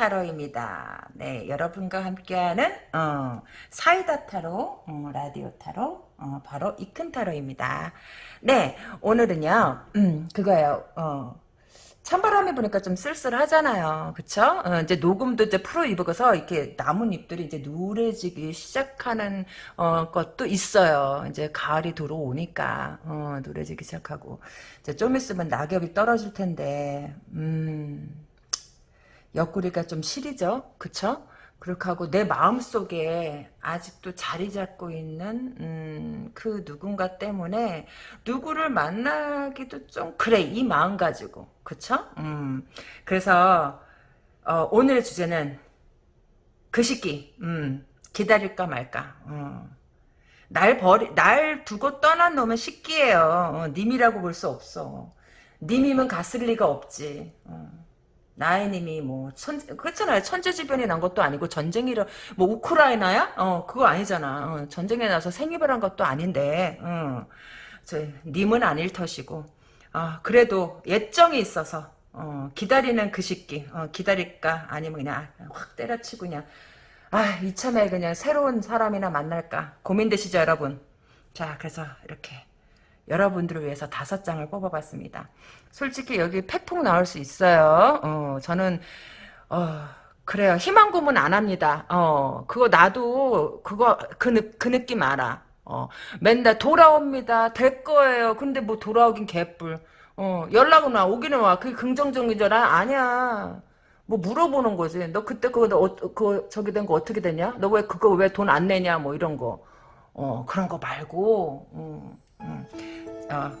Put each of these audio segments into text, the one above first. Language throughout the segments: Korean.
타로입니다. 네, 여러분과 함께하는 어, 사이다 타로, 어, 라디오 타로, 어, 바로 이큰 타로입니다. 네, 오늘은요, 음, 그거예요. 어, 찬바람이 부니까 좀 쓸쓸하잖아요. 그쵸? 어, 이제 녹음도 이제 프로 입어서 이렇게 나뭇잎들이 이제 누래지기 시작하는, 어, 것도 있어요. 이제 가을이 들어오니까, 어, 누래지기 시작하고. 이제 좀 있으면 낙엽이 떨어질 텐데, 음, 옆구리가 좀 시리죠? 그쵸? 그렇게 하고 내 마음속에 아직도 자리 잡고 있는 음, 그 누군가 때문에 누구를 만나기도 좀 그래 이 마음 가지고 그쵸? 음, 그래서 어, 오늘의 주제는 그 시기 음, 기다릴까 말까 어. 날 버리 날 두고 떠난 놈은 식기예요 어, 님이라고 볼 수 없어 님이면 갔을 리가 없지 어. 나이님이 뭐 천, 그렇잖아요. 천재지변이 난 것도 아니고 전쟁이라 뭐 우크라이나야? 어 그거 아니잖아. 어, 전쟁에 나서 생입을 한 것도 아닌데, 어, 저 님은 아닐 터시고, 아 그래도 예정이 있어서 어, 기다리는 그 시기, 어, 기다릴까 아니면 그냥 확 때려치고 그냥 아 이참에 그냥 새로운 사람이나 만날까 고민되시죠 여러분? 자 그래서 이렇게 여러분들을 위해서 다섯 장을 뽑아봤습니다. 솔직히 여기 팩폭 나올 수 있어요. 어, 저는 어, 그래요. 희망 고문 안 합니다. 어, 그거 나도 그거 그, 그 느낌 알아. 어, 맨날 돌아옵니다. 될 거예요. 근데 뭐 돌아오긴 개뿔. 어, 연락은 와. 오기는 와. 그게 긍정적이잖아. 아니야. 뭐 물어보는 거지. 너 그때 그거 어, 그 저기 된 거 어떻게 되냐? 너 왜 그거 왜 돈 안 내냐? 뭐 이런 거. 어, 그런 거 말고. 음, 음. 어,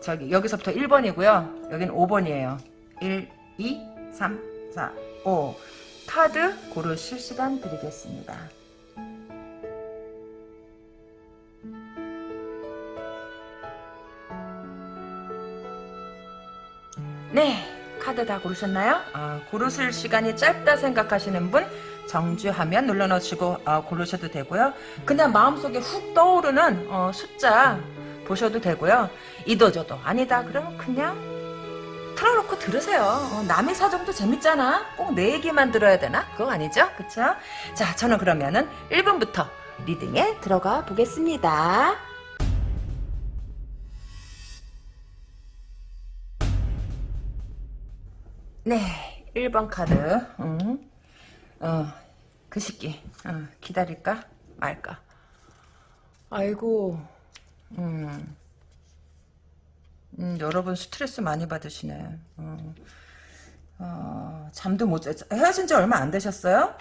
저기 여기서부터 1번이고요. 여기는 5번이에요. 1, 2, 3, 4, 5 카드 고르실 시간 드리겠습니다. 네, 카드 다 고르셨나요? 어, 고르실 시간이 짧다 생각하시는 분 정주하면 눌러놓으시고 어, 고르셔도 되고요. 그냥 마음속에 훅 떠오르는 어, 숫자 보셔도 되고요. 이도저도 아니다 그러면 그냥 틀어놓고 들으세요. 어, 남의 사정도 재밌잖아. 꼭 내 얘기만 들어야 되나? 그거 아니죠? 그쵸? 자 저는 그러면은 1분부터 리딩에 들어가 보겠습니다. 네 1번 카드 음. 어, 그 시기 어, 기다릴까 말까 아이고 음. 음, 여러분 스트레스 많이 받으시네. 어, 어, 잠도 못 자. 헤어진 지 얼마 안 되셨어요?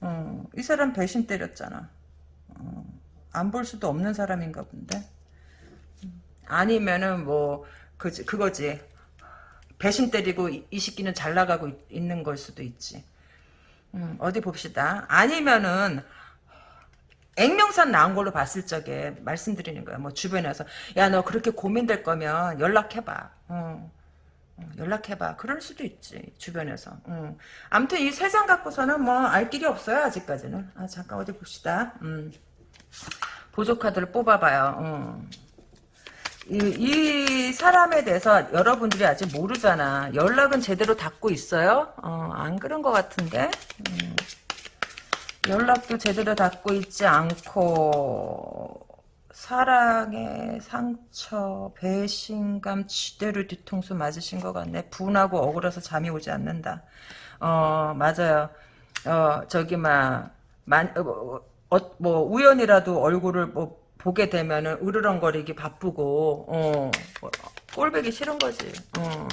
어, 이 사람 배신 때렸잖아. 어, 안볼 수도 없는 사람인가 본데. 아니면은 뭐 그, 그거지. 배신 때리고 이, 이 시기는 잘 나가고 있, 는걸 수도 있지. 음, 어디 봅시다. 아니면은 액명산 나온 걸로 봤을 적에 말씀드리는 거야. 뭐 주변에서 야 너 그렇게 고민될 거면 연락해봐. 어. 어, 연락해봐. 그럴 수도 있지 주변에서. 어. 아무튼 이세장 갖고서는 뭐 알 길이 없어요 아직까지는. 아 잠깐 어디 봅시다. 음. 보조 카드를 뽑아봐요. 어. 이, 이, 사람에 대해서 여러분들이 아직 모르잖아. 연락은 제대로 닫고 있어요? 어, 안 그런 것 같은데. 음. 연락도 제대로 닫고 있지 않고 사랑의 상처, 배신감 지대로 뒤통수 맞으신 것 같네. 분하고 억울해서 잠이 오지 않는다. 어 맞아요. 어 저기 막 만, 어, 어, 뭐 우연이라도 얼굴을 뭐 보게 되면은 으르렁거리기 바쁘고 어 꼴배기 싫은 거지. 어.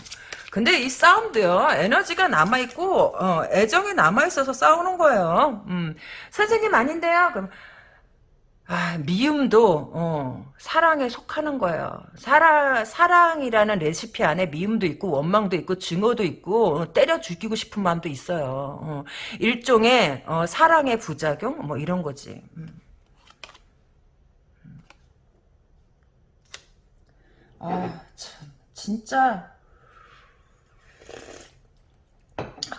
근데 이 싸움도요 에너지가 남아 있고 어, 애정이 남아 있어서 싸우는 거예요 음, 선생님 아닌데요 그럼 아, 미움도 어, 사랑에 속하는 거예요. 사랑 사랑이라는 레시피 안에 미움도 있고 원망도 있고 증오도 있고 어, 때려 죽이고 싶은 마음도 있어요. 어, 일종의 어, 사랑의 부작용 뭐 이런 거지. 음. 아, 참 진짜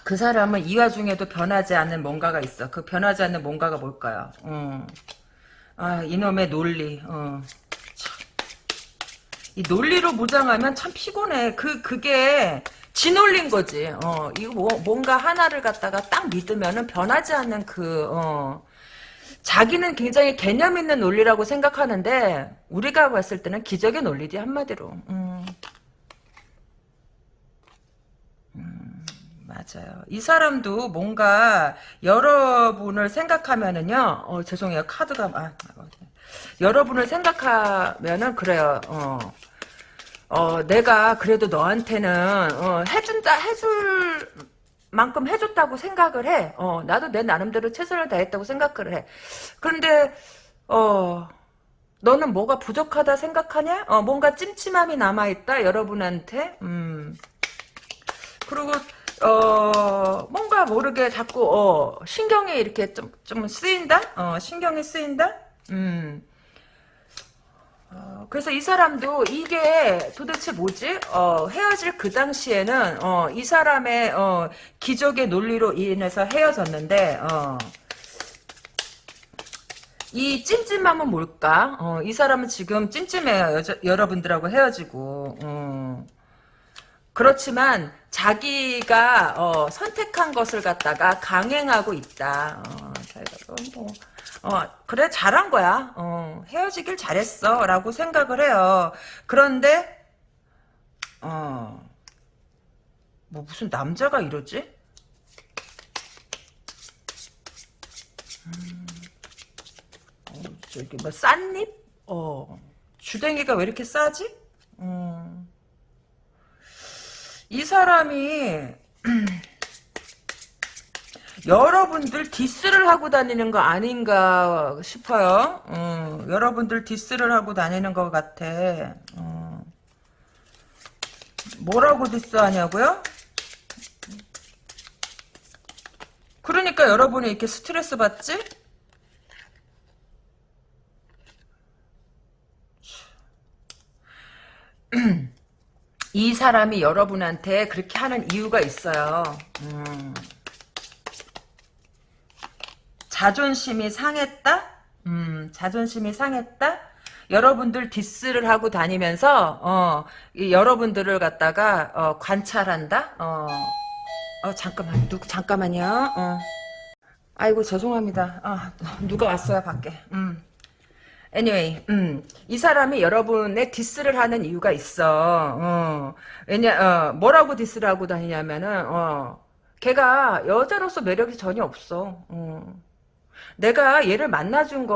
그 사람은 이 와중에도 변하지 않는 뭔가가 있어. 그 변하지 않는 뭔가가 뭘까요? 어. 아, 이놈의 논리. 어. 이 논리로 무장하면 참 피곤해. 그, 그게 지놀린 거지. 어, 이거 뭐, 뭔가 하나를 갖다가 딱 믿으면은 변하지 않는 그, 어, 자기는 굉장히 개념 있는 논리라고 생각하는데, 우리가 봤을 때는 기적의 논리지, 한마디로. 음. 음, 맞아요. 이 사람도 뭔가 여러분을 생각하면은요, 어, 죄송해요. 카드가, 아, 여러분을 생각하면은 그래요. 어. 어, 내가 그래도 너한테는, 어, 해준다, 해줄 만큼 해줬다고 생각을 해. 어, 나도 내 나름대로 최선을 다했다고 생각을 해. 그런데, 어, 너는 뭐가 부족하다 생각하냐? 어, 뭔가 찜찜함이 남아 있다, 여러분한테? 음. 그리고, 어, 뭔가 모르게 자꾸, 어, 신경이 이렇게 좀, 좀 쓰인다? 어, 신경이 쓰인다? 음. 어, 그래서 이 사람도 이게 도대체 뭐지? 어, 헤어질 그 당시에는 어, 이 사람의 어, 기적의 논리로 인해서 헤어졌는데 어, 이 찜찜함은 뭘까? 어, 이 사람은 지금 찜찜해요. 여자, 여러분들하고 헤어지고 어. 그렇지만 자기가 어, 선택한 것을 갖다가 강행하고 있다. 어, 자기가 뭐 어, 그래, 잘한 거야. 어, 헤어지길 잘했어. 라고 생각을 해요. 그런데, 어, 뭐 무슨 남자가 이러지? 음, 어, 저기, 뭐, 싼잎? 어, 주댕이가 왜 이렇게 싸지? 음, 이 사람이, 여러분들 diss를 하고 다니는 거 아닌가 싶어요. 어, 여러분들 diss를 하고 다니는 것 같아. 어. 뭐라고 diss하냐고요? 그러니까 여러분이 이렇게 스트레스 받지? 이 사람이 여러분한테 그렇게 하는 이유가 있어요. 음. 자존심이 상했다? 음, 자존심이 상했다? 여러분들 디스를 하고 다니면서, 어, 여러분들을 갖다가, 어, 관찰한다? 어, 어, 잠깐만, 누구, 잠깐만요, 어. 아이고, 죄송합니다. 아, 누가 왔어요, 밖에. 음. Anyway, 음, 이 사람이 여러분의 디스를 하는 이유가 있어. 어, 왜냐, 어, 뭐라고 디스를 하고 다니냐면은, 어, 걔가 여자로서 매력이 전혀 없어. 어. 내가 얘를 만나준 거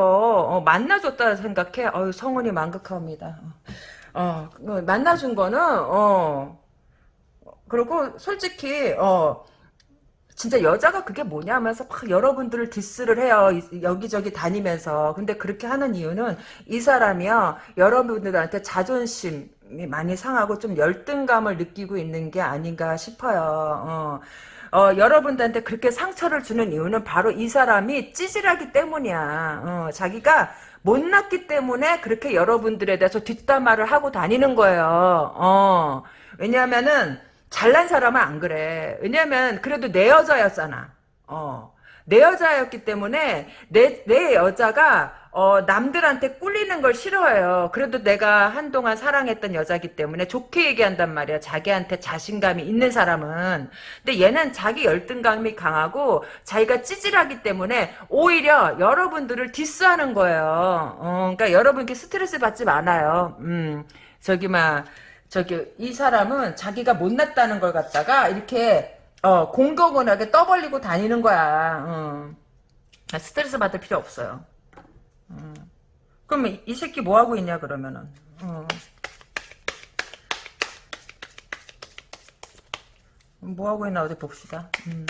어, 만나줬다 생각해. 어유 성은이 만극합니다. 어, 어, 만나준 거는 어 그리고 솔직히 어 진짜 여자가 그게 뭐냐 하면서 막 여러분들을 디스를 해요. 여기저기 다니면서. 근데 그렇게 하는 이유는 이 사람이요. 여러분들한테 자존심이 많이 상하고 좀 열등감을 느끼고 있는 게 아닌가 싶어요. 어. 어, 여러분들한테 그렇게 상처를 주는 이유는 바로 이 사람이 찌질하기 때문이야. 어, 자기가 못났기 때문에 그렇게 여러분들에 대해서 뒷담화를 하고 다니는 거예요. 어, 왜냐하면은 잘난 사람은 안 그래. 왜냐면 그래도 내 여자였잖아. 어, 내 여자였기 때문에 내, 내 여자가 어, 남들한테 꿀리는 걸 싫어해요. 그래도 내가 한동안 사랑했던 여자기 때문에 좋게 얘기한단 말이야. 자기한테 자신감이 있는 사람은. 근데 얘는 자기 열등감이 강하고 자기가 찌질하기 때문에 오히려 여러분들을 디스하는 거예요. 어, 그러니까 여러분 께 스트레스 받지 말아요. 음, 저기 막 저기 이 사람은 자기가 못났다는 걸 갖다가 이렇게 어, 공격원하게 떠벌리고 다니는 거야. 어. 스트레스 받을 필요 없어요. 음. 그럼 이 새끼 뭐 하고 있냐 그러면은. 어. 뭐 하고 있나 어디 봅시다. 음.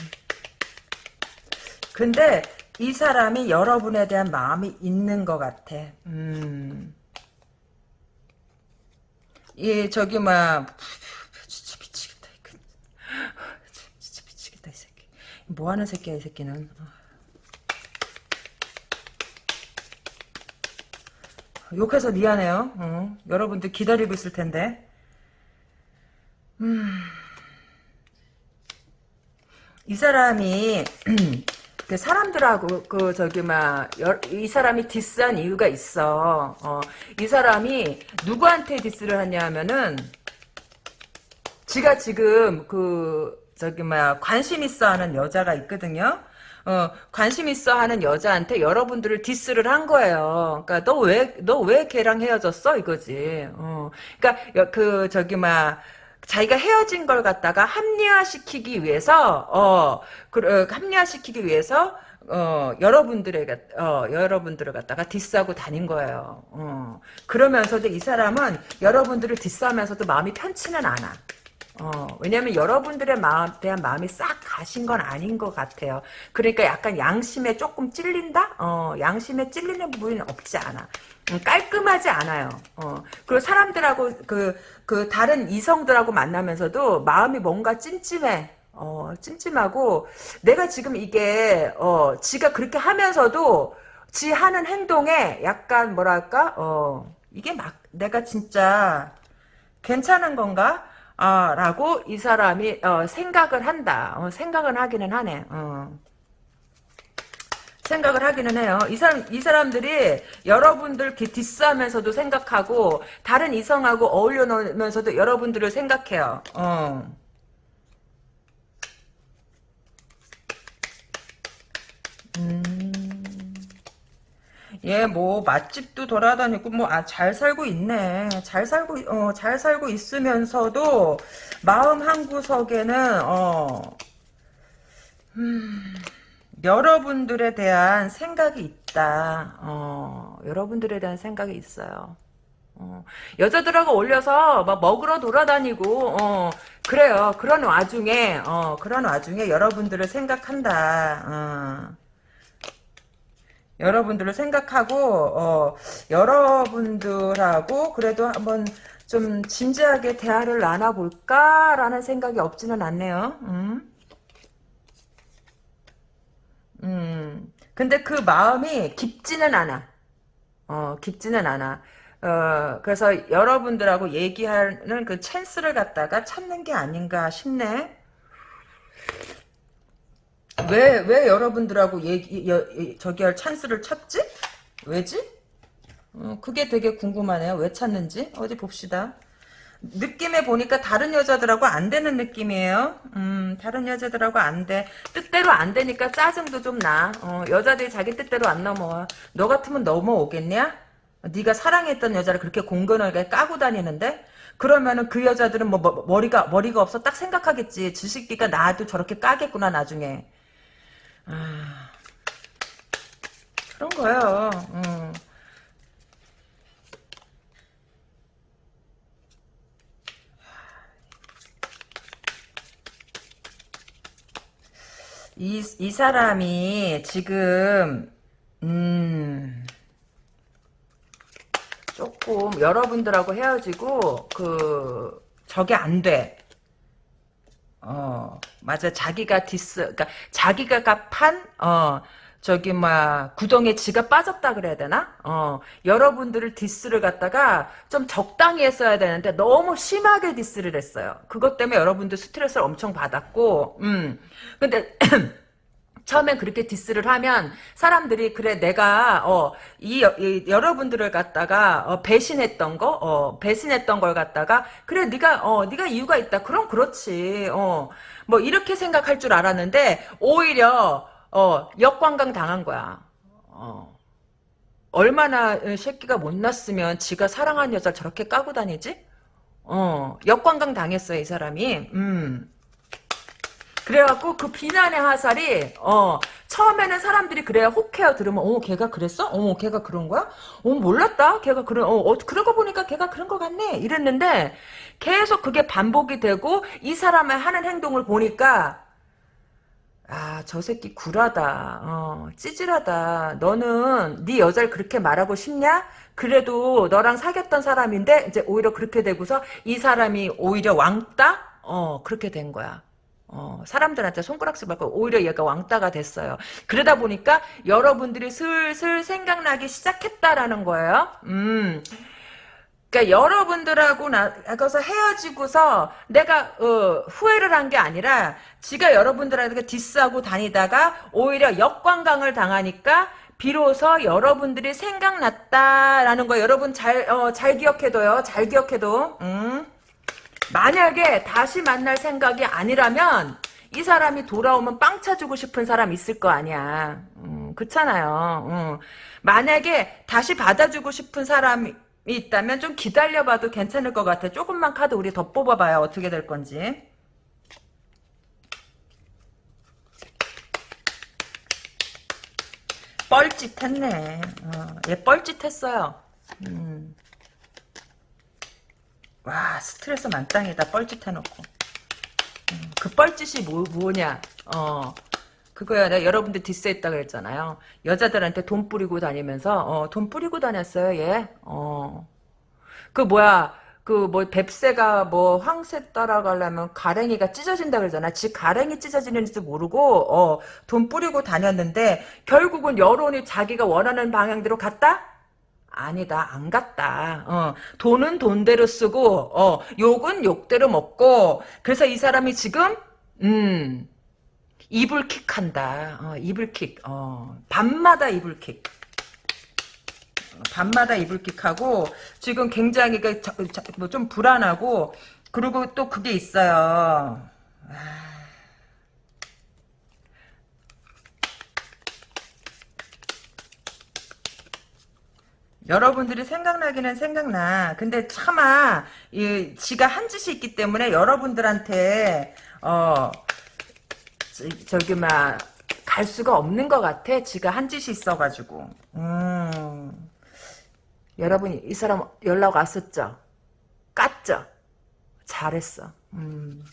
근데 이 사람이 여러분에 대한 마음이 있는 것 같아. 음. 예, 저기 막 진짜 미치겠다. 진짜 미치겠다 이 새끼. 뭐 하는 새끼야 이 새끼는. 욕해서 미안해요. 어, 여러분들 기다리고 있을 텐데. 음, 이 사람이 그 사람들하고 그 저기 막 이 사람이 디스한 이유가 있어. 어, 이 사람이 누구한테 디스를 하냐면은 지가 지금 그 저기 뭐야 관심 있어 하는 여자가 있거든요. 어, 관심 있어 하는 여자한테 여러분들을 diss를 한 거예요. 그러니까 너 왜 너 왜 걔랑 헤어졌어 이거지. 어. 그러니까 여- 그 저기 막 자기가 헤어진 걸 갖다가 합리화시키기 위해서 어, 그, 어, 합리화시키기 위해서 어, 여러분들에게, 어, 여러분들을 갖다가 diss하고 다닌 거예요. 어. 그러면서도 이 사람은 여러분들을 디스하면서도 마음이 편치는 않아. 어, 왜냐면 여러분들의 마음, 대한 마음이 싹 가신 건 아닌 것 같아요. 그러니까 약간 양심에 조금 찔린다? 어, 양심에 찔리는 부분이 없지 않아. 음, 깔끔하지 않아요. 어, 그리고 사람들하고 그, 그 다른 이성들하고 만나면서도 마음이 뭔가 찜찜해. 어, 찜찜하고 내가 지금 이게 어, 지가 그렇게 하면서도 지 하는 행동에 약간 뭐랄까? 어, 이게 막 내가 진짜 괜찮은 건가? 아, 라고 이 사람이 어, 생각을 한다. 어, 생각을 하기는 하네. 어. 생각을 하기는 해요. 이 사람, 이 사람들이 여러분들 디스하면서도 생각하고, 다른 이성하고 어울려 놓으면서도 여러분들을 생각해요. 어. 얘뭐 맛집도 돌아다니고 뭐아잘 살고 있네. 잘 살고 어 잘 살고 있으면서도 마음 한 구석에는 어 음, 여러분들에 대한 생각이 있다. 어 여러분들에 대한 생각이 있어요. 어, 여자들하고 올려서 막 먹으러 돌아다니고 어, 그래요. 그런 와중에 어, 그런 와중에 여러분들을 생각한다. 어. 여러분들을 생각하고 어, 여러분들하고 그래도 한번 좀 진지하게 대화를 나눠볼까라는 생각이 없지는 않네요. 음. 음. 근데 그 마음이 깊지는 않아. 어, 깊지는 않아. 어, 그래서 여러분들하고 얘기하는 그 찬스를 갖다가 찾는 게 아닌가 싶네. 왜, 왜 여러분들하고 얘기, 여, 저기 할 찬스를 찾지? 왜지? 어, 그게 되게 궁금하네요. 왜 찾는지. 어디 봅시다. 느낌에 보니까 다른 여자들하고 안 되는 느낌이에요. 음, 다른 여자들하고 안 돼. 뜻대로 안 되니까 짜증도 좀 나. 어, 여자들이 자기 뜻대로 안 넘어와. 너 같으면 넘어오겠냐? 네가 사랑했던 여자를 그렇게 공건하게 까고 다니는데? 그러면은 그 여자들은 뭐, 뭐 머리가 머리가 없어 딱 생각하겠지. 지식기가 나도 저렇게 까겠구나 나중에. 아, 그런 거예요. 음. 이, 이 사람이 지금, 음, 조금 여러분들하고 헤어지고, 그, 저게 안 돼. 어, 맞아. 자기가 디스, 그러니까 자기가 판, 어, 저기 막 구덩이에 지가 빠졌다 그래야 되나? 어, 여러분들을 diss를 갖다가 좀 적당히 했어야 되는데 너무 심하게 diss를 했어요. 그것 때문에 여러분들 스트레스를 엄청 받았고, 음, 근데 처음엔 그렇게 diss를 하면 사람들이 그래 내가 어이 여러분들을 갖다가 어, 배신했던 거, 어, 배신했던 걸 갖다가 그래 네가 어 네가 이유가 있다. 그럼 그렇지. 어 뭐 이렇게 생각할 줄 알았는데 오히려 어 역관광 당한 거야. 어 얼마나 새끼가 못났으면 지가 사랑한 여자 저렇게 까고 다니지? 어 역관광 당했어 이 사람이. 음. 그래갖고 그 비난의 화살이 어 처음에는 사람들이 그래야 혹해요 들으면 어 걔가 그랬어? 어 걔가 그런 거야? 어 몰랐다 걔가 그런 어, 어 그러고 보니까 걔가 그런 것 같네 이랬는데 계속 그게 반복이 되고 이 사람의 하는 행동을 보니까 아 저 새끼 굴하다 어 찌질하다 너는 네 여자를 그렇게 말하고 싶냐? 그래도 너랑 사귀었던 사람인데 이제 오히려 그렇게 되고서 이 사람이 오히려 왕따? 어 그렇게 된 거야. 어, 사람들한테 손가락질 받고 오히려 얘가 왕따가 됐어요. 그러다 보니까 여러분들이 슬슬 생각나기 시작했다라는 거예요. 음. 그러니까 여러분들하고 나가서 헤어지고서 내가 어, 후회를 한 게 아니라 지가 여러분들한테 디스하고 다니다가 오히려 역관광을 당하니까 비로소 여러분들이 생각났다라는 거 여러분 잘, 어, 잘 기억해둬요. 잘 기억해둬. 음. 만약에 다시 만날 생각이 아니라면 이 사람이 돌아오면 빵 차주고 싶은 사람 있을 거 아니야. 음, 그렇잖아요. 음. 만약에 다시 받아주고 싶은 사람이 있다면 좀 기다려봐도 괜찮을 것 같아. 조금만 카드 우리 더 뽑아봐요. 어떻게 될 건지. 뻘짓했네. 어, 얘 뻘짓했어요. 음. 와 스트레스 만땅이다. 뻘짓 해놓고. 음, 그 뻘짓이 뭐, 뭐냐. 어. 그거야. 내가 여러분들 디스했다 그랬잖아요. 여자들한테 돈 뿌리고 다니면서 어, 돈 뿌리고 다녔어요. 얘. 어. 그 뭐야. 그 뭐 뱁새가 뭐 황새 따라가려면 가랭이가 찢어진다 그러잖아. 지 가랭이 찢어지는지 모르고 어, 돈 뿌리고 다녔는데 결국은 여론이 자기가 원하는 방향대로 갔다? 아니다 안 갔다. 어, 돈은 돈대로 쓰고 어, 욕은 욕대로 먹고 그래서 이 사람이 지금 음 이불킥 한다. 어, 이불킥. 어, 밤마다 이불킥. 밤마다 이불킥하고 지금 굉장히 그뭐좀 불안하고 그리고 또 그게 있어요 여러분들이 생각나기는 생각나. 근데 차마 이 지가 한 짓이 있기 때문에 여러분들한테 어 저, 기 막 갈 수가 없는 것 같아. 지가 한 짓이 있어가지고. 음. 여러분 이 사람 연락 왔었죠? 깠죠? 잘했어. 음.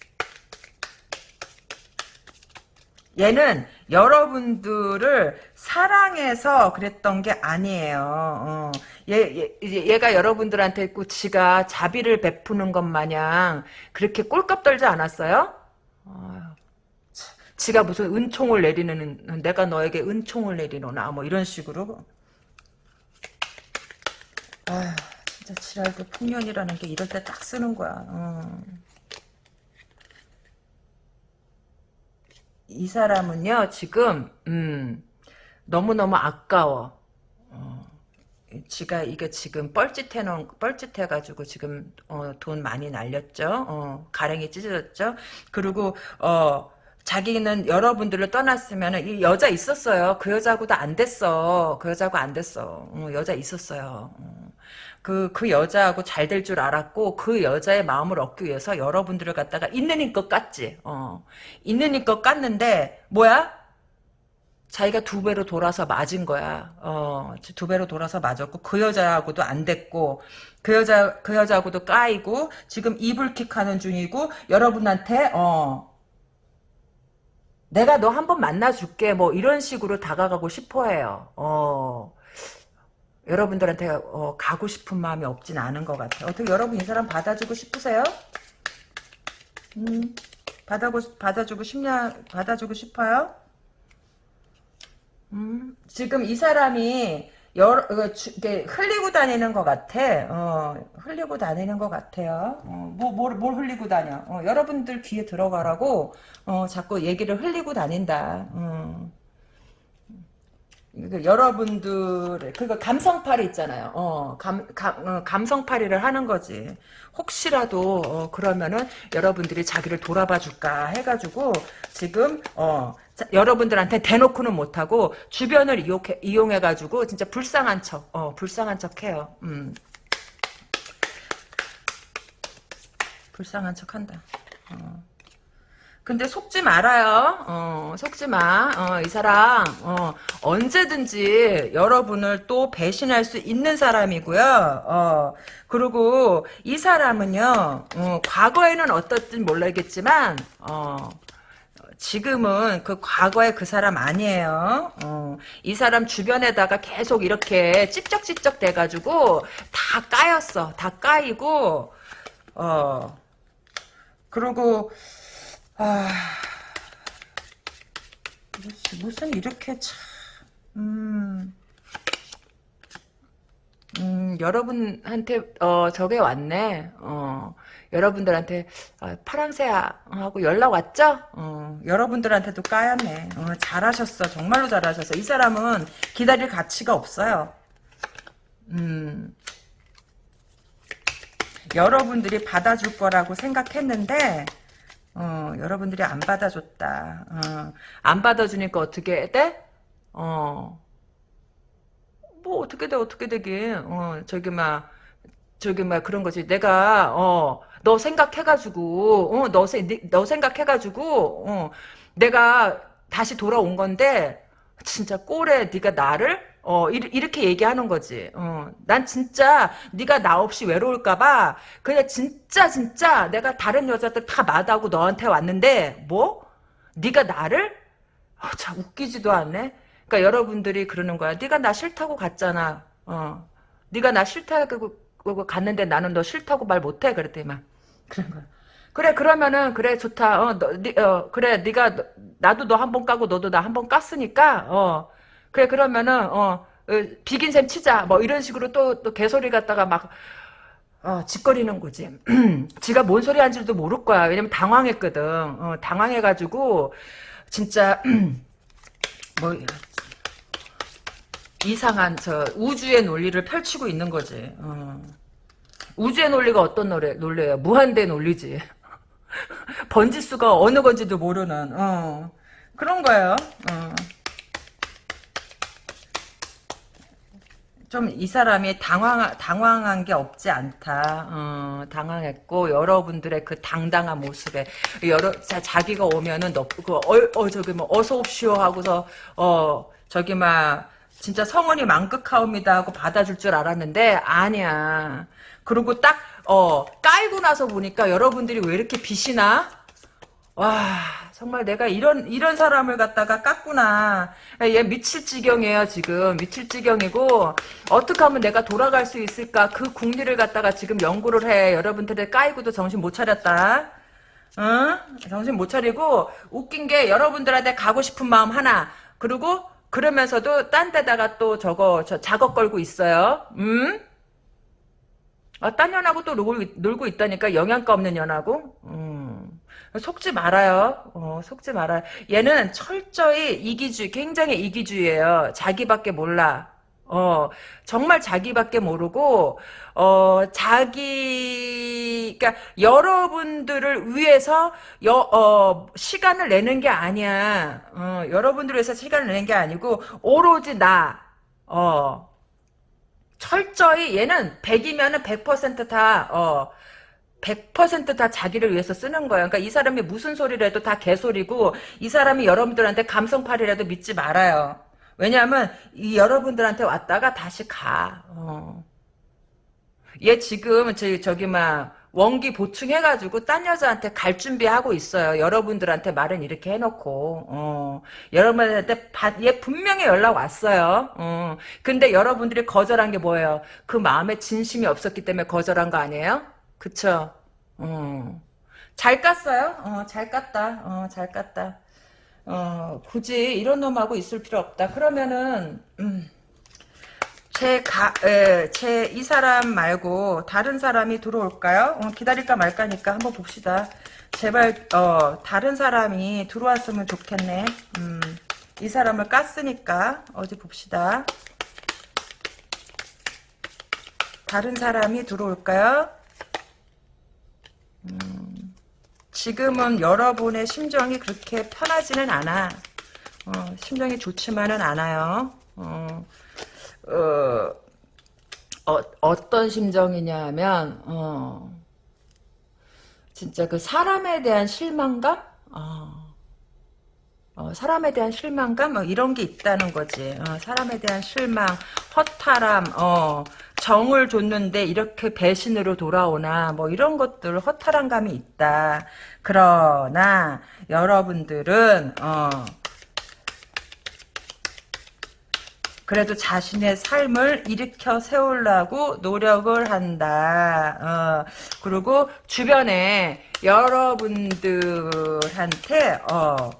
얘는 여러분들을 사랑해서 그랬던 게 아니에요. 어. 얘, 얘, 얘 가 여러분들한테 있고 지가 자비를 베푸는 것 마냥 그렇게 꼴값 떨지 않았어요? 아유, 지가 무슨 은총을 내리는 내가 너에게 은총을 내리노나 뭐 이런 식으로 아휴 진짜 지랄도 풍년이라는 게 이럴 때 딱 쓰는 거야. 어. 이 사람은요 지금 음, 너무너무 아까워. 어, 지가 이게 지금 뻘짓해 놓은 뻘짓해 가지고 지금 어, 돈 많이 날렸죠? 어, 가랭이 찢어졌죠? 그리고 어 자기는 여러분들을 떠났으면 이 여자 있었어요. 그 여자하고도 안 됐어. 그 여자하고 안 됐어. 어, 여자 있었어요. 어. 그, 그 여자하고 잘 될 줄 알았고, 그 여자의 마음을 얻기 위해서 여러분들을 갖다가 있는 힘껏 깠지. 어. 있는 힘껏 깠는데, 뭐야? 자기가 두 배로 돌아서 맞은 거야. 어, 두 배로 돌아서 맞았고, 그 여자하고도 안 됐고, 그 여자, 그 여자하고도 까이고, 지금 이불킥 하는 중이고, 여러분한테, 어, 내가 너 한 번 만나줄게. 뭐, 이런 식으로 다가가고 싶어 해요. 어, 여러분들한테 어, 가고 싶은 마음이 없진 않은 것 같아요. 어떻게 여러분 이 사람 받아주고 싶으세요? 음, 받아고, 받아주고 싶냐, 받아주고 싶어요? 음, 지금 이 사람이 여러, 어, 주, 흘리고 다니는 것 같아. 어, 흘리고 다니는 것 같아요. 어, 뭐, 뭘, 뭘 흘리고 다녀. 어, 여러분들 귀에 들어가라고, 어, 자꾸 얘기를 흘리고 다닌다. 어. 그 여러분들의 그거 감성팔이 있잖아요. 어, 감, 감, 어, 감성팔이를 하는 거지. 혹시라도 어, 그러면은 여러분들이 자기를 돌아봐 줄까 해가지고 지금 어, 자, 여러분들한테 대놓고는 못하고 주변을 이용해, 이용해가지고 진짜 불쌍한 척, 어, 불쌍한 척해요. 음. 불쌍한 척한다. 어. 근데 속지 말아요. 어, 속지 마. 어, 이 사람 어, 언제든지 여러분을 또 배신할 수 있는 사람이고요. 어, 그리고 이 사람은요. 어, 과거에는 어떻든 몰라겠지만 어, 지금은 그 과거의 그 사람 아니에요. 어, 이 사람 주변에다가 계속 이렇게 찝쩍찝쩍 돼가지고 다 까였어. 다 까이고 어 그리고 아, 무슨 이렇게 참, 음, 음, 여러분한테, 어, 저게 왔네. 어, 여러분들한테, 어, 파랑새하고 연락 왔죠? 어, 여러분들한테도 까였네. 어, 잘하셨어. 정말로 잘하셨어. 이 사람은 기다릴 가치가 없어요. 음, 여러분들이 받아줄 거라고 생각했는데 어, 여러분들이 안 받아줬다. 어, 안 받아주니까 어떻게 돼? 어, 뭐 어떻게 돼 어떻게 되긴. 어, 저기 막 저기 막 그런 거지. 내가 어, 너 생각해가지고 어, 너, 세- 니- 너 생각해가지고 어, 내가 다시 돌아온 건데 진짜 꼴에 네가 나를 어 이, 렇게 얘기하는 거지. 어, 난 진짜 네가 나 없이 외로울까봐 그냥 진짜 진짜 내가 다른 여자들 다 마다하고 너한테 왔는데 뭐 네가 나를 어, 참 웃기지도 않네. 그러니까 여러분들이 그러는 거야. 네가 나 싫다고 갔잖아. 어, 네가 나 싫다고 갔는데 나는 너 싫다고 말 못해 그랬더니 막 그런 거야. 그래 그러면은 그래 좋다. 어, 너, 니, 어 그래 네가 너- 나도 너 한 번 까고 너도 나 한 번 깠으니까 어 그래 그러면은 어 어, 비긴 셈 치자 뭐 이런 식으로 또 또 개소리 갖다가 막 어, 짓거리는 거지. 지가 뭔 소리 하는지도 모를 거야. 왜냐면 당황했거든. 어, 당황해가지고 진짜 뭐 이상한 저 우주의 논리를 펼치고 있는 거지. 어. 우주의 논리가 어떤 노래, 논리예요? 무한대 논리지. 번지수가 어느 건지도 모르는 어. 그런 거예요. 어. 좀 이 사람이 당황 당황한 게 없지 않다. 어, 당황했고 여러분들의 그 당당한 모습에 여러 자, 자기가 오면은 너 그 어, 어 저기 뭐 어서 옵시오 하고서 어 저기 막 진짜 성원이 만극하옵니다 하고 받아줄 줄 알았는데 아니야. 그리고 딱 어 깔고 나서 보니까 여러분들이 왜 이렇게 빛이 나? 와 정말 내가 이런 이런 사람을 갖다가 깠구나. 얘 미칠 지경이에요 지금. 미칠 지경이고 어떻게 하면 내가 돌아갈 수 있을까? 그 궁리를 갖다가 지금 연구를 해. 여러분들의 까이고도 정신 못 차렸다. 응? 정신 못 차리고 웃긴 게 여러분들한테 가고 싶은 마음 하나. 그리고 그러면서도 딴 데다가 또 저거 저 작업 걸고 있어요. 음? 아, 딴 년하고 또 놀고, 있- 놀고 있다니까 영양가 없는 년하고? 음. 속지 말아요. 어, 속지 말아요. 얘는 철저히 이기주의, 굉장히 이기주의예요. 자기밖에 몰라. 어, 정말 자기밖에 모르고, 어, 자기, 그니까, 여러분들을 위해서, 여, 어, 시간을 내는 게 아니야. 어, 여러분들을 위해서 시간을 내는 게 아니고, 오로지 나, 어, 철저히 얘는 100이면은 100%다, 어, 100%다 자기를 위해서 쓰는 거예요. 그러니까 이 사람이 무슨 소리를 해도 다 개소리고 이 사람이 여러분들한테 감성팔이라도 믿지 말아요. 왜냐하면 이 여러분들한테 왔다가 다시 가. 어. 얘 지금 저기 저기 막 원기 보충해가지고 딴 여자한테 갈 준비하고 있어요. 여러분들한테 말은 이렇게 해놓고 어. 여러분한테 받- 얘 분명히 연락 왔어요. 어. 근데 여러분들이 거절한 게 뭐예요? 그 마음에 진심이 없었기 때문에 거절한 거 아니에요? 그쵸? 어. 잘 깠어요? 어, 잘 깠다. 어, 잘 깠다. 어, 굳이 이런 놈하고 있을 필요 없다. 그러면은, 음, 제 가, 에, 제 이 사람 말고 다른 사람이 들어올까요? 어, 기다릴까 말까니까 한번 봅시다. 제발, 어, 다른 사람이 들어왔으면 좋겠네. 음, 이 사람을 깠으니까, 어디 봅시다. 다른 사람이 들어올까요? 지금은 여러분의 심정이 그렇게 편하지는 않아. 어, 심정이 좋지만은 않아요. 어, 어, 어, 어떤 심정이냐면, 어, 진짜 그 사람에 대한 실망감? 어, 어, 사람에 대한 실망감? 뭐 이런 게 있다는 거지. 어, 사람에 대한 실망, 허탈함, 어, 정을 줬는데 이렇게 배신으로 돌아오나, 뭐 이런 것들 허탈한 감이 있다. 그러나, 여러분들은, 어, 그래도 자신의 삶을 일으켜 세우려고 노력을 한다. 어, 그리고 주변에 여러분들한테 어,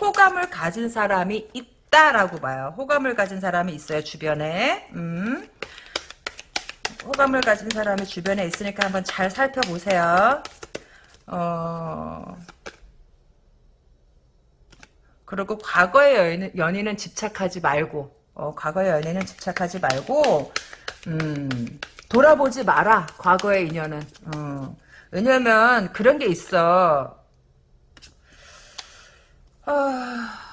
호감을 가진 사람이 있다라고 봐요. 호감을 가진 사람이 있어요 주변에. 음. 호감을 가진 사람이 주변에 있으니까 한번 잘 살펴보세요. 어. 그리고 과거의 연인, 연인 은 집착하지 말고, 어, 과거의 연인은 집착하지 말고, 음, 돌아보지 마라 과거의 인연은 어. 왜냐면 그런 게 있어 아...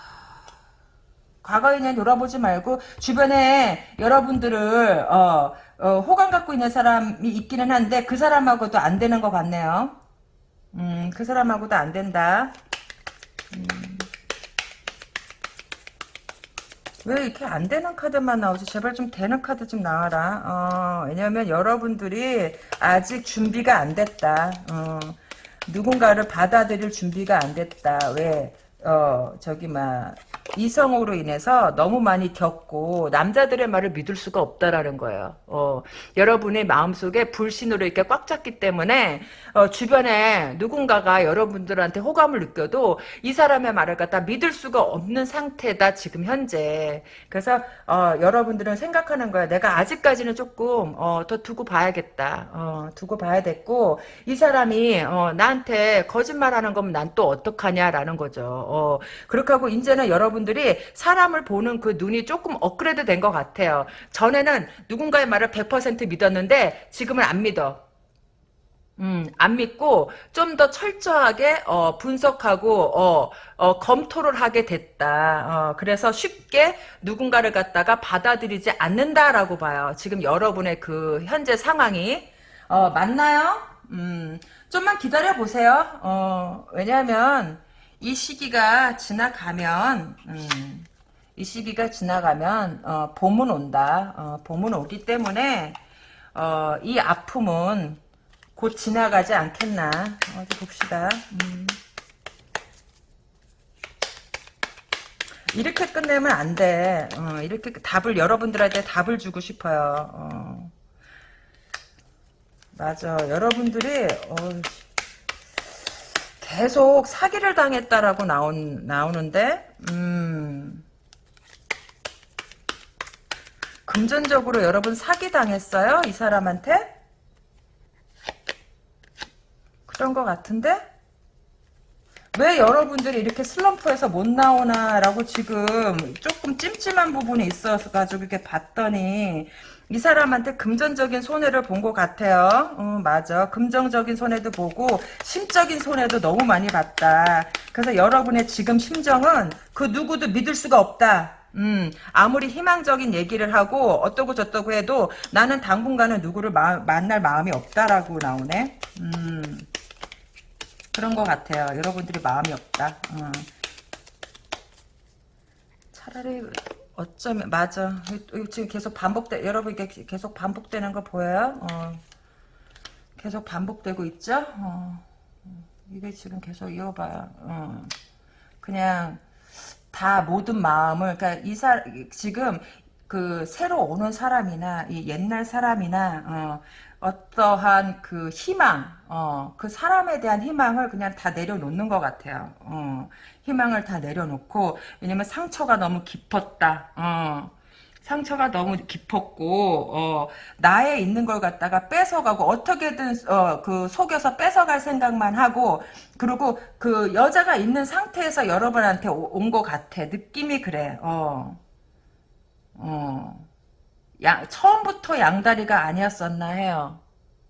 과거의 인연 돌아보지 말고 주변에 여러분들을 어, 어, 호감 갖고 있는 사람이 있기는 한데 그 사람하고도 안 되는 것 같네요 음, 그 사람하고도 안 된다 음. 왜 이렇게 안 되는 카드만 나오지? 제발 좀 되는 카드 좀 나와라. 어, 왜냐면 여러분들이 아직 준비가 안 됐다. 어, 누군가를 받아들일 준비가 안 됐다. 왜? 어, 저기, 막, 이성으로 인해서 너무 많이 겪고 남자들의 말을 믿을 수가 없다라는 거예요. 어, 여러분의 마음속에 불신으로 이렇게 꽉 찼기 때문에 어, 주변에 누군가가 여러분들한테 호감을 느껴도 이 사람의 말을 갖다 믿을 수가 없는 상태다 지금 현재. 그래서 어, 여러분들은 생각하는 거야. 내가 아직까지는 조금 어, 더 두고 봐야겠다. 어, 두고 봐야 됐고 이 사람이 어, 나한테 거짓말하는 거면 난 또 어떡하냐라는 거죠. 어, 그렇게 하고 이제는 여러분 들이 사람을 보는 그 눈이 조금 업그레이드 된 것 같아요. 전에는 누군가의 말을 100% 믿었는데 지금은 안 믿어. 음, 안 믿고 좀 더 철저하게 어, 분석하고 어, 어, 검토를 하게 됐다. 어, 그래서 쉽게 누군가를 갖다가 받아들이지 않는다라고 봐요. 지금 여러분의 그 현재 상황이 어, 맞나요? 음, 좀만 기다려 보세요. 어, 왜냐하면 이 시기가 지나가면 음, 이 시기가 지나가면 어, 봄은 온다. 어, 봄은 오기 때문에 어, 이 아픔은 곧 지나가지 않겠나 어디 봅시다 음. 이렇게 끝내면 안 돼 어, 이렇게 답을 여러분들한테 답을 주고 싶어요 어. 맞아 여러분들이 어, 계속 사기를 당했다라고 나온, 나오는데 음. 금전적으로 여러분 사기 당했어요 이 사람한테 그런 것 같은데? 왜 여러분들이 이렇게 슬럼프에서 못 나오나라고 지금 조금 찜찜한 부분이 있어가지고 이렇게 봤더니 이 사람한테 금전적인 손해를 본 것 같아요. 어, 맞아. 금전적인 손해도 보고 심적인 손해도 너무 많이 봤다. 그래서 여러분의 지금 심정은 그 누구도 믿을 수가 없다. 음, 아무리 희망적인 얘기를 하고 어떠고 저떠고 해도 나는 당분간은 누구를 마, 만날 마음이 없다라고 나오네. 음. 그런 것 같아요. 여러분들이 마음이 없다. 어. 차라리 어쩌면 맞아. 지금 계속 반복돼. 여러분 이게 계속 반복되는 거 보여요? 어. 계속 반복되고 있죠? 어. 이게 지금 계속 이어봐요. 어. 그냥 다 모든 마음을 그러니까 이사 지금 그 새로 오는 사람이나 이 옛날 사람이나 어, 어떠한 그 희망, 어, 그 사람에 대한 희망을 그냥 다 내려놓는 것 같아요. 어, 희망을 다 내려놓고, 왜냐면 상처가 너무 깊었다. 어, 상처가 너무 깊었고, 어, 나에 있는 걸 갖다가 뺏어가고, 어떻게든, 어, 그, 속여서 뺏어갈 생각만 하고, 그리고 그 여자가 있는 상태에서 여러분한테 온 것 같아. 느낌이 그래, 어, 어. 양, 처음부터 양다리가 아니었었나 해요.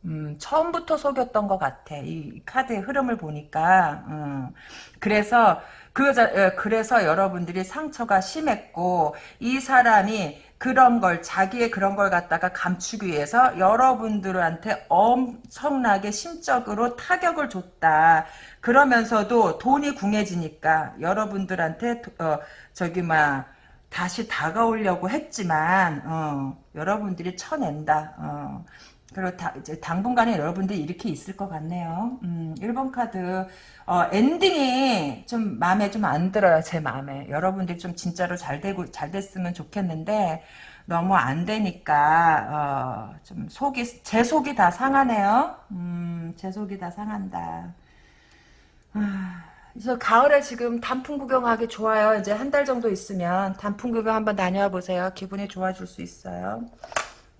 음, 처음부터 속였던 것 같아. 이 카드의 흐름을 보니까. 음, 그래서 그 여자, 그래서 여러분들이 상처가 심했고 이 사람이 그런 걸 자기의 그런 걸 갖다가 감추기 위해서 여러분들한테 엄청나게 심적으로 타격을 줬다. 그러면서도 돈이 궁해지니까 여러분들한테 어, 저기 막 다시 다가오려고 했지만 어, 여러분들이 쳐낸다. 어. 그리고 다, 이제 당분간에 여러분들이 이렇게 있을 것 같네요. 음, 1번 카드 어, 엔딩이 좀 마음에 좀 안 들어요. 제 마음에. 여러분들이 좀 진짜로 잘 되고 잘 됐으면 좋겠는데 너무 안 되니까 어, 좀 속이 제 속이 다 상하네요. 음, 제 속이 다 상한다. 아. 그래서 가을에 지금 단풍 구경하기 좋아요. 이제 한 달 정도 있으면 단풍 구경 한번 다녀와 보세요. 기분이 좋아질 수 있어요.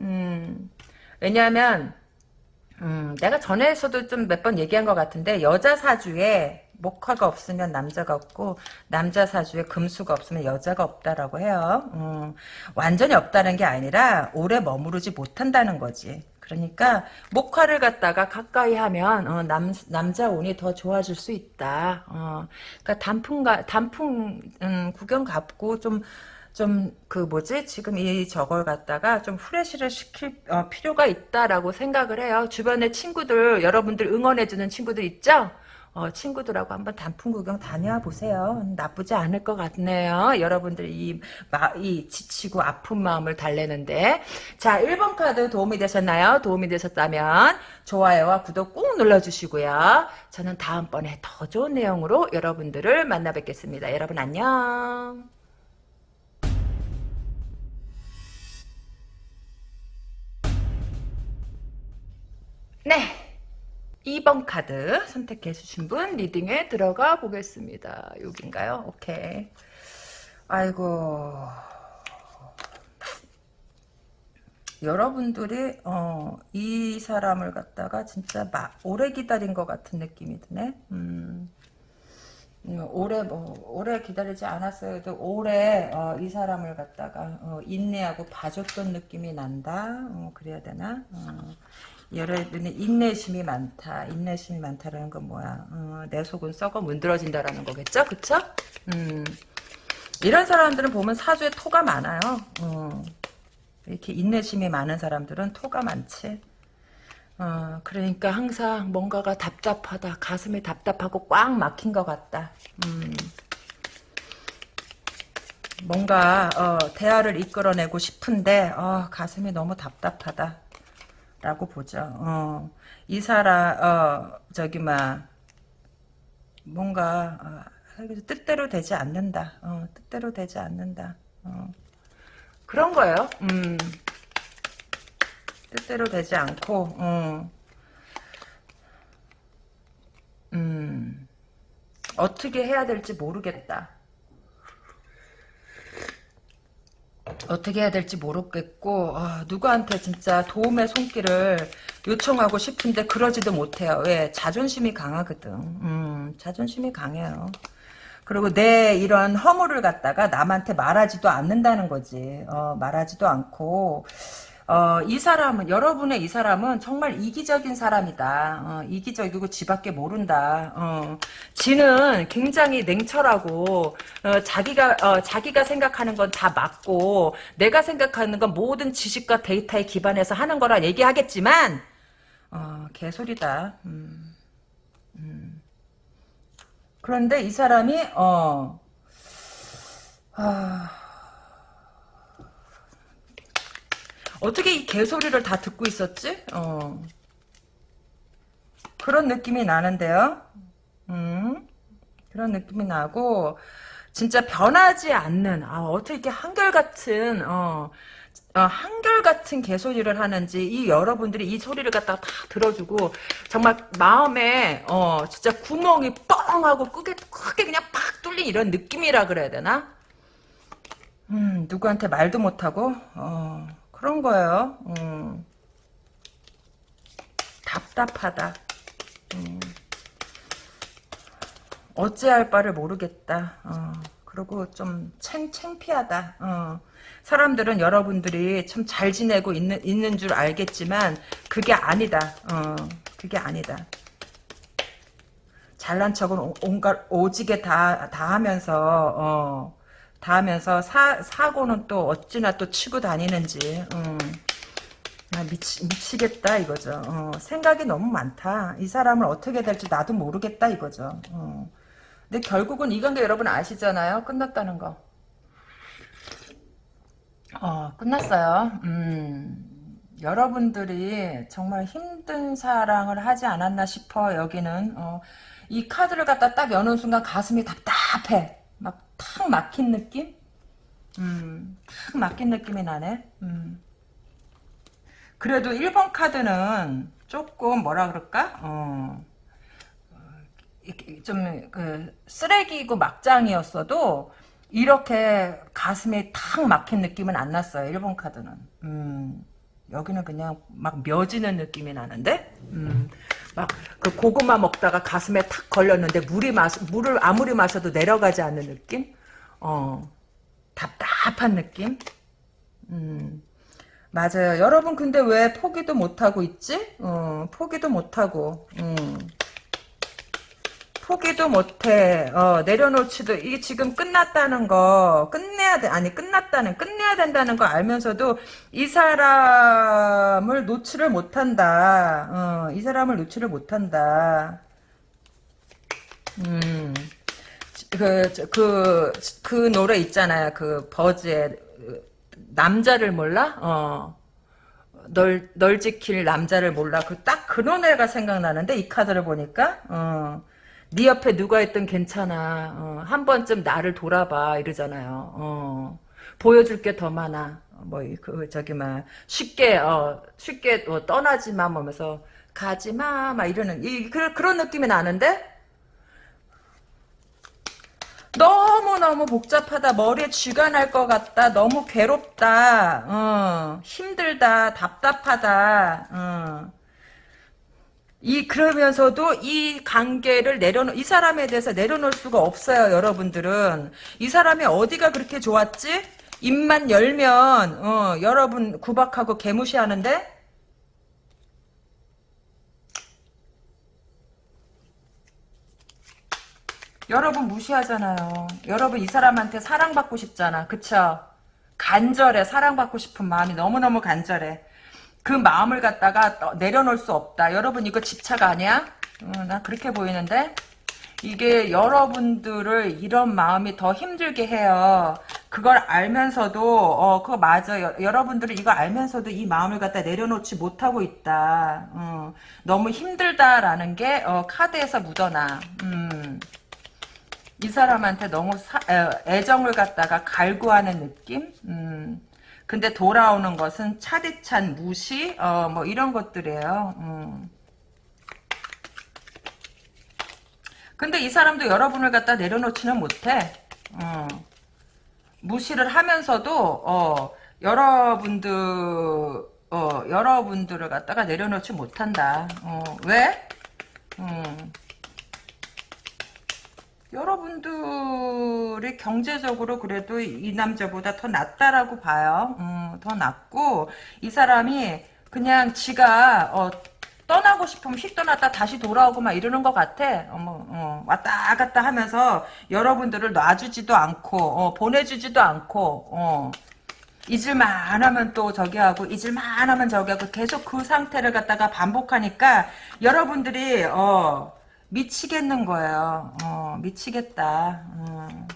음, 왜냐하면 음, 내가 전에서도 좀 몇 번 얘기한 것 같은데 여자 사주에 목화가 없으면 남자가 없고 남자 사주에 금수가 없으면 여자가 없다라고 해요. 음, 완전히 없다는 게 아니라 오래 머무르지 못한다는 거지. 그러니까 목화를 갖다가 가까이 하면 어, 남 남자 운이 더 좋아질 수 있다. 어, 그러니까 단풍 가 단풍 음, 구경 갖고 좀 좀 그 뭐지 지금 이 저걸 갖다가 좀 후레쉬를 시킬 어, 필요가 있다라고 생각을 해요. 주변에 친구들 여러분들 응원해주는 친구들 있죠? 어, 친구들하고 한번 단풍 구경 다녀와 보세요. 나쁘지 않을 것 같네요. 여러분들 이, 마, 이 지치고 아픈 마음을 달래는데. 자, 1번 카드 도움이 되셨나요? 도움이 되셨다면 좋아요와 구독 꾹 눌러주시고요. 저는 다음번에 더 좋은 내용으로 여러분들을 만나 뵙겠습니다. 여러분 안녕. 네. 2번 카드 선택해 주신 분 리딩에 들어가 보겠습니다. 여긴가요? 오케이. 아이고. 여러분들이 어, 이 사람을 갖다가 진짜 막 오래 기다린 것 같은 느낌이 드네. 음, 음, 오래 뭐 오래 기다리지 않았어도 오래 어, 이 사람을 갖다가 어, 인내하고 봐줬던 느낌이 난다. 어, 그래야 되나? 어. 여러분의 인내심이 많다. 인내심이 많다라는 건 뭐야? 어, 내 속은 썩어 문드러진다라는 거겠죠? 그쵸? 음, 이런 사람들은 보면 사주에 토가 많아요. 어, 이렇게 인내심이 많은 사람들은 토가 많지. 어, 그러니까 항상 뭔가가 답답하다. 가슴이 답답하고 꽉 막힌 것 같다. 음, 뭔가 어, 대화를 이끌어내고 싶은데 어, 가슴이 너무 답답하다. 라고 보죠. 어, 이 사람, 어, 저기, 막, 뭔가, 어, 뜻대로 되지 않는다. 어, 뜻대로 되지 않는다. 어. 그런 거예요. 음. 뜻대로 되지 않고, 어. 음. 어떻게 해야 될지 모르겠다. 어떻게 해야 될지 모르겠고 아, 누구한테 진짜 도움의 손길을 요청하고 싶은데 그러지도 못해요. 왜? 자존심이 강하거든. 음, 자존심이 강해요. 그리고 내 이런 허물을 갖다가 남한테 말하지도 않는다는 거지. 어, 말하지도 않고 어, 이 사람은 여러분의 이 사람은 정말 이기적인 사람이다. 어, 이기적이고 지밖에 모른다. 어, 지는 굉장히 냉철하고 어, 자기가 어, 자기가 생각하는 건 다 맞고 내가 생각하는 건 모든 지식과 데이터에 기반해서 하는 거라 얘기하겠지만 어, 개소리다. 음, 음. 그런데 이 사람이 어, 아. 어떻게 이 개소리를 다 듣고 있었지? 어. 그런 느낌이 나는데요. 음, 그런 느낌이 나고 진짜 변하지 않는 아 어떻게 이렇게 한결같은 어, 어, 한결같은 개소리를 하는지 이 여러분들이 이 소리를 갖다가 다 들어주고 정말 마음에 어 진짜 구멍이 뻥 하고 크게 크게 그냥 팍 뚫린 이런 느낌이라 그래야 되나? 음 누구한테 말도 못하고 어 그런 거예요. 음. 답답하다. 음. 어찌할 바를 모르겠다. 어. 그리고 좀 챙, 창피하다. 어. 사람들은 여러분들이 참 잘 지내고 있는, 있는 줄 알겠지만 그게 아니다. 어. 그게 아니다. 잘난 척은 온갖 오지게 다, 다 하면서 어. 다 하면서 사, 사고는 또 어찌나 또 치고 다니는지 음. 아, 미치, 미치겠다 이거죠. 어, 생각이 너무 많다. 이 사람을 어떻게 될지 나도 모르겠다 이거죠. 어. 근데 결국은 이 관계 여러분 아시잖아요. 끝났다는 거. 어, 끝났어요. 음, 여러분들이 정말 힘든 사랑을 하지 않았나 싶어 여기는. 어, 이 카드를 갖다 딱 여는 순간 가슴이 답답해 탁 막힌 느낌? 음, 탁 막힌 느낌이 나네. 음. 그래도 1번 카드는 조금 뭐라 그럴까? 어, 좀, 그, 쓰레기고 막장이었어도, 이렇게 가슴에 탁 막힌 느낌은 안 났어요. 1번 카드는. 음, 여기는 그냥 막 며지는 느낌이 나는데? 음, 막 그 고구마 먹다가 가슴에 탁 걸렸는데 물이 마 물을 아무리 마셔도 내려가지 않는 느낌? 어 답답한 느낌? 음 맞아요. 여러분 근데 왜 포기도 못하고 있지? 어, 포기도 못하고 음. 포기도 못해. 어, 내려놓지도 이게 지금 끝났다는 거 끝내야 돼. 아니 끝났다는 끝내야 된다는 거 알면서도 이 사람을 놓지를 못한다. 어, 이 사람을 놓지를 못한다. 음. 그, 저, 그, 그 노래 있잖아요. 그 버즈의 남자를 몰라? 어. 널, 널 지킬 남자를 몰라. 그, 딱 그 노래가 생각나는데, 이 카드를 보니까, 어. 네 옆에 누가 있든 괜찮아. 어, 한 번쯤 나를 돌아봐. 이러잖아요. 어. 보여줄 게 더 많아. 뭐, 그, 저기, 막, 쉽게, 어, 쉽게, 어, 떠나지 마. 뭐 하면서, 가지 마. 막 이러는, 이, 그, 그런 느낌이 나는데? 너무너무 복잡하다. 머리에 쥐가 날 것 같다. 너무 괴롭다. 어, 힘들다. 답답하다. 어. 이 그러면서도 이 관계를 내려놓 이 사람에 대해서 내려놓을 수가 없어요, 여러분들은. 이 사람이 어디가 그렇게 좋았지? 입만 열면 어, 여러분 구박하고 개무시하는데 여러분 무시하잖아요. 여러분 이 사람한테 사랑받고 싶잖아. 그쵸? 간절해. 사랑받고 싶은 마음이 너무너무 간절해. 그 마음을 갖다가 내려놓을 수 없다. 여러분 이거 집착 아니야? 어, 나 그렇게 보이는데? 이게 여러분들을 이런 마음이 더 힘들게 해요. 그걸 알면서도 어 그거 맞아. 요 여러분들은 이거 알면서도 이 마음을 갖다 내려놓지 못하고 있다. 어, 너무 힘들다라는 게 어, 카드에서 묻어나. 음. 이 사람한테 너무 사, 애정을 갖다가 갈구하는 느낌? 음. 근데 돌아오는 것은 차디찬 무시? 어, 뭐 이런 것들이에요. 음. 근데 이 사람도 여러분을 갖다 내려놓지는 못해. 어. 무시를 하면서도 어, 여러분들 어, 여러분들을 갖다가 내려놓지 못한다. 어, 왜? 음. 여러분들이 경제적으로 그래도 이 남자보다 더 낫다라고 봐요. 음, 더 낫고 이 사람이 그냥 지가 어, 떠나고 싶으면 휙 떠났다 다시 돌아오고 막 이러는 것 같아. 어머, 어, 왔다 갔다 하면서 여러분들을 놔주지도 않고 어, 보내주지도 않고 어, 잊을만 하면 또 저기 하고 잊을만 하면 저기 하고 계속 그 상태를 갖다가 반복하니까 여러분들이 어, 미치겠는 거예요. 어, 미치겠다. 어.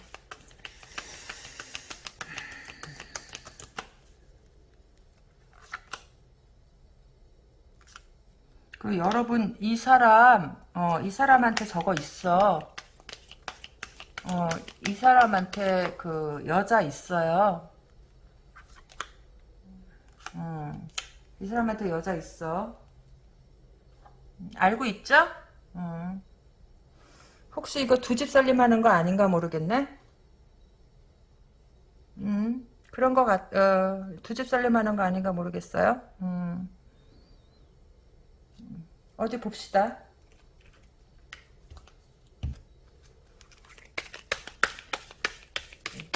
그 여러분 이 사람 어, 이 사람한테 저거 있어. 어, 이 사람한테 그 여자 있어요. 음, 이 사람한테 여자 있어. 알고 있죠? 음. 혹시 이거 두 집 살림하는 거 아닌가 모르겠네. 음, 그런 거 같, 어, 두 집 살림하는 거 아닌가 모르겠어요. 음. 어디 봅시다.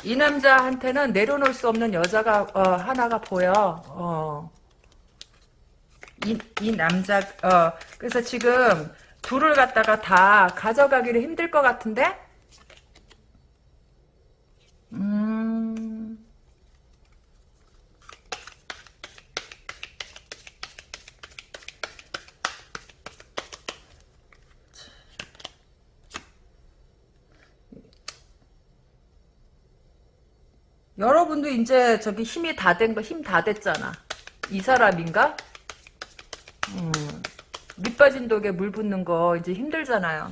이 남자한테는 내려놓을 수 없는 여자가 어, 하나가 보여. 어. 이, 이 남자 어 그래서 지금 둘을 갖다가 다 가져가기를 힘들 것 같은데? 음. 여러분도 이제 저기 힘이 다 된 거, 힘 다 됐잖아. 이 사람인가? 음. 밑 빠진 독에 물 붓는 거 이제 힘들잖아요.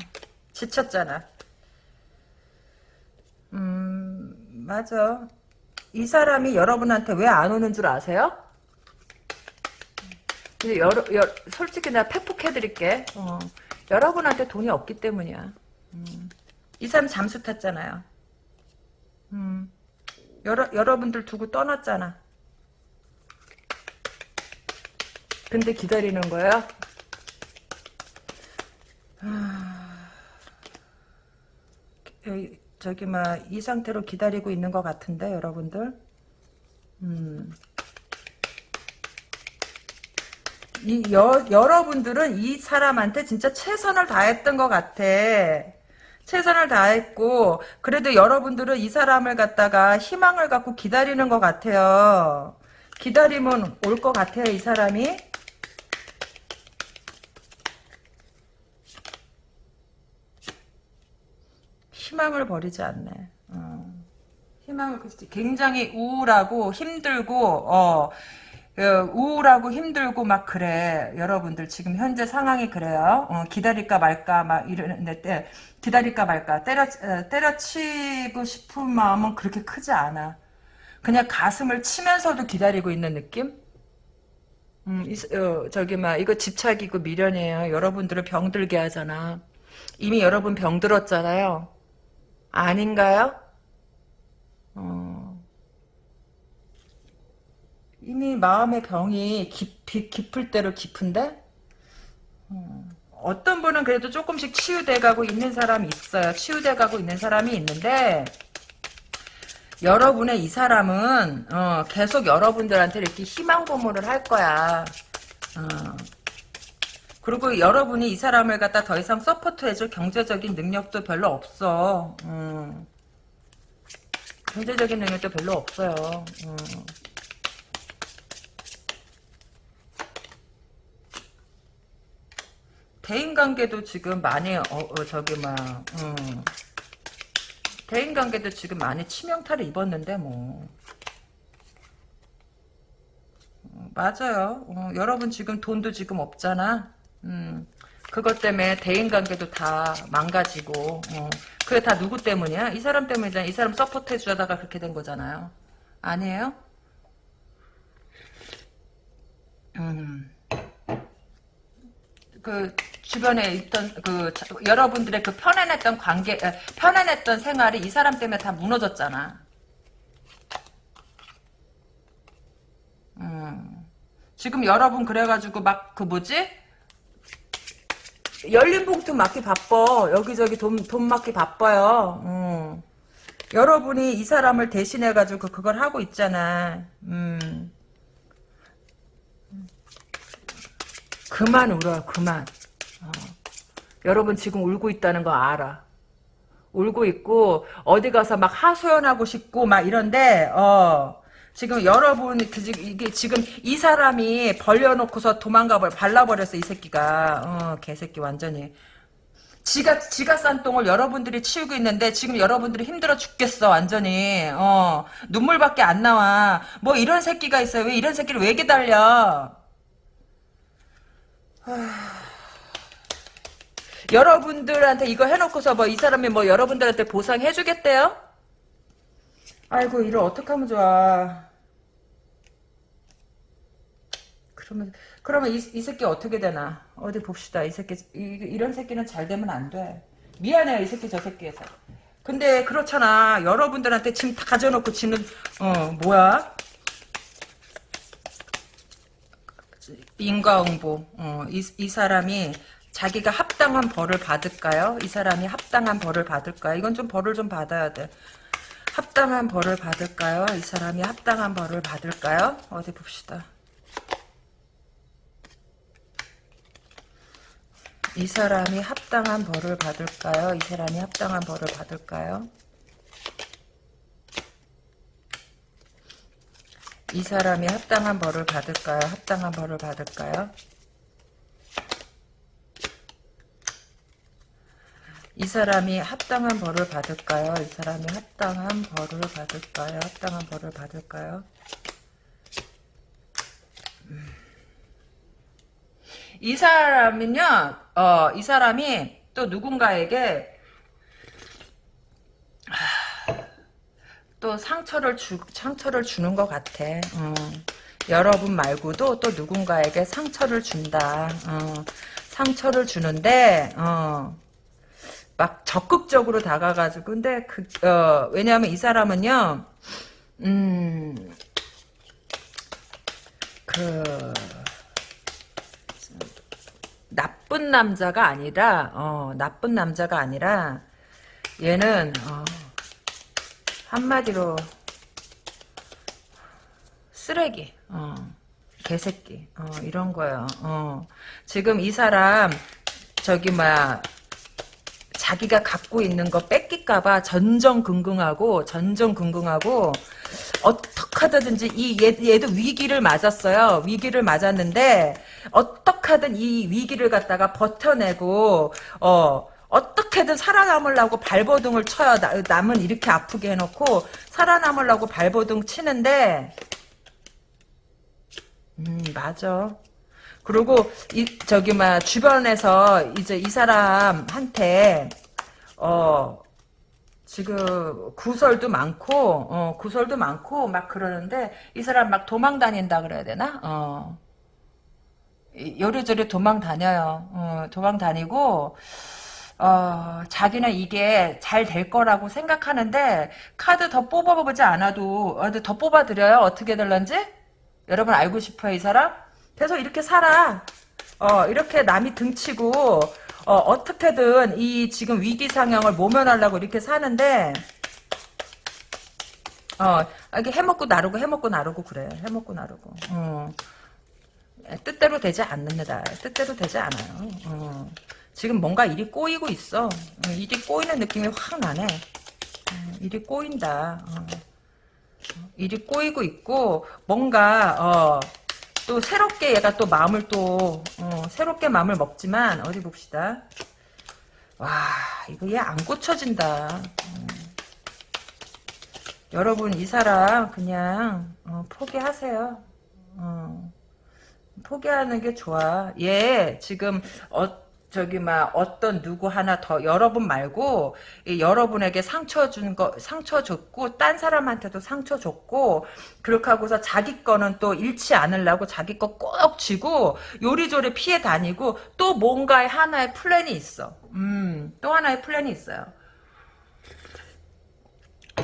지쳤잖아. 음, 맞아. 이 사람이 여러분한테 왜 안 오는 줄 아세요? 여러, 여, 솔직히 내가 팩폭해드릴게. 어, 여러분한테 돈이 없기 때문이야. 음, 이 사람 잠수 탔잖아요. 음, 여러, 여러분들 두고 떠났잖아. 근데 기다리는 거야? 저기 막 이 상태로 기다리고 있는 것 같은데 여러분들 음. 이 여, 여러분들은 이 사람한테 진짜 최선을 다했던 것 같아. 최선을 다했고 그래도 여러분들은 이 사람을 갖다가 희망을 갖고 기다리는 것 같아요. 기다리면 올 것 같아요, 이 사람이. 희망을 버리지 않네. 어. 희망을 굉장히 우울하고 힘들고 어 어, 우울하고 힘들고 막 그래. 여러분들 지금 현재 상황이 그래요. 어, 기다릴까 말까 막 이러는데 때 기다릴까 말까 때려 어, 때려치고 싶은 마음은 그렇게 크지 않아. 그냥 가슴을 치면서도 기다리고 있는 느낌? 음, 이, 어, 저기 막 이거 집착이고 미련이에요. 여러분들을 병들게 하잖아. 이미 여러분 병들었잖아요 아닌가요? 어. 이미 마음의 병이 깊이, 깊을 대로 깊은데? 어. 어떤 분은 그래도 조금씩 치유돼가고 있는 사람이 있어요. 치유돼가고 있는 사람이 있는데, 여러분의 이 사람은, 어, 계속 여러분들한테 이렇게 희망 고문을 할 거야. 어. 그리고 여러분이 이 사람을 갖다 더 이상 서포트해줄 경제적인 능력도 별로 없어. 음. 경제적인 능력도 별로 없어요. 음. 대인관계도 지금 많이 어, 어, 저기 막 음. 대인관계도 지금 많이 치명타를 입었는데 뭐 어, 맞아요. 어, 여러분 지금 돈도 지금 없잖아. 음, 그것 때문에 대인관계도 다 망가지고 어, 그게 다 누구 때문이야? 이 사람 때문이잖아. 이 사람 support 해주다가 그렇게 된 거잖아요. 아니에요? 음. 그 주변에 있던 그 여러분들의 그 편안했던 관계 편안했던 생활이 이 사람 때문에 다 무너졌잖아. 음. 지금 여러분 그래가지고 막 그 뭐지? 열린 봉투 맞기 바빠. 여기저기 돈, 돈 맞기 바빠요. 음. 여러분이 이 사람을 대신해가지고 그걸 하고 있잖아. 음. 그만 울어, 그만. 어. 여러분 지금 울고 있다는 거 알아. 울고 있고, 어디 가서 막 하소연하고 싶고, 막 이런데, 어. 지금 여러분 그 이게 지금 이 사람이 벌려놓고서 도망가 버 발라버렸어 이 새끼가. 어 개새끼 완전히. 지가 지가 싼 똥을 여러분들이 치우고 있는데 지금 여러분들이 힘들어 죽겠어 완전히. 어 눈물밖에 안 나와. 뭐 이런 새끼가 있어요. 왜 이런 새끼를 왜 기다려? 여러분들한테 이거 해놓고서 뭐 이 사람이 뭐 여러분들한테 보상해주겠대요? 아이고 이를 어떻게 하면 좋아. 그러면 그러면 이, 이 새끼 어떻게 되나 어디 봅시다. 이 새끼 이, 런 새끼는 잘 되면 안 돼. 미안해요 이 새끼 저 새끼에서. 근데 그렇잖아. 여러분들한테 짐 다 가져놓고 지는 어 뭐야? 인과응보. 어, 이, 이 사람이 자기가 합당한 벌을 받을까요? 이 사람이 합당한 벌을 받을까요? 이건 좀 벌을 좀 받아야 돼. 합당한 벌을 받을까요? 이 사람이 합당한 벌을 받을까요? 어디 봅시다. 이 사람이 합당한 벌을 받을까요? 이 사람이 합당한 벌을 받을까요? 이 사람이 합당한 벌을 받을까요? 합당한 벌을 받을까요? 이 사람이 합당한 벌을 받을까요? 이 사람이 합당한 벌을 받을까요? 합당한 벌을 받을까요? 음. 이 사람은요, 어, 이 사람이 또 누군가에게 또 상처를 주, 상처를 주는 것 같아. 어. 여러분 말고도 또 누군가에게 상처를 준다. 어. 상처를 주는데, 어. 막 적극적으로 다가가지고 근데 그 어, 왜냐하면 이 사람은요 음 그 나쁜 남자가 아니라 어 나쁜 남자가 아니라 얘는 어, 한마디로 쓰레기 어, 개새끼. 어, 이런 거예요. 어. 지금 이 사람, 저기, 뭐야, 자기가 갖고 있는 거 뺏길까봐 전전긍긍하고, 전전긍긍하고, 어떻게 하든지 이 얘, 얘도 위기를 맞았어요. 위기를 맞았는데, 어떻게 하든 이 위기를 갖다가 버텨내고, 어, 어떻게든 살아남으려고 발버둥을 쳐요. 나, 남은 이렇게 아프게 해놓고, 살아남으려고 발버둥 치는데, 음, 맞아. 그리고 이 저기 막 주변에서 이제 이 사람한테 어 지금 구설도 많고 어 구설도 많고 막 그러는데 이 사람 막 도망 다닌다 그래야 되나? 어. 이- 요리조리 도망 다녀요. 어, 도망 다니고 어, 자기는 이게 잘 될 거라고 생각하는데 카드 더 뽑아보지 않아도 어, 더 뽑아드려요. 어떻게 될런지? 여러분 알고 싶어요, 이 사람? 계속 이렇게 살아. 어, 이렇게 남이 등치고, 어, 어떻게든 이 지금 위기 상황을 모면하려고 이렇게 사는데, 어, 이렇게 해먹고 나르고 해먹고 나르고 그래. 해먹고 나르고. 어. 뜻대로 되지 않는다. 뜻대로 되지 않아요. 어. 지금 뭔가 일이 꼬이고 있어. 어, 일이 꼬이는 느낌이 확 나네. 어, 일이 꼬인다. 어. 일이 꼬이고 있고 뭔가 어, 또 새롭게 얘가 또 마음을 또 어, 새롭게 마음을 먹지만 어디 봅시다. 와 이거 얘 안 고쳐진다. 음. 여러분 이 사람 그냥 어, 포기하세요. 어, 포기하는 게 좋아. 얘 지금 어, 저기 막 어떤 누구 하나 더 여러분 말고 이 여러분에게 상처 준 거 상처 줬고 딴 사람한테도 상처 줬고 그렇게 하고서 자기 거는 또 잃지 않으려고 자기 거 꼭 쥐고 요리조리 피해 다니고 또 뭔가의 하나의 플랜이 있어. 음, 또 하나의 플랜이 있어요.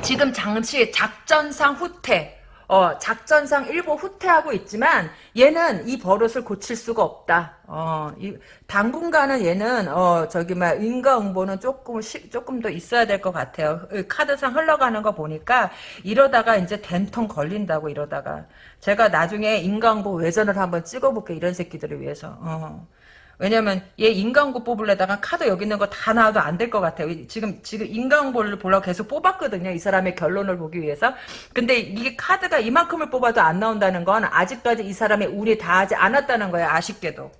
지금 장치 작전상 후퇴. 어, 작전상 일부 후퇴하고 있지만 얘는 이 버릇을 고칠 수가 없다. 어, 이, 당분간은 얘는 어, 저기 막 인과응보는 조금 시, 조금 더 있어야 될 것 같아요. 이 카드상 흘러가는 거 보니까 이러다가 이제 된통 걸린다고 이러다가 제가 나중에 인과응보 외전을 한번 찍어볼게 이런 새끼들을 위해서. 어. 왜냐면 얘 인간고 뽑으려다가 카드 여기 있는 거 다 나와도 안 될 것 같아요. 지금 지금 인간고를 보려고 계속 뽑았거든요. 이 사람의 결론을 보기 위해서. 근데 이게 카드가 이만큼을 뽑아도 안 나온다는 건 아직까지 이 사람의 운이 다하지 않았다는 거예요. 아쉽게도.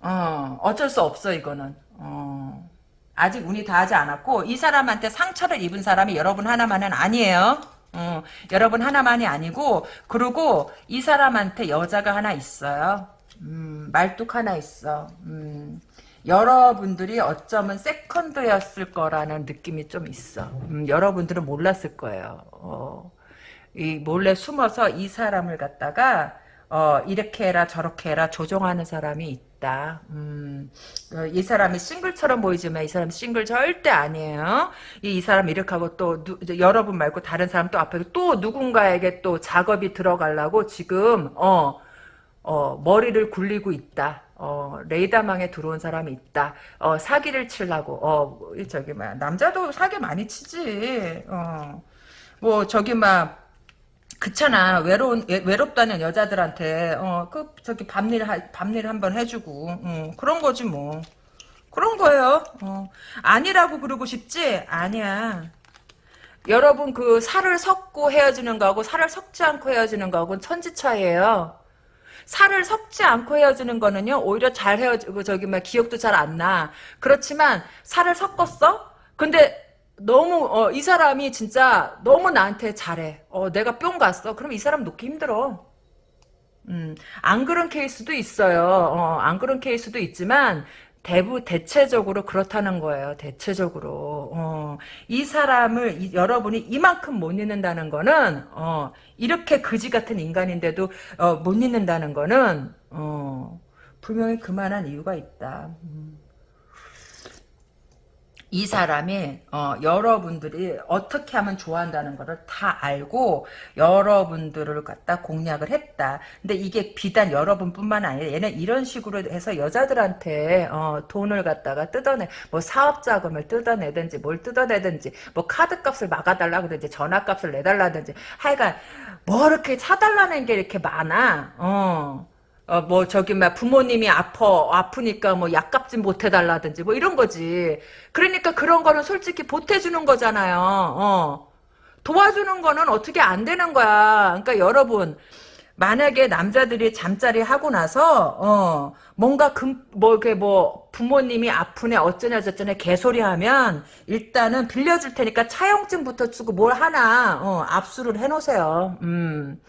어, 어쩔 수 없어 이거는. 어. 아직 운이 다하지 않았고 이 사람한테 상처를 입은 사람이 여러분 하나만은 아니에요. 어, 여러분 하나만이 아니고 그리고 이 사람한테 여자가 하나 있어요. 음, 말뚝 하나 있어. 음, 여러분들이 어쩌면 세컨드였을 거라는 느낌이 좀 있어. 음, 여러분들은 몰랐을 거예요. 어, 이 몰래 숨어서 이 사람을 갖다가 어, 이렇게 해라 저렇게 해라 조종하는 사람이 있다. 음, 어, 이 사람이 싱글처럼 보이지만 이 사람 싱글 절대 아니에요. 이, 이 사람 이렇게 하고 또 누, 여러분 말고 다른 사람 또 앞에 또 누군가에게 또 작업이 들어가려고 지금 어 어, 머리를 굴리고 있다. 어, 레이더망에 들어온 사람이 있다. 어, 사기를 치려고. 어, 저기, 막, 남자도 사기 많이 치지. 어, 뭐, 저기, 막, 그렇잖아. 외로운, 외, 외롭다는 여자들한테, 어, 그, 저기, 밤일, 밤일 한번 해주고, 어, 그런 거지, 뭐. 그런 거예요. 어. 아니라고 그러고 싶지? 아니야. 여러분, 그, 살을 섞고 헤어지는 거하고, 살을 섞지 않고 헤어지는 거하고는 천지 차이에요. 살을 섞지 않고 헤어지는 거는요, 오히려 잘 헤어지고, 저기, 막, 기억도 잘 안 나. 그렇지만, 살을 섞었어? 근데, 너무, 어, 이 사람이 진짜 너무 나한테 잘해. 어, 내가 뿅 갔어. 그럼 이 사람 놓기 힘들어. 음, 안 그런 케이스도 있어요. 어, 안 그런 케이스도 있지만, 대부 대체적으로 그렇다는 거예요. 대체적으로 어, 이 사람을 이, 여러분이 이만큼 못 잊는다는 거는 어, 이렇게 그지 같은 인간인데도 어, 못 잊는다는 거는 어, 분명히 그만한 이유가 있다. 음. 이 사람이 어, 여러분들이 어떻게 하면 좋아한다는 것을 다 알고 여러분들을 갖다 공략을 했다. 근데 이게 비단 여러분뿐만 아니라 얘는 이런 식으로 해서 여자들한테 어, 돈을 갖다가 뜯어내 뭐 사업 자금을 뜯어내든지 뭘 뜯어내든지 뭐 카드값을 막아달라 그러든지 전화값을 내달라든지 하여간 뭐 이렇게 사달라는 게 이렇게 많아. 어. 어, 뭐, 저기, 막, 부모님이 아파, 아프니까 뭐, 약값 좀 보태달라든지, 뭐, 이런 거지. 그러니까 그런 거는 솔직히 보태주는 거잖아요, 어. 도와주는 거는 어떻게 안 되는 거야. 그러니까 여러분, 만약에 남자들이 잠자리 하고 나서, 어, 뭔가 금, 뭐, 이렇게 뭐, 부모님이 아프네, 어쩌냐, 저쩌냐, 개소리 하면, 일단은 빌려줄 테니까 차용증부터 쓰고 뭘 하나, 어, 압수를 해놓으세요. 음.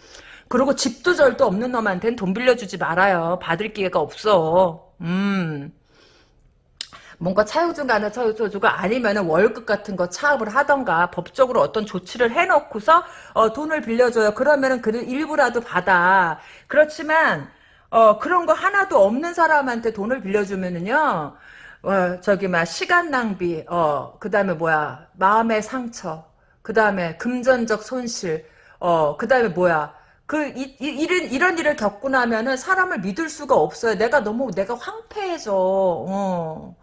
그리고 집도 절도 없는 놈한테는 돈 빌려주지 말아요. 받을 기회가 없어. 음. 뭔가 차용증 가는 차용주가 아니면은 월급 같은 거 차업을 하던가 법적으로 어떤 조치를 해놓고서 어, 돈을 빌려줘요. 그러면은 그 일부라도 받아. 그렇지만 어, 그런 거 하나도 없는 사람한테 돈을 빌려주면은요. 어, 저기 막 시간 낭비, 어, 그다음에 뭐야 마음의 상처, 그다음에 금전적 손실, 어, 그다음에 뭐야 그, 이, 이, 이런, 이런 일을 겪고 나면은 사람을 믿을 수가 없어요. 내가 너무, 내가 황폐해져. 어.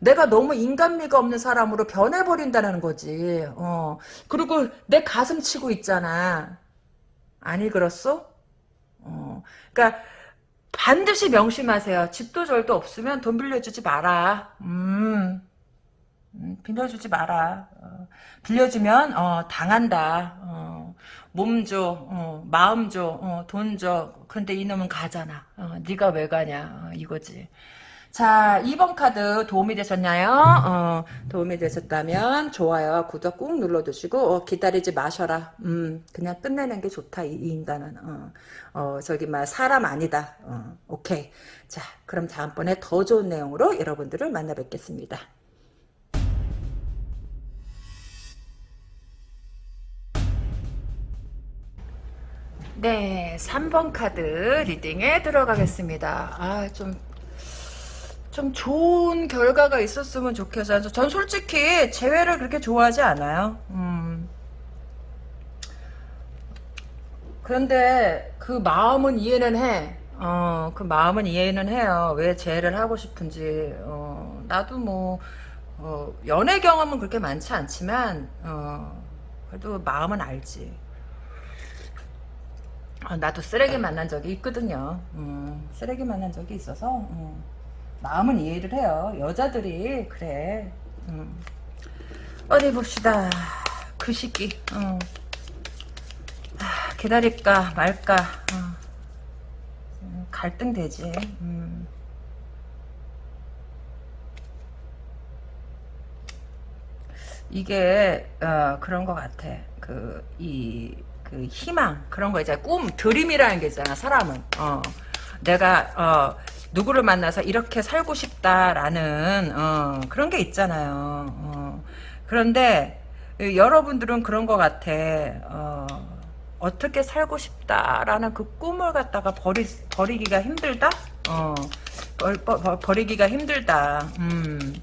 내가 너무 인간미가 없는 사람으로 변해버린다는 거지. 어. 그리고 내 가슴 치고 있잖아. 아니, 그렇소? 어. 그니까, 반드시 명심하세요. 집도 절도 없으면 돈 빌려주지 마라. 음. 음, 빌려주지 마라. 어, 빌려주면 어, 당한다. 어, 몸 줘, 어, 마음 줘, 어, 돈 줘. 근데 이놈은 가잖아. 어, 네가 왜 가냐 이거지. 자, 2번 카드 도움이 되셨나요? 어, 도움이 되셨다면 좋아요, 구독 꾹 눌러두시고 어, 기다리지 마셔라. 음, 그냥 끝내는 게 좋다. 이, 이 인간은 어, 어, 저기 막 사람 아니다. 어, 오케이. 자, 그럼 다음번에 더 좋은 내용으로 여러분들을 만나 뵙겠습니다. 네, 3번 카드 리딩에 들어가겠습니다. 아, 좀, 좀 좋은 결과가 있었으면 좋겠어요. 전 솔직히 재회를 그렇게 좋아하지 않아요. 음. 그런데 그 마음은 이해는 해. 어, 그 마음은 이해는 해요. 왜 재회를 하고 싶은지. 어, 나도 뭐, 어, 연애 경험은 그렇게 많지 않지만, 어, 그래도 마음은 알지. 아, 나도 쓰레기 만난 적이 있거든요. 음, 쓰레기 만난 적이 있어서 음, 마음은 이해를 해요. 여자들이 그래. 음. 어디 봅시다. 그 시기. 어. 아, 기다릴까 말까. 어. 음, 갈등 되지. 음. 이게 어, 그런 것 같아. 그 이 그 희망 그런 거 있잖아 꿈 dream이라는 게 있잖아 사람은. 어. 내가 어 누구를 만나서 이렇게 살고 싶다라는 어 그런 게 있잖아요. 어. 그런데 여러분들은 그런 것 같아. 어 어떻게 살고 싶다라는 그 꿈을 갖다가 버리 버리기가 힘들다? 어. 버, 버, 버리기가 힘들다. 음.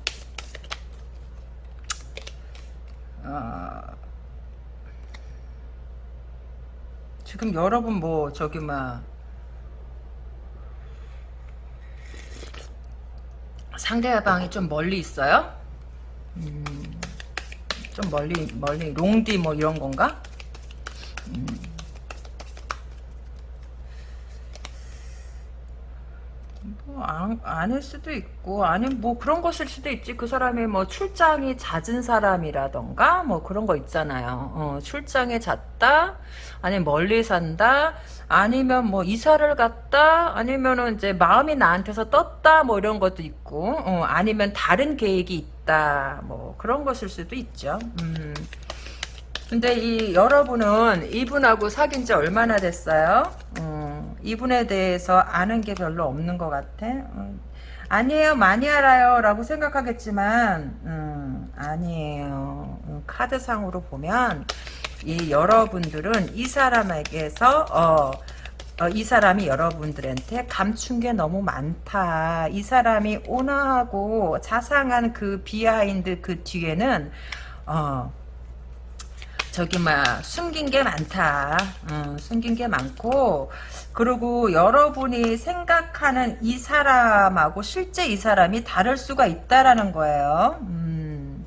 어, 지금 여러분 뭐 저기 막 상대방이 좀 멀리 있어요? 음, 좀 멀리 멀리 롱디 뭐 이런 건가? 음. 안, 아닐 수도 있고, 아니면 뭐 그런 것일 수도 있지. 그 사람이 뭐 출장이 잦은 사람이라던가, 뭐 그런 거 있잖아요. 어, 출장에 잦다, 아니면 멀리 산다, 아니면 뭐 이사를 갔다, 아니면은 이제 마음이 나한테서 떴다, 뭐 이런 것도 있고, 어, 아니면 다른 계획이 있다, 뭐 그런 것일 수도 있죠. 음. 근데 이 여러분은 이분하고 사귄 지 얼마나 됐어요? 음, 이분에 대해서 아는 게 별로 없는 것 같아. 음, 아니에요, 많이 알아요. 라고 생각하겠지만, 음, 아니에요. 음, 카드상으로 보면, 이 여러분들은 이 사람에게서, 어, 어, 이 사람이 여러분들한테 감춘 게 너무 많다. 이 사람이 온화하고 자상한 그 behind 그 뒤에는 어 저기 막 숨긴 게 많다. 어, 숨긴 게 많고 그리고 여러분이 생각하는 이 사람하고 실제 이 사람이 다를 수가 있다라는 거예요. 음.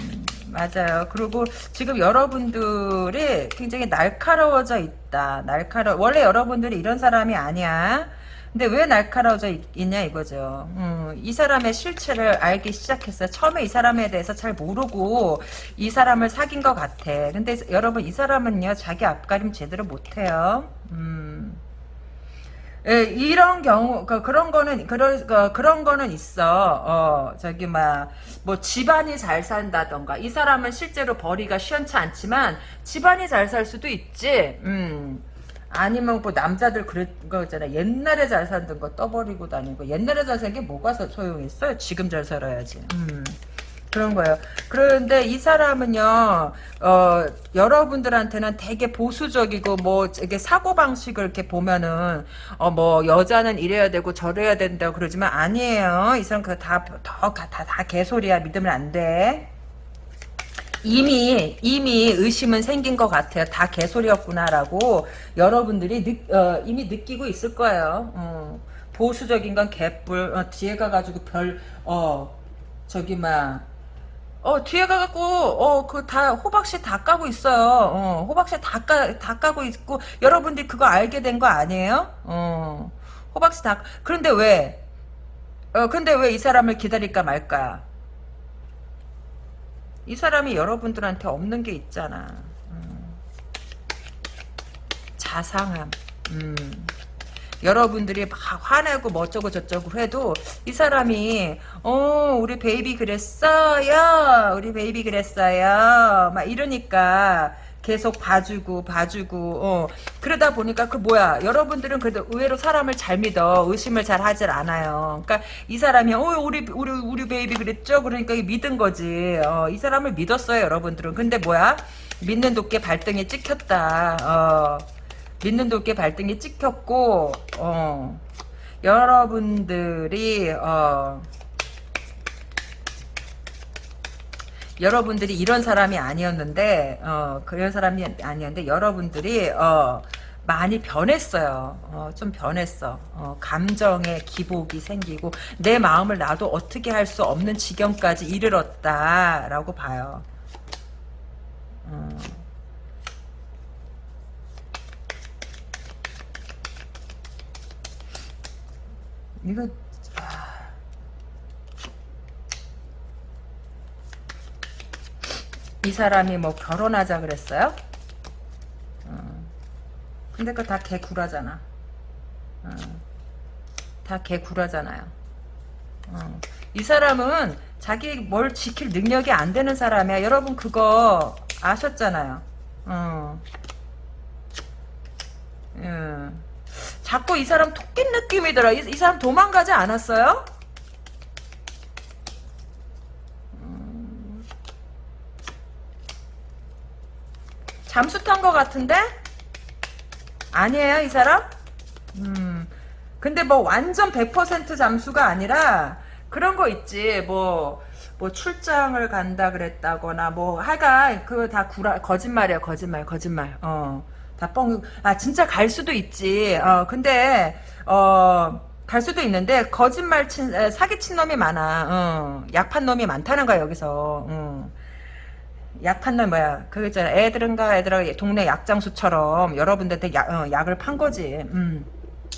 음, 맞아요. 그리고 지금 여러분들이 굉장히 날카로워져 있다. 날카로 원래 여러분들이 이런 사람이 아니야. 근데 왜 날카로워져 있, 냐 이거죠. 음, 이 사람의 실체를 알기 시작했어요. 처음에 이 사람에 대해서 잘 모르고 이 사람을 사귄 것 같아. 근데 여러분 이 사람은요 자기 앞가림 제대로 못해요. 음. 예, 이런 경우 그, 그런 거는 그런 그, 그런 거는 있어. 어 저기 막 뭐 집안이 잘 산다던가 이 사람은 실제로 벌이가 시원치 않지만 집안이 잘 살 수도 있지. 음. 아니면 뭐 남자들 그런 거 있잖아. 옛날에 잘 살던 거 떠버리고 다니고 옛날에 잘 산 게 뭐가 소- 소용있어요? 지금 잘 살아야지. 음. 그런 거예요. 그런데 이 사람은요, 어, 여러분들한테는 되게 보수적이고, 뭐, 이게 사고방식을 이렇게 보면은, 어, 뭐, 여자는 이래야 되고, 저래야 된다고 그러지만 아니에요. 이 사람 그거 다, 더, 다, 다, 다 개소리야. 믿으면 안 돼. 이미 이미 의심은 생긴 것 같아요. 다 개소리였구나라고 여러분들이 느, 어, 이미 느끼고 있을 거예요. 어, 보수적인 건 개뿔 어, 뒤에 가가지고 별 어 저기 막 어, 뒤에 가갖고, 어, 그, 다, 호박씨 다 까고 있어요. 어, 호박씨 다 까, 다 까고 있고, 여러분들이 그거 알게 된 거 아니에요? 어, 호박씨 다, 그런데 왜, 어, 근데 왜 이 사람을 기다릴까 말까? 이 사람이 여러분들한테 없는 게 있잖아. 음. 자상함. 음. 여러분들이 막 화내고 뭐 어쩌고 저쩌고 해도 이 사람이 어 우리 baby 그랬어요 우리 baby 그랬어요 막 이러니까 계속 봐주고 봐주고 어. 그러다 보니까 그 뭐야 여러분들은 그래도 의외로 사람을 잘 믿어. 의심을 잘 하질 않아요. 그러니까 이 사람이 어 우리 우리 우리 baby 그랬죠? 그러니까 믿은 거지. 어, 이 사람을 믿었어요 여러분들은. 근데 뭐야? 믿는 도끼 발등에 찍혔다. 어. 믿는 도끼 발등에 찍혔고 어. 여러분들이 어 여러분들이 이런 사람이 아니었는데 어 그런 사람이 아니었는데 여러분들이 어 많이 변했어요. 어, 좀 변했어. 어, 감정의 기복이 생기고 내 마음을 나도 어떻게 할 수 없는 지경까지 이르렀다라고 봐요. 어. 이거 이 사람이 뭐 결혼하자 그랬어요? 어. 근데 그거 다 개구라잖아. 어. 다 개구라잖아요. 어. 이 사람은 자기 뭘 지킬 능력이 안 되는 사람이야. 여러분 그거 아셨잖아요. 어. 음. 자꾸 이 사람 토끼 느낌이 들어. 이, 이 사람 도망가지 않았어요? 잠수 탄 것 같은데? 아니에요, 이 사람? 음. 근데 뭐 완전 100% 잠수가 아니라 그런 거 있지. 뭐, 뭐 출장을 간다 그랬다거나 뭐 하여간 그거 다 구라 거짓말이야, 거짓말, 거짓말. 어. 다 뻥, 아, 진짜 갈 수도 있지. 어, 근데, 어, 갈 수도 있는데, 거짓말 친, 에, 사기 친 놈이 많아. 어, 약판 놈이 많다는 거야, 여기서. 어. 약판 놈 뭐야. 그거 있잖아. 애들은가, 애들아, 동네 약장수처럼 여러분들한테 약, 어, 약을 판 거지. 음.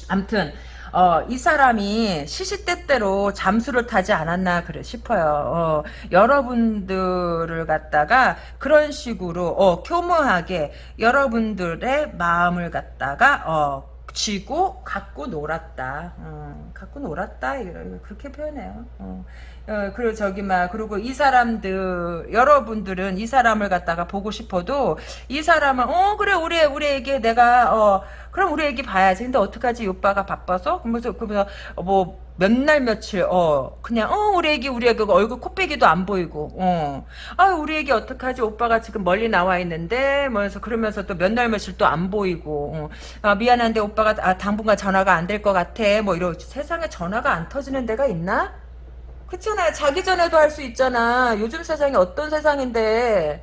암튼, 어, 이 사람이 시시때때로 잠수를 타지 않았나 그래 싶어요. 어, 여러분들을 갖다가 그런 식으로 어, 교묘하게 여러분들의 마음을 갖다가 어, 쥐고 갖고 놀았다. 어, 갖고 놀았다. 그렇게 표현해요. 어. 어, 그리고 저기 막 그리고 이 사람들 여러분들은 이 사람을 갖다가 보고 싶어도 이 사람은 어 그래 우리 우리에게 내가 어 그럼 우리 애기 봐야지. 근데 어떡하지? 이 오빠가 바빠서? 그러면서, 그러면서, 뭐, 몇 날 며칠 어 그냥 어 우리 애기 우리 애기 얼굴 코빼기도 안 보이고 어아 우리 애기 어떡하지? 오빠가 지금 멀리 나와 있는데 뭐해서 그러면서 또 몇 날 며칠 또 안 보이고 어. 아 미안한데 오빠가 아, 당분간 전화가 안 될 것 같아. 뭐 이러 세상에 전화가 안 터지는 데가 있나? 그렇잖아요. 자기 전에도 할 수 있잖아. 요즘 세상이 어떤 세상인데.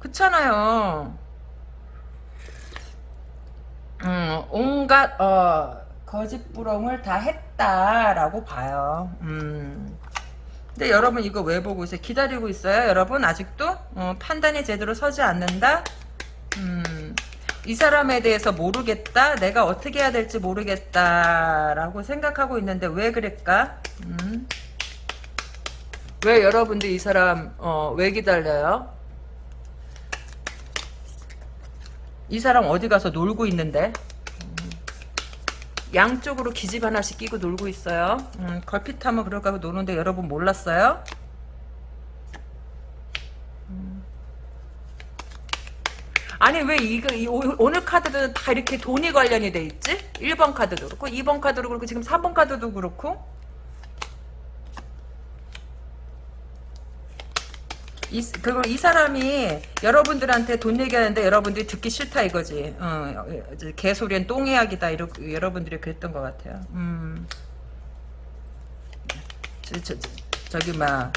그렇잖아요. 음 온갖 어 거짓부렁을 다 했다라고 봐요. 음. 근데 여러분 이거 왜 보고 있어요? 기다리고 있어요? 여러분 아직도 어, 판단이 제대로 서지 않는다? 음. 이 사람에 대해서 모르겠다? 내가 어떻게 해야 될지 모르겠다 라고 생각하고 있는데 왜 그랬까? 음. 왜 여러분들 이 사람 어, 왜 기다려요? 이 사람 어디 가서 놀고 있는데? 양쪽으로 기집 하나씩 끼고 놀고 있어요. 음, 걸핏하면 그럴까 고 노는데 여러분 몰랐어요? 음. 아니 왜 이거 이, 오늘 카드도 다 이렇게 돈이 관련이 돼 있지? 1번 카드도 그렇고 2번 카드도 그렇고 지금 3번 카드도 그렇고 이, 그리고 이 사람이 여러분들한테 돈 얘기하는데 여러분들이 듣기 싫다 이거지. 어, 개소리엔 똥이야기다 이러, 여러분들이 그랬던 것 같아요. 음. 저, 저, 저, 기막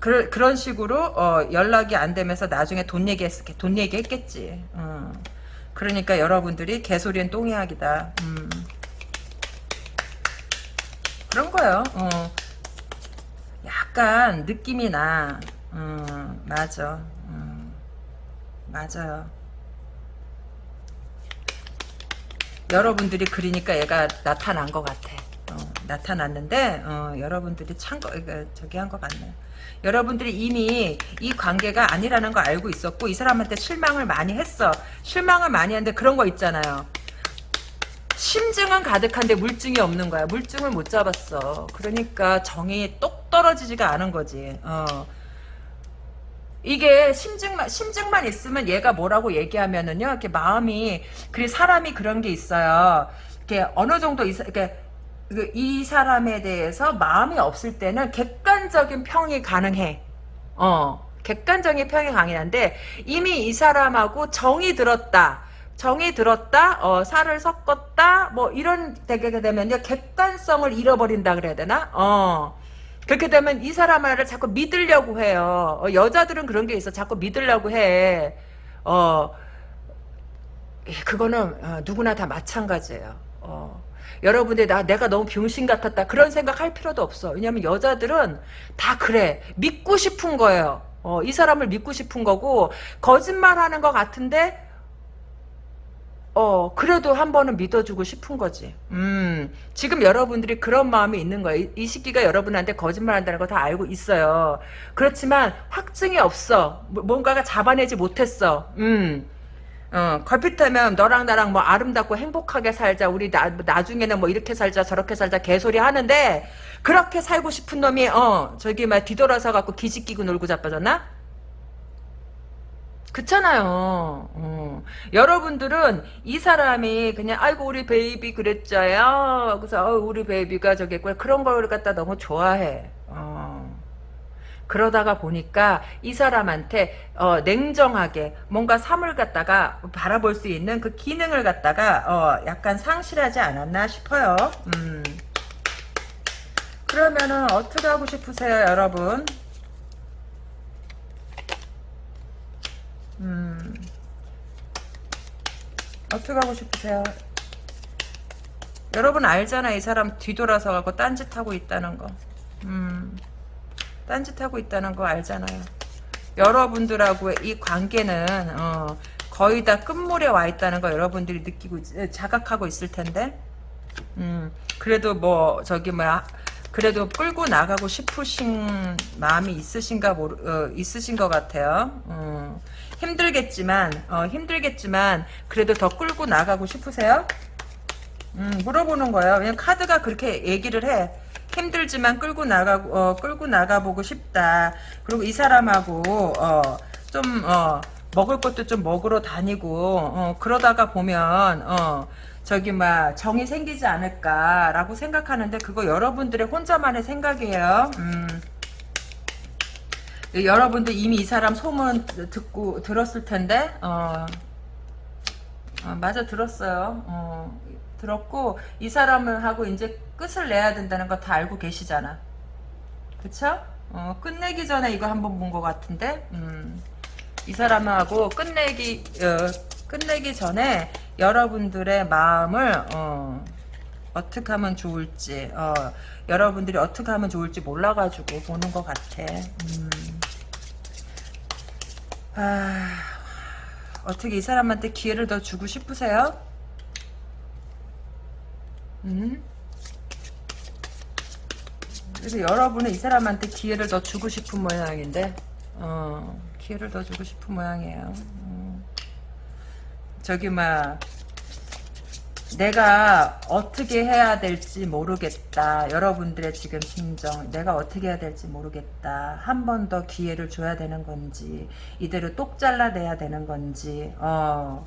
그, 그런 식으로 어, 연락이 안 되면서 나중에 돈 얘기했 돈 얘기했겠지. 어. 그러니까 여러분들이 개소리엔 똥이야기다. 음. 그런 거예요. 어. 약간 느낌이 나. 음, 맞아. 음, 맞아요. 여러분들이 그리니까 얘가 나타난 것 같아. 어, 나타났는데 어, 여러분들이 참거 저기 한 것 같네. 여러분들이 이미 이 관계가 아니라는 거 알고 있었고 이 사람한테 실망을 많이 했어. 실망을 많이 했는데 그런 거 있잖아요. 심증은 가득한데 물증이 없는 거야. 물증을 못 잡았어. 그러니까 정이 똑 떨어지지가 않은 거지. 어. 이게 심증만 심증만 있으면 얘가 뭐라고 얘기하면은요, 이렇게 마음이 그 사람이 그런 게 있어요. 이렇게 어느 정도 이렇게 그이 사람에 대해서 마음이 없을 때는 객관적인 평이 가능해. 어, 객관적인 평이 가능한데 이미 이 사람하고 정이 들었다. 정이 들었다, 어, 살을 섞었다, 뭐 이런 되게 되면요 객관성을 잃어버린다 그래야 되나? 어. 그렇게 되면 이 사람을 자꾸 믿으려고 해요. 어, 여자들은 그런 게 있어. 자꾸 믿으려고 해. 어, 그거는 어, 누구나 다 마찬가지예요. 어. 여러분들 나 내가 너무 병신 같았다 그런 생각 할 필요도 없어. 왜냐면 여자들은 다 그래. 믿고 싶은 거예요. 어, 이 사람을 믿고 싶은 거고 거짓말하는 것 같은데 어, 그래도 한 번은 믿어주고 싶은 거지. 음, 지금 여러분들이 그런 마음이 있는 거예요. 이, 이 시기가 여러분한테 거짓말 한다는 거 다 알고 있어요. 그렇지만 확증이 없어. 뭐, 뭔가가 잡아내지 못했어. 음. 어, 걸핏하면 너랑 나랑 뭐 아름답고 행복하게 살자. 우리 나, 나중에는 뭐 이렇게 살자 저렇게 살자 개소리 하는데 그렇게 살고 싶은 놈이 어 저기 막 뒤돌아서 갖고 기지 끼고 놀고 자빠졌나? 그렇잖아요. 어. 여러분들은 이 사람이 그냥 아이고 우리 베이비 그랬죠요. 그래서 어, 우리 베이비가 있고 그런 걸 갖다 너무 좋아해. 어. 그러다가 보니까 이 사람한테 어, 냉정하게 뭔가 삶을 갖다가 바라볼 수 있는 그 기능을 갖다가 어, 약간 상실하지 않았나 싶어요. 음. 그러면은 어떻게 하고 싶으세요, 여러분? 음. 어떻게 하고 싶으세요? 여러분 알잖아 이 사람 뒤돌아서 가고 딴짓하고 있다는 거 음. 딴짓하고 있다는 거 알잖아요 여러분들하고의 이 관계는 어, 거의 다 끝물에 와 있다는 거 여러분들이 느끼고 자각하고 있을 텐데 음, 그래도 뭐 저기 뭐야 그래도 끌고 나가고 싶으신 마음이 있으신가 모르 어, 있으신 것 같아요 음. 힘들겠지만 어, 힘들겠지만 그래도 더 끌고 나가고 싶으세요? 음, 물어보는 거예요. 왜냐면 카드가 그렇게 얘기를 해. 힘들지만 끌고 나가 어, 끌고 나가보고 싶다. 그리고 이 사람하고 어, 좀 어, 먹을 것도 좀 먹으러 다니고 어, 그러다가 보면 어, 저기 막 정이 생기지 않을까라고 생각하는데 그거 여러분들의 혼자만의 생각이에요. 음. 여러분들 이미 이 사람 소문 듣고 들었을 텐데 어, 어, 맞아 들었어요. 어, 들었고 이 사람을 하고 이제 끝을 내야 된다는 거 다 알고 계시잖아. 그쵸? 어, 끝내기 전에 이거 한번 본 것 같은데 음, 이 사람하고 끝내기 어, 끝내기 전에 여러분들의 마음을 어, 어떻게 하면 좋을지 어, 여러분들이 어떻게 하면 좋을지 몰라가지고 보는 것 같아. 음. 아, 어떻게 이 사람한테 기회를 더 주고 싶으세요? 음? 그래서 여러분은 이 사람한테 기회를 더 주고 싶은 모양인데, 어, 기회를 더 주고 싶은 모양이에요. 음. 저기, 막, 내가 어떻게 해야 될지 모르겠다. 여러분들의 지금 심정. 내가 어떻게 해야 될지 모르겠다. 한 번 더 기회를 줘야 되는 건지, 이대로 똑 잘라내야 되는 건지, 어.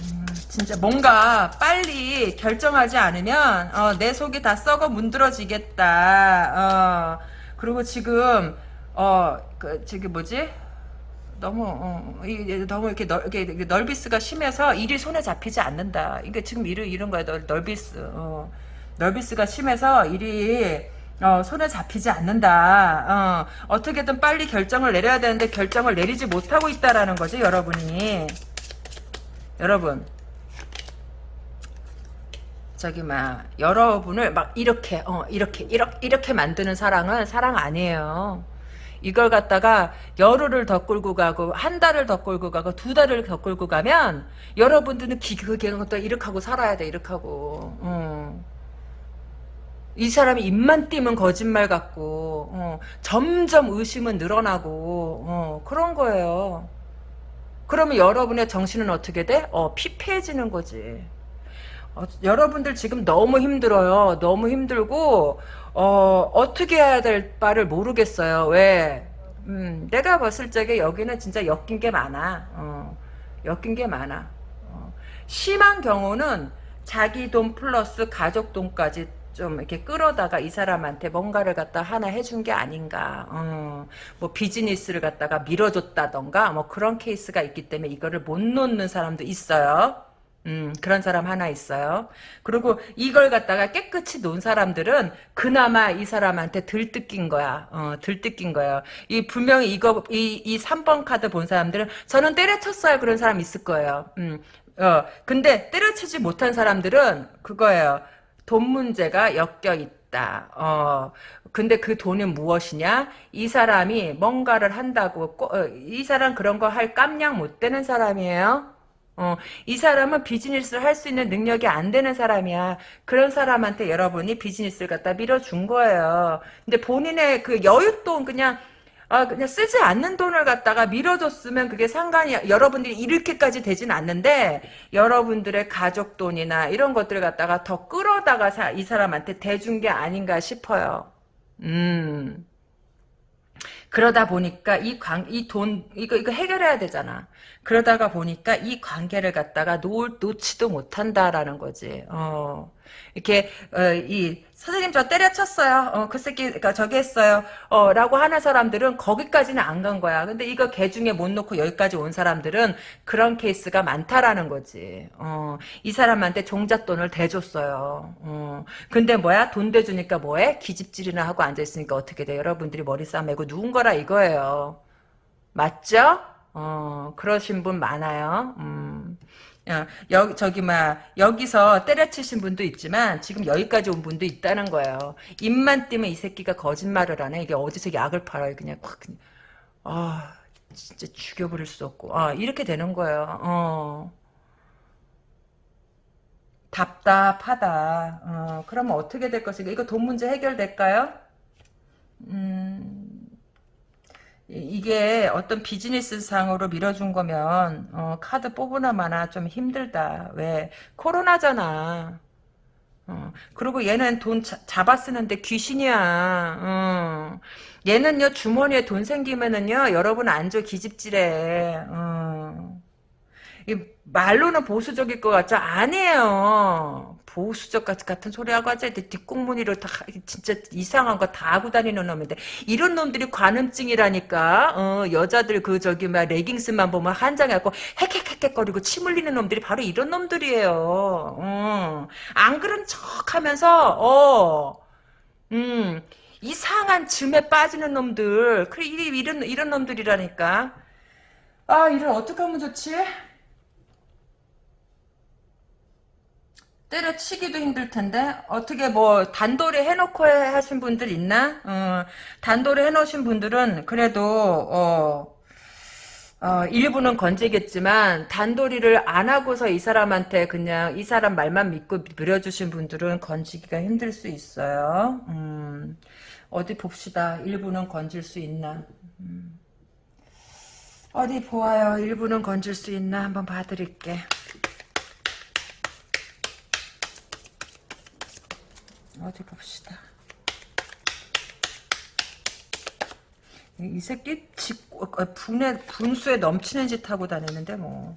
음, 진짜 뭔가 빨리 결정하지 않으면 어, 내 속이 다 썩어 문드러지겠다. 어, 그리고 지금 어 그 저기 뭐지? 너무 어, 이, 너무 이렇게, 넓, 이렇게 넓비스가 심해서 일이 손에 잡히지 않는다. 이게 지금 이런 이런 거야. 넓, 넓비스. 어, 넓비스가 심해서 일이 어, 손에 잡히지 않는다. 어, 어떻게든 빨리 결정을 내려야 되는데 결정을 내리지 못하고 있다라는 거지, 여러분이. 여러분 저기 막 여러분을 막 이렇게 어 이렇게 이렇게 이렇게 만드는 사랑은 사랑 아니에요. 이걸 갖다가 열흘을 더 끌고 가고 한 달을 더 끌고 가고 두 달을 더 끌고 가면 여러분들은 기그게 또 이렇게 하고 살아야 돼 이렇게 하고 어. 이 사람이 입만 띄면 거짓말 같고 어. 점점 의심은 늘어나고 어. 그런 거예요. 그러면 여러분의 정신은 어떻게 돼? 어, 피폐해지는 거지. 어, 여러분들 지금 너무 힘들어요. 너무 힘들고 어, 어떻게 해야 될 바를 모르겠어요. 왜? 음, 내가 봤을 적에 여기는 진짜 엮인 게 많아. 어, 엮인 게 많아. 어, 심한 경우는 자기 돈 플러스 가족 돈까지 좀 이렇게 끌어다가 이 사람한테 뭔가를 갖다 하나 해준 게 아닌가. 어, 뭐 비즈니스를 갖다가 밀어줬다던가 뭐 그런 케이스가 있기 때문에 이거를 못 놓는 사람도 있어요. 음, 그런 사람 하나 있어요. 그리고 이걸 갖다가 깨끗이 놓은 사람들은 그나마 이 사람한테 덜 뜯긴 거야. 어, 덜 뜯긴 거예요. 이 분명히 이거, 이, 이 3번 카드 본 사람들은 저는 때려쳤어요. 그런 사람 있을 거예요. 음, 어, 근데 때려치지 못한 사람들은 그거예요. 돈 문제가 엮여 있다. 어, 근데 그 돈은 무엇이냐? 이 사람이 뭔가를 한다고, 어, 이 사람 그런 거 할 깜냥 못 되는 사람이에요. 어, 이 사람은 비즈니스를 할 수 있는 능력이 안 되는 사람이야. 그런 사람한테 여러분이 비즈니스를 갖다 밀어준 거예요. 근데 본인의 그 여윳돈 그냥 아, 그냥 쓰지 않는 돈을 갖다가 밀어줬으면 그게 상관이, 여러분들이 이렇게까지 되진 않는데, 여러분들의 가족 돈이나 이런 것들을 갖다가 더 끌어다가 사, 이 사람한테 대준 게 아닌가 싶어요. 음. 그러다 보니까 이 관, 이 돈, 이거, 이거 해결해야 되잖아. 그러다가 보니까 이 관계를 갖다가 놓, 놓지도 못한다라는 거지. 어. 이렇게, 어, 이, 선생님 저 때려쳤어요. 어, 그 새끼, 그니까 저기 했어요. 어, 라고 하는 사람들은 거기까지는 안 간 거야. 근데 이거 개 중에 못 놓고 여기까지 온 사람들은 그런 케이스가 많다라는 거지. 어, 이 사람한테 종잣돈을 대줬어요. 어, 근데 뭐야? 돈 대주니까 뭐해? 기집질이나 하고 앉아있으니까 어떻게 돼? 여러분들이 머리 싸매고 누운 거라 이거예요. 맞죠? 어, 그러신 분 많아요. 음. 여, 저기, 막, 여기서 때려치신 분도 있지만, 지금 여기까지 온 분도 있다는 거예요. 입만 띄면 이 새끼가 거짓말을 하네. 이게 어디서 약을 팔아요. 그냥 확, 그냥. 아, 진짜 죽여버릴 수 없고. 아, 이렇게 되는 거예요. 어. 답답하다. 어, 그러면 어떻게 될 것인가? 이거 돈 문제 해결될까요? 음, 이게 어떤 비즈니스 상으로 밀어준 거면 어, 카드 뽑으나 마나 좀 힘들다. 왜 코로나잖아. 어, 그리고 얘는 돈 자, 잡아 쓰는데 귀신이야. 어. 얘는요 주머니에 돈 생기면은요 여러분 안줘 기집질해. 어. 이 말로는 보수적일 것 같죠? 아니에요. 보수적 같은 소리하고 하자. 뒷공무니로 다 진짜 이상한 거 다 하고 다니는 놈인데 이런 놈들이 관음증이라니까. 어, 여자들 그 저기 막 레깅스만 보면 한장해갖고 헥헥헥헥거리고 침 흘리는 놈들이 바로 이런 놈들이에요. 어. 안 그런 척하면서 어, 음 이상한 즘에 빠지는 놈들. 그래 이런 이런 놈들이라니까. 아 이를 어떻게 하면 좋지? 때려치기도 힘들 텐데 어떻게 뭐 단돌이 해놓고 하신 분들 있나? 어, 단돌이 해놓으신 분들은 그래도 어, 어, 일부는 건지겠지만 단돌이를 안 하고서 이 사람한테 그냥 이 사람 말만 믿고 밀어주신 분들은 건지기가 힘들 수 있어요. 음, 어디 봅시다. 일부는 건질 수 있나? 음. 어디 보아요. 일부는 건질 수 있나? 한번 봐드릴게. 어디 봅시다. 이 새끼 집 어, 분에 분수에 넘치는 짓 하고 다니는데 뭐.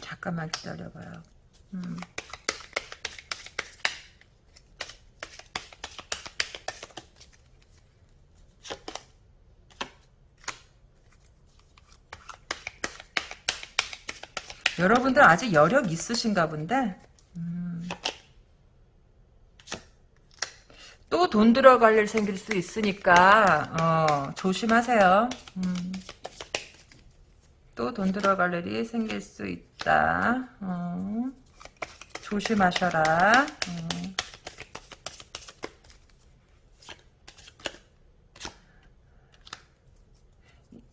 잠깐만 기다려봐요. 음. 여러분들 아직 여력 있으신가 본데 음. 또돈 들어갈 일 생길 수 있으니까 어, 조심하세요 음. 또돈 들어갈 일이 생길 수 있다 어. 조심하셔라 어.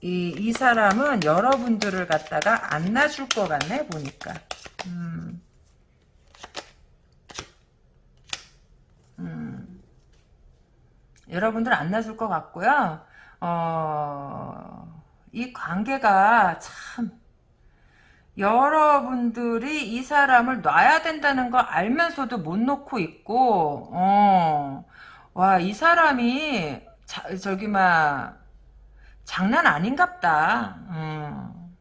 이, 이 사람은 여러분들을 갖다가 안 놔줄 것 같네, 보니까. 음. 음. 여러분들 안 놔줄 것 같고요. 어, 이 관계가 참, 여러분들이 이 사람을 놔야 된다는 거 알면서도 못 놓고 있고, 어, 와, 이 사람이, 자, 저기, 막, 장난 아닌갑다. 음.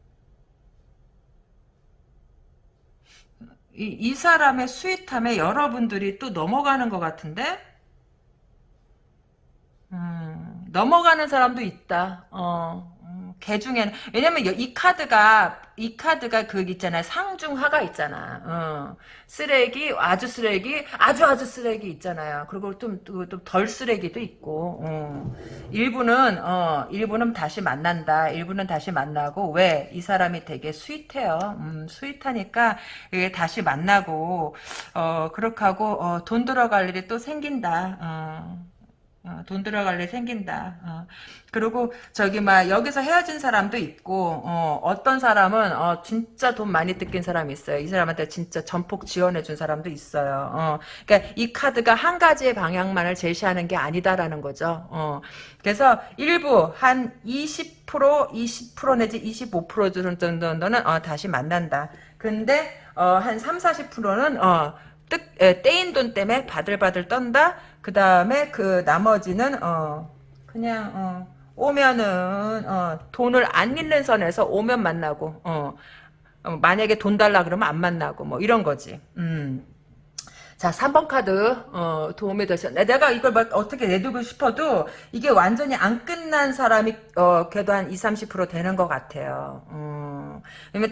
이, 이 사람의 스윗함에 여러분들이 또 넘어가는 것 같은데? 음, 넘어가는 사람도 있다. 어, 음, 개 중에는 왜냐면 이 카드가 이 카드가 그 있잖아요. 상중하가 있잖아. 어. 쓰레기, 아주 쓰레기, 아주 아주 쓰레기 있잖아요. 그리고 좀덜 쓰레기도 있고. 어. 일부는 어, 일부는 다시 만난다. 일부는 다시 만나고 왜? 이 사람이 되게 스윗해요. 음, 스윗하니까 다시 만나고 어, 그렇게 하고 어, 돈 들어갈 일이 또 생긴다. 어. 어, 돈 들어갈 일 생긴다. 어. 그리고 저기 막 여기서 헤어진 사람도 있고 어, 떤 사람은 어, 진짜 돈 많이 뜯긴 사람이 있어요. 이 사람한테 진짜 전폭 지원해 준 사람도 있어요. 어. 그러니까 이 카드가 한 가지의 방향만을 제시하는 게 아니다라는 거죠. 어. 그래서 일부 한 20% 20% 내지 25% 정도는 어, 다시 만난다. 근데 어, 한 3, 40%는 어, 뜻, 에, 떼인 돈 때문에 바들바들 떤다. 그 다음에 그 나머지는 어 그냥 어 오면은 어 돈을 안 잃는 선에서 오면 만나고 어, 어 만약에 돈 달라 그러면 안 만나고 뭐 이런 거지. 음. 자, 3번 카드, 어, 도움이 되셨, 네, 내가 이걸 막 어떻게 내두고 싶어도, 이게 완전히 안 끝난 사람이, 어, 그래도 한 20, 30% 되는 것 같아요. 음,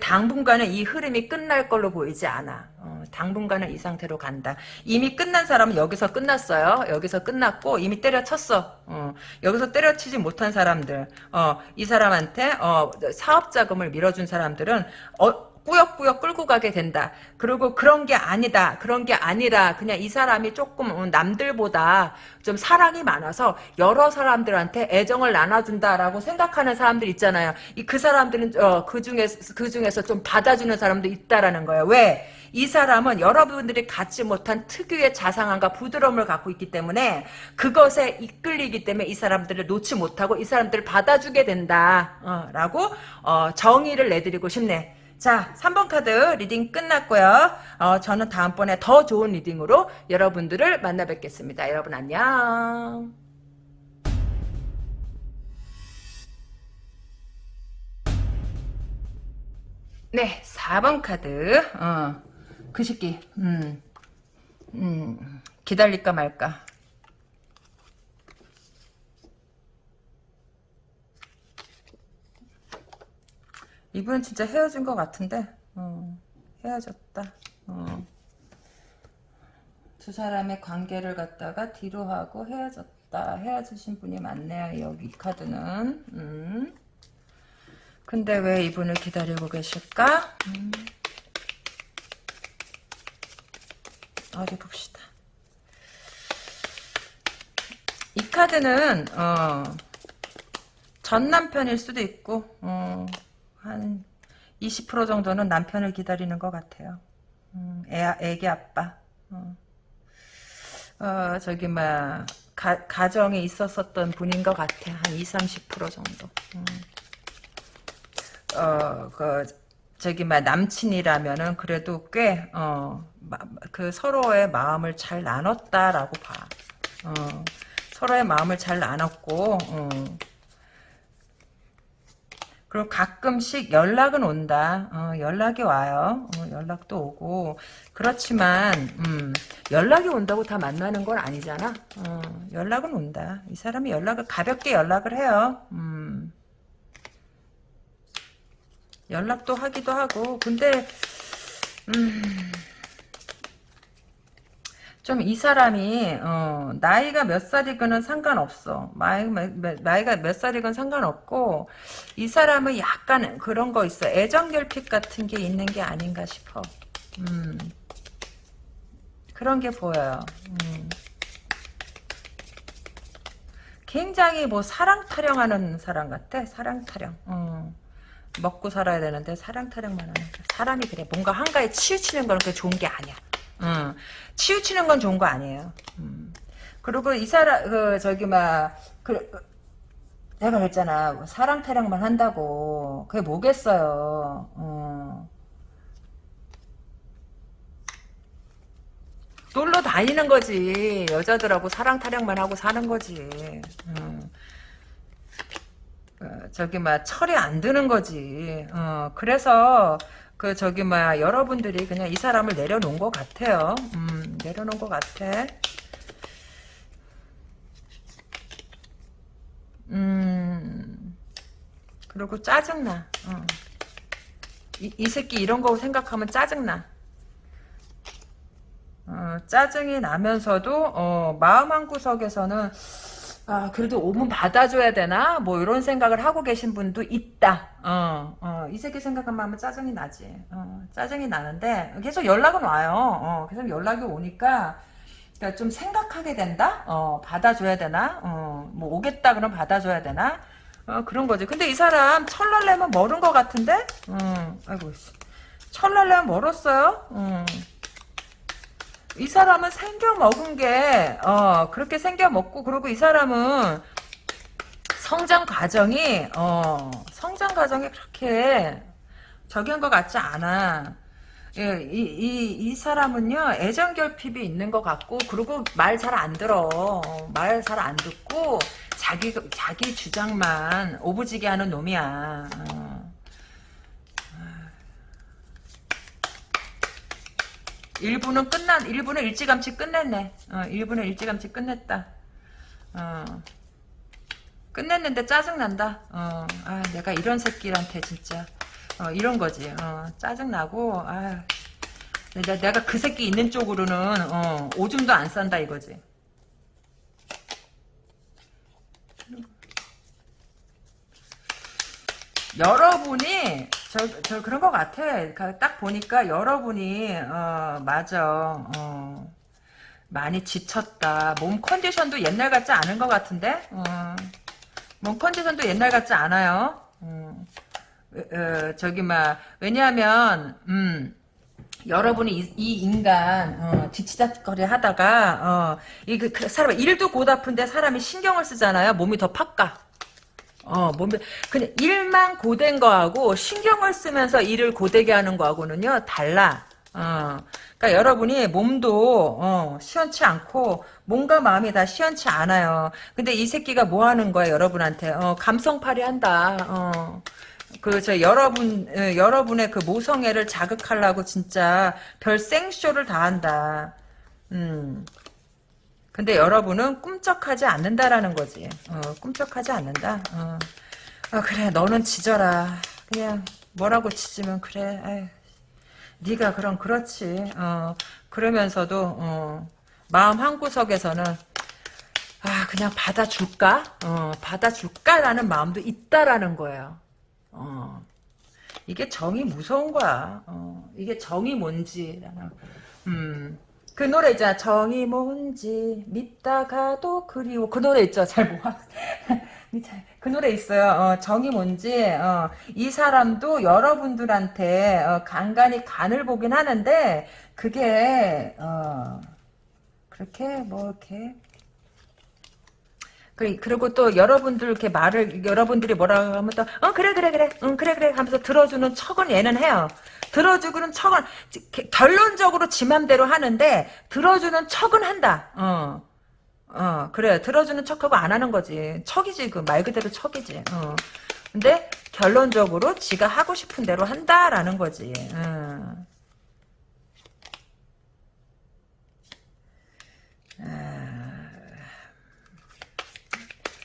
당분간은 이 흐름이 끝날 걸로 보이지 않아. 어, 당분간은 이 상태로 간다. 이미 끝난 사람은 여기서 끝났어요. 여기서 끝났고, 이미 때려쳤어. 어, 여기서 때려치지 못한 사람들, 어, 이 사람한테, 어, 사업 자금을 밀어준 사람들은, 어, 꾸역꾸역 끌고 가게 된다. 그리고 그런 게 아니다. 그런 게 아니라 그냥 이 사람이 조금 어, 남들보다 좀 사랑이 많아서 여러 사람들한테 애정을 나눠준다라고 생각하는 사람들 있잖아요. 이 그 사람들은 어, 그 중에서 그 중에서 좀 받아주는 사람도 있다라는 거예요. 왜? 이 사람은 여러분들이 갖지 못한 특유의 자상함과 부드러움을 갖고 있기 때문에 그것에 이끌리기 때문에 이 사람들을 놓지 못하고 이 사람들을 받아주게 된다. 어, 라고 어, 정의를 내드리고 싶네. 자, 3번 카드 reading 끝났고요. 어, 저는 다음번에 더 좋은 reading으로 여러분들을 만나 뵙겠습니다. 여러분 안녕. 네, 4번 카드. 어, 그 새끼. 음, 음, 기다릴까 말까. 이분은 진짜 헤어진 것 같은데, 어, 헤어졌다. 어. 두 사람의 관계를 갖다가 뒤로 하고 헤어졌다. 헤어지신 분이 많네요. 여기 이 카드는. 음. 근데 왜 이분을 기다리고 계실까? 음. 어디 봅시다. 이 카드는 어, 전 남편일 수도 있고 어, 한 20% 정도는 남편을 기다리는 것 같아요. 음, 애, 애기 아빠. 어. 어, 저기 막 가, 가정에 있었었던 분인 것 같아. 한 20, 30% 정도. 음. 어, 그, 저기, 막, 남친이라면은 그래도 꽤, 어, 마, 그 서로의 마음을 잘 나눴다라고 봐. 어, 서로의 마음을 잘 나눴고, 어. 그리고 가끔씩 연락은 온다. 어, 연락이 와요. 어, 연락도 오고. 그렇지만, 음, 연락이 온다고 다 만나는 건 아니잖아. 어, 연락은 온다. 이 사람이 연락을, 가볍게 연락을 해요. 음. 연락도 하기도 하고 근데 음, 좀 이 사람이 어, 나이가 몇 살이건 상관없어. 나이, 나이가 몇 살이건 상관없고 이 사람은 약간 그런 거 있어. 애정 결핍 같은 게 있는 게 아닌가 싶어. 음, 그런 게 보여요. 음. 굉장히 뭐 사랑 타령하는 사람 같아. 사랑 타령. 음. 먹고 살아야 되는데 사랑 타령만 하는 사람이 그래. 뭔가 한가에 치우치는 건 그렇게 좋은 게 아니야. 음, 치우치는 건 좋은 거 아니에요. 음. 그리고 이 사람 그 저기 막그 내가 그랬잖아 사랑 타령만 한다고 그게 뭐겠어요. 어. 놀러 다니는 거지 여자들하고 사랑 타령만 하고 사는 거지. 음. 어, 저기 막 철이 안 드는 거지. 어, 그래서 그 저기 막 여러분들이 그냥 이 사람을 내려놓은 것 같아요. 음, 내려놓은 것 같아. 음, 그리고 짜증나. 어. 이, 이 새끼 이런 거 생각하면 짜증나. 어, 짜증이 나면서도 어, 마음 한 구석에서는 아, 그래도 오면 받아줘야 되나? 뭐, 이런 생각을 하고 계신 분도 있다. 어, 어, 이 새끼 생각하면 짜증이 나지. 어, 짜증이 나는데, 계속 연락은 와요. 어, 계속 연락이 오니까, 그러니까 좀 생각하게 된다? 어, 받아줘야 되나? 어, 뭐, 오겠다 그러면 받아줘야 되나? 어, 그런 거지. 근데 이 사람 철날래면 멀은 것 같은데? 음, 아이고, 철날래면 멀었어요? 음. 이 사람은 생겨 먹은 게, 어, 그렇게 생겨 먹고, 그리고 이 사람은 성장 과정이, 어, 성장 과정이 그렇게 저기한 것 같지 않아. 예, 이, 이, 이 사람은요, 애정 결핍이 있는 것 같고, 그리고 말 잘 안 들어. 말 잘 안 듣고, 자기, 자기 주장만 오부지게 하는 놈이야. 어. 일부는 끝난 일부는 일찌감치 끝냈네. 어, 일부는 일찌감치 끝냈다. 어. 끝냈는데 짜증난다. 어, 아, 내가 이런 새끼한테 진짜 어, 이런 거지. 어, 짜증나고 아, 내가, 내가 그 새끼 있는 쪽으로는 어, 오줌도 안 싼다 이거지. 여러분이 저, 저 그런 것 같아. 그딱 보니까 여러분이 어 맞아. 어 많이 지쳤다. 몸 컨디션도 옛날 같지 않은 것 같은데. 어, 몸 컨디션도 옛날 같지 않아요. 어, 어, 저기 막 왜냐하면 음. 여러분이 이, 이 인간 어, 지치작거리 하다가 어, 이 그, 그 사람 일도 고다픈데 사람이 신경을 쓰잖아요. 몸이 더 팍가. 어, 몸이 그냥 일만 고된 거하고 신경을 쓰면서 일을 고되게 하는 거하고는요 달라. 어, 그러니까 여러분이 몸도 어, 시원치 않고 몸과 마음이 다 시원치 않아요. 근데 이 새끼가 뭐 하는 거야 여러분한테? 어, 감성팔이 한다. 어. 그저 여러분 어, 여러분의 그 모성애를 자극하려고 진짜 별 생쇼를 다 한다. 음. 근데 여러분은 꿈쩍하지 않는다라는 거지. 어, 꿈쩍하지 않는다. 어. 아, 그래 너는 지져라. 그냥 뭐라고 치지면 그래. 네가 그럼 그렇지. 어, 그러면서도 어, 마음 한 구석에서는 아 그냥 받아줄까? 어, 받아줄까라는 마음도 있다라는 거예요. 어, 이게 정이 무서운 거야. 어, 이게 정이 뭔지. 음, 그 노래 있잖아. 정이 뭔지 믿다가도 그리워. 그 노래 있죠. 잘 모아. 그 노래 있어요. 어, 정이 뭔지 어, 이 사람도 여러분들한테 어, 간간히 간을 보긴 하는데 그게 어, 그렇게 뭐 이렇게 그리고 또 여러분들 이렇게 말을 여러분들이 뭐라고 하면 또 어 그래 그래 그래 응 그래 그래 하면서 들어주는 척은 얘는 해요. 들어주고는 척은 결론적으로 지 맘대로 하는데 들어주는 척은 한다. 어. 어, 그래. 들어주는 척하고 안 하는 거지. 척이지, 그 말 그대로 척이지. 어. 근데 결론적으로 지가 하고 싶은 대로 한다라는 거지. 어. 아.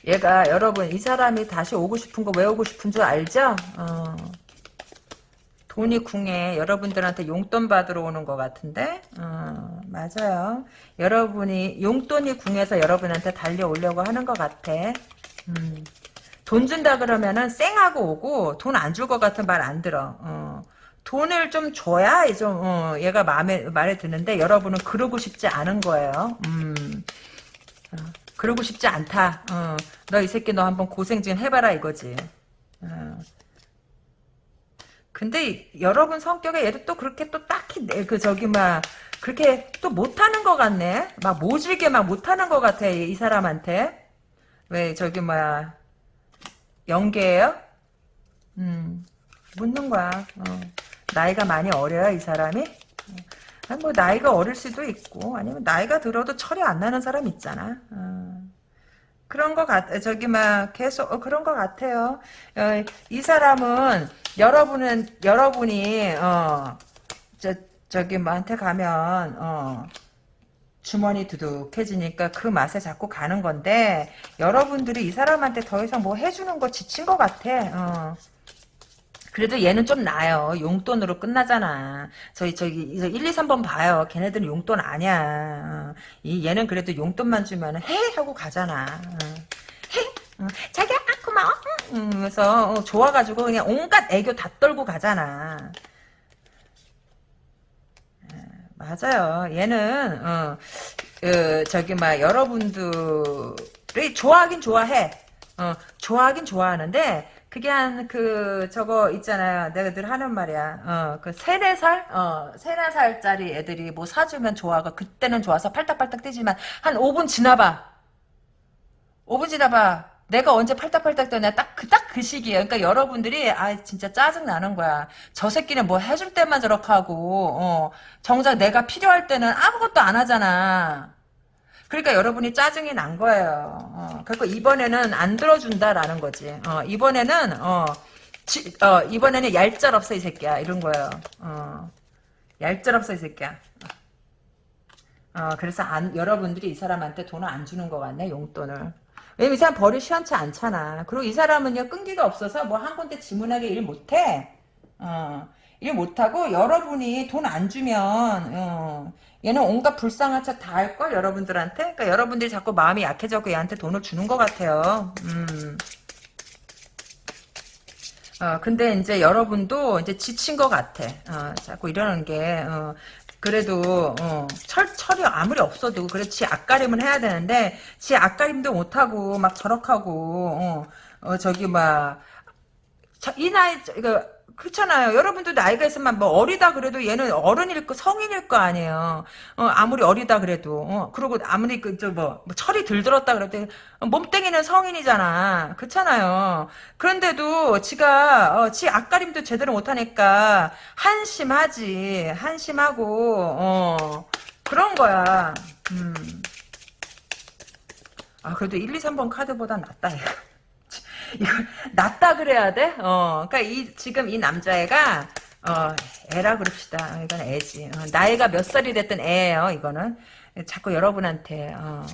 얘가 여러분 이 사람이 다시 오고 싶은 거 왜 오고 싶은 줄 알죠? 어. 돈이 궁에 여러분들한테 용돈 받으러 오는 것 같은데 어, 맞아요. 여러분이 용돈이 궁에서 여러분한테 달려오려고 하는 것 같아. 음. 돈 준다 그러면은 쌩하고 오고 돈 안 줄 것 같은 말 안 들어. 어. 돈을 좀 줘야 좀 어, 얘가 마음에 말에 드는데 여러분은 그러고 싶지 않은 거예요. 음. 어, 그러고 싶지 않다. 어. 너이 새끼 너 한번 고생 좀 해봐라 이거지. 어. 근데 여러분 성격에 얘도 또 그렇게 또 딱히 그 저기 막 그렇게 또 못하는 것 같네. 막 모질게 막 못하는 것 같아 이 사람한테. 왜 저기 뭐야 연계예요? 음 묻는 거야. 어. 나이가 많이 어려요 이 사람이? 아니, 뭐 나이가 어릴 수도 있고 아니면 나이가 들어도 철이 안 나는 사람 있잖아. 어. 그런 것 같, 저기, 막, 계속, 어, 그런 것 같아요. 어, 이 사람은, 여러분은, 여러분이, 어, 저, 저기, 뭐한테 가면, 어, 주머니 두둑해지니까 그 맛에 자꾸 가는 건데, 여러분들이 이 사람한테 더 이상 뭐 해주는 거 지친 것 같아, 어. 그래도 얘는 좀 나아요. 용돈으로 끝나잖아. 저희 저기 1, 2, 3번 봐요. 걔네들은 용돈 아니야. 이 얘는 그래도 용돈만 주면 해 하고 가잖아. 해 자기야 아, 고마워. 그래서 어, 좋아가지고 그냥 온갖 애교 다 떨고 가잖아. 맞아요. 얘는 어, 그, 저기 막 여러분들이 좋아하긴 좋아해. 어, 좋아하긴 좋아하는데 그게 한 그 저거 있잖아요. 내가 늘 하는 말이야. 어, 그 세네 살, 어, 세네 살짜리 애들이 뭐 사주면 좋아가 그때는 좋아서 팔딱팔딱 뛰지만 한 5분 지나봐. 5분 지나봐. 내가 언제 팔딱팔딱 떠냐 딱그 딱 그 시기에 그러니까 여러분들이 아 진짜 짜증 나는 거야 저 새끼는 뭐 해줄 때만 저렇게 하고 어, 정작 내가 필요할 때는 아무것도 안 하잖아 그러니까 여러분이 짜증이 난 거예요. 어, 그리고 이번에는 안 들어준다라는 거지. 어, 이번에는 어, 지, 어, 이번에는 얄짤 없어 이 새끼야 이런 거예요. 어, 얄짤 없어 이 새끼야. 어, 그래서 안, 여러분들이 이 사람한테 돈을 안 주는 것 같네 용돈을. 왜냐면 이 사람 벌이 시원치 않잖아. 그리고 이 사람은요 끈기가 없어서 뭐 한 군데 지문하게 일 못해. 어, 일 못하고 여러분이 돈 안 주면 어, 얘는 온갖 불쌍한 척 다 할 걸 여러분들한테 그러니까 여러분들이 자꾸 마음이 약해져고 얘한테 돈을 주는 것 같아요 음. 어, 근데 이제 여러분도 이제 지친 것 같아. 어, 자꾸 이러는 게, 어, 그래도, 어, 철, 철이 아무리 없어도, 그렇지, 앞가림은 해야 되는데, 지 앞가림도 못하고, 막 저럭하고, 어, 어, 저기, 막, 저, 이 나이, 이거, 그렇잖아요. 여러분도 나이가 있으면 뭐 어리다 그래도 얘는 어른일 거 성인일 거 아니에요. 어, 아무리 어리다 그래도 어, 그리고 아무리 그저뭐 뭐 철이 들들었다 그래도 몸땡이는 성인이잖아. 그렇잖아요. 그런데도 지가 어, 지 앞가림도 제대로 못하니까 한심하지. 한심하고 어, 그런 거야. 음. 아 그래도 1, 2, 3번 카드보다 낫다 이거. 이거 낫다 그래야 돼? 어, 그러니까 이 지금 이 남자애가 어, 애라 그럽시다. 이건 애지. 어, 나이가 몇 살이 됐든 애예요. 이거는 자꾸 여러분한테 어,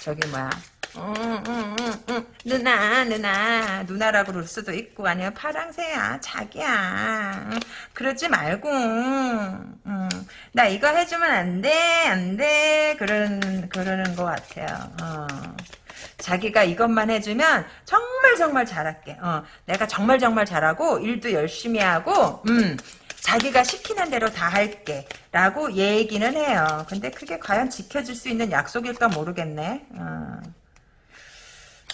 저기 뭐야. 음, 음, 음, 음. 누나 누나 누나라고 그럴 수도 있고 아니면 파랑새야 자기야 음, 그러지 말고 음, 나 이거 해주면 안돼 안돼 그러는 그러는 것 같아요 어. 자기가 이것만 해주면 정말 정말 잘할게. 어, 내가 정말 정말 잘하고 일도 열심히 하고 음, 자기가 시키는 대로 다 할게. 라고 얘기는 해요. 근데 그게 과연 지켜질 수 있는 약속일까 모르겠네. 어.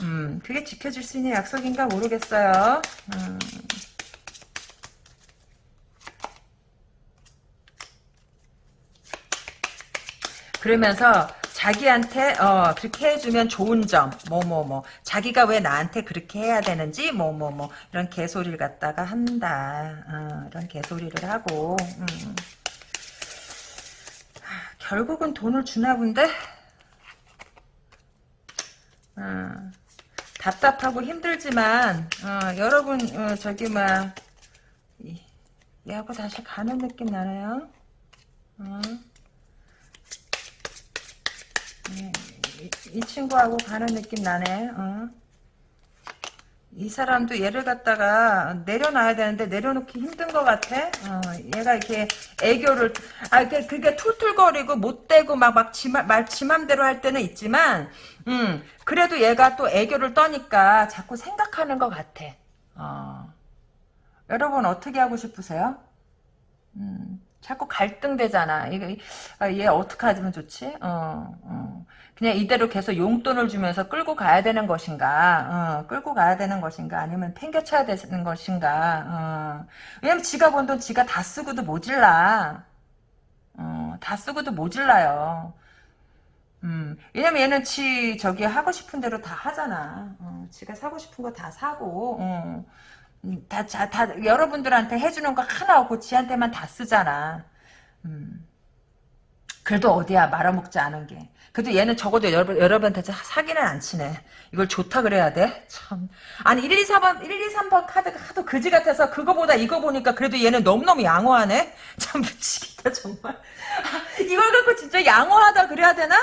음, 그게 지켜질 수 있는 약속인가 모르겠어요. 음. 그러면서 자기한테 어 그렇게 해주면 좋은 점 뭐 뭐 뭐. 자기가 왜 나한테 그렇게 해야 되는지 뭐뭐 뭐. 이런 개소리를 갖다가 한다. 어, 이런 개소리를 하고. 음. 하, 결국은 돈을 주나 본데? 어, 답답하고 힘들지만 어, 여러분 어, 저기 막 얘하고 다시 가는 느낌 나네요. 어. 이, 이, 친구하고 가는 느낌 나네. 어. 이 사람도 얘를 갖다가 내려놔야 되는데 내려놓기 힘든 것 같아. 어, 얘가 이렇게 애교를 아 그게, 그게 툴툴거리고 못되고 막막 말 지맘대로 할 때는 있지만, 음 그래도 얘가 또 애교를 떠니까 자꾸 생각하는 것 같아. 어. 여러분 어떻게 하고 싶으세요? 음. 자꾸 갈등되잖아. 이거 아, 얘 어떻게 하면 좋지? 어, 어. 그냥 이대로 계속 용돈을 주면서 끌고 가야 되는 것인가? 어, 끌고 가야 되는 것인가? 아니면 팽개쳐야 되는 것인가? 어. 왜냐면 지가 번 돈 지가 다 쓰고도 모질라. 어, 다 쓰고도 모질라요. 음, 왜냐면 얘는 지 저기 하고 싶은 대로 다 하잖아. 어, 지가 사고 싶은 거 다 사고. 어. 음, 다, 자, 다, 여러분들한테 해주는 거 하나 없고 지한테만 다 쓰잖아. 음. 그래도 어디야, 말아먹지 않은 게. 그래도 얘는 적어도 여러분, 여러분한테 사기는 안 치네. 이걸 좋다 그래야 돼? 참. 아니, 1, 2, 4번, 1, 2, 3번 카드가 하도 그지 같아서 그거보다 이거 보니까 그래도 얘는 너무너무 양호하네? 참 미치겠다, 정말. 이걸 갖고 진짜 양호하다 그래야 되나?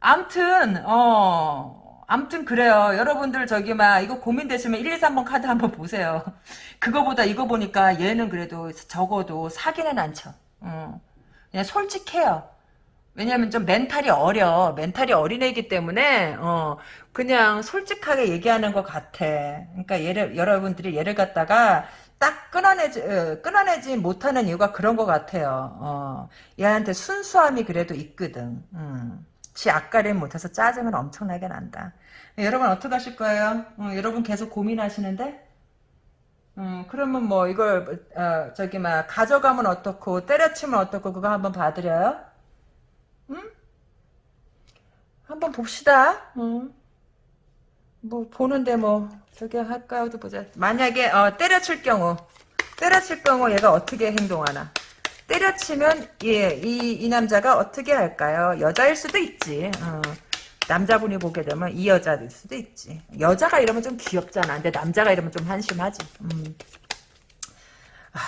암튼, 어, 암튼 그래요. 여러분들 저기 막 이거 고민되시면 1, 2, 3번 카드 한번 보세요. 그거보다 이거 보니까 얘는 그래도 적어도 사기는 안 치죠. 어. 그냥 솔직해요. 왜냐면 좀 mental이 어려. mental이 어린애이기 때문에 어 그냥 솔직하게 얘기하는 것 같아. 그러니까 얘를 여러분들이 얘를 갖다가 딱 끊어내지 어, 끊어내지 못하는 이유가 그런 것 같아요. 어 얘한테 순수함이 그래도 있거든. 음. 지 앞가림 못해서 짜증은 엄청나게 난다. 여러분 어떻게 하실 거예요? 어, 여러분 계속 고민하시는데? 음, 그러면 뭐 이걸 어, 저기 막 가져가면 어떻고 때려치면 어떻고 그거 한번 봐드려요? 음? 한번 봅시다. 음. 뭐 보는데 뭐 저기 할까요도 보자. 만약에 어, 때려칠 경우 때려칠 경우 얘가 어떻게 행동하나? 때려치면 예, 이, 이 남자가 어떻게 할까요? 여자일 수도 있지. 어. 남자분이 보게 되면 이 여자일 수도 있지. 여자가 이러면 좀 귀엽잖아. 근데 남자가 이러면 좀 한심하지. 음. 아,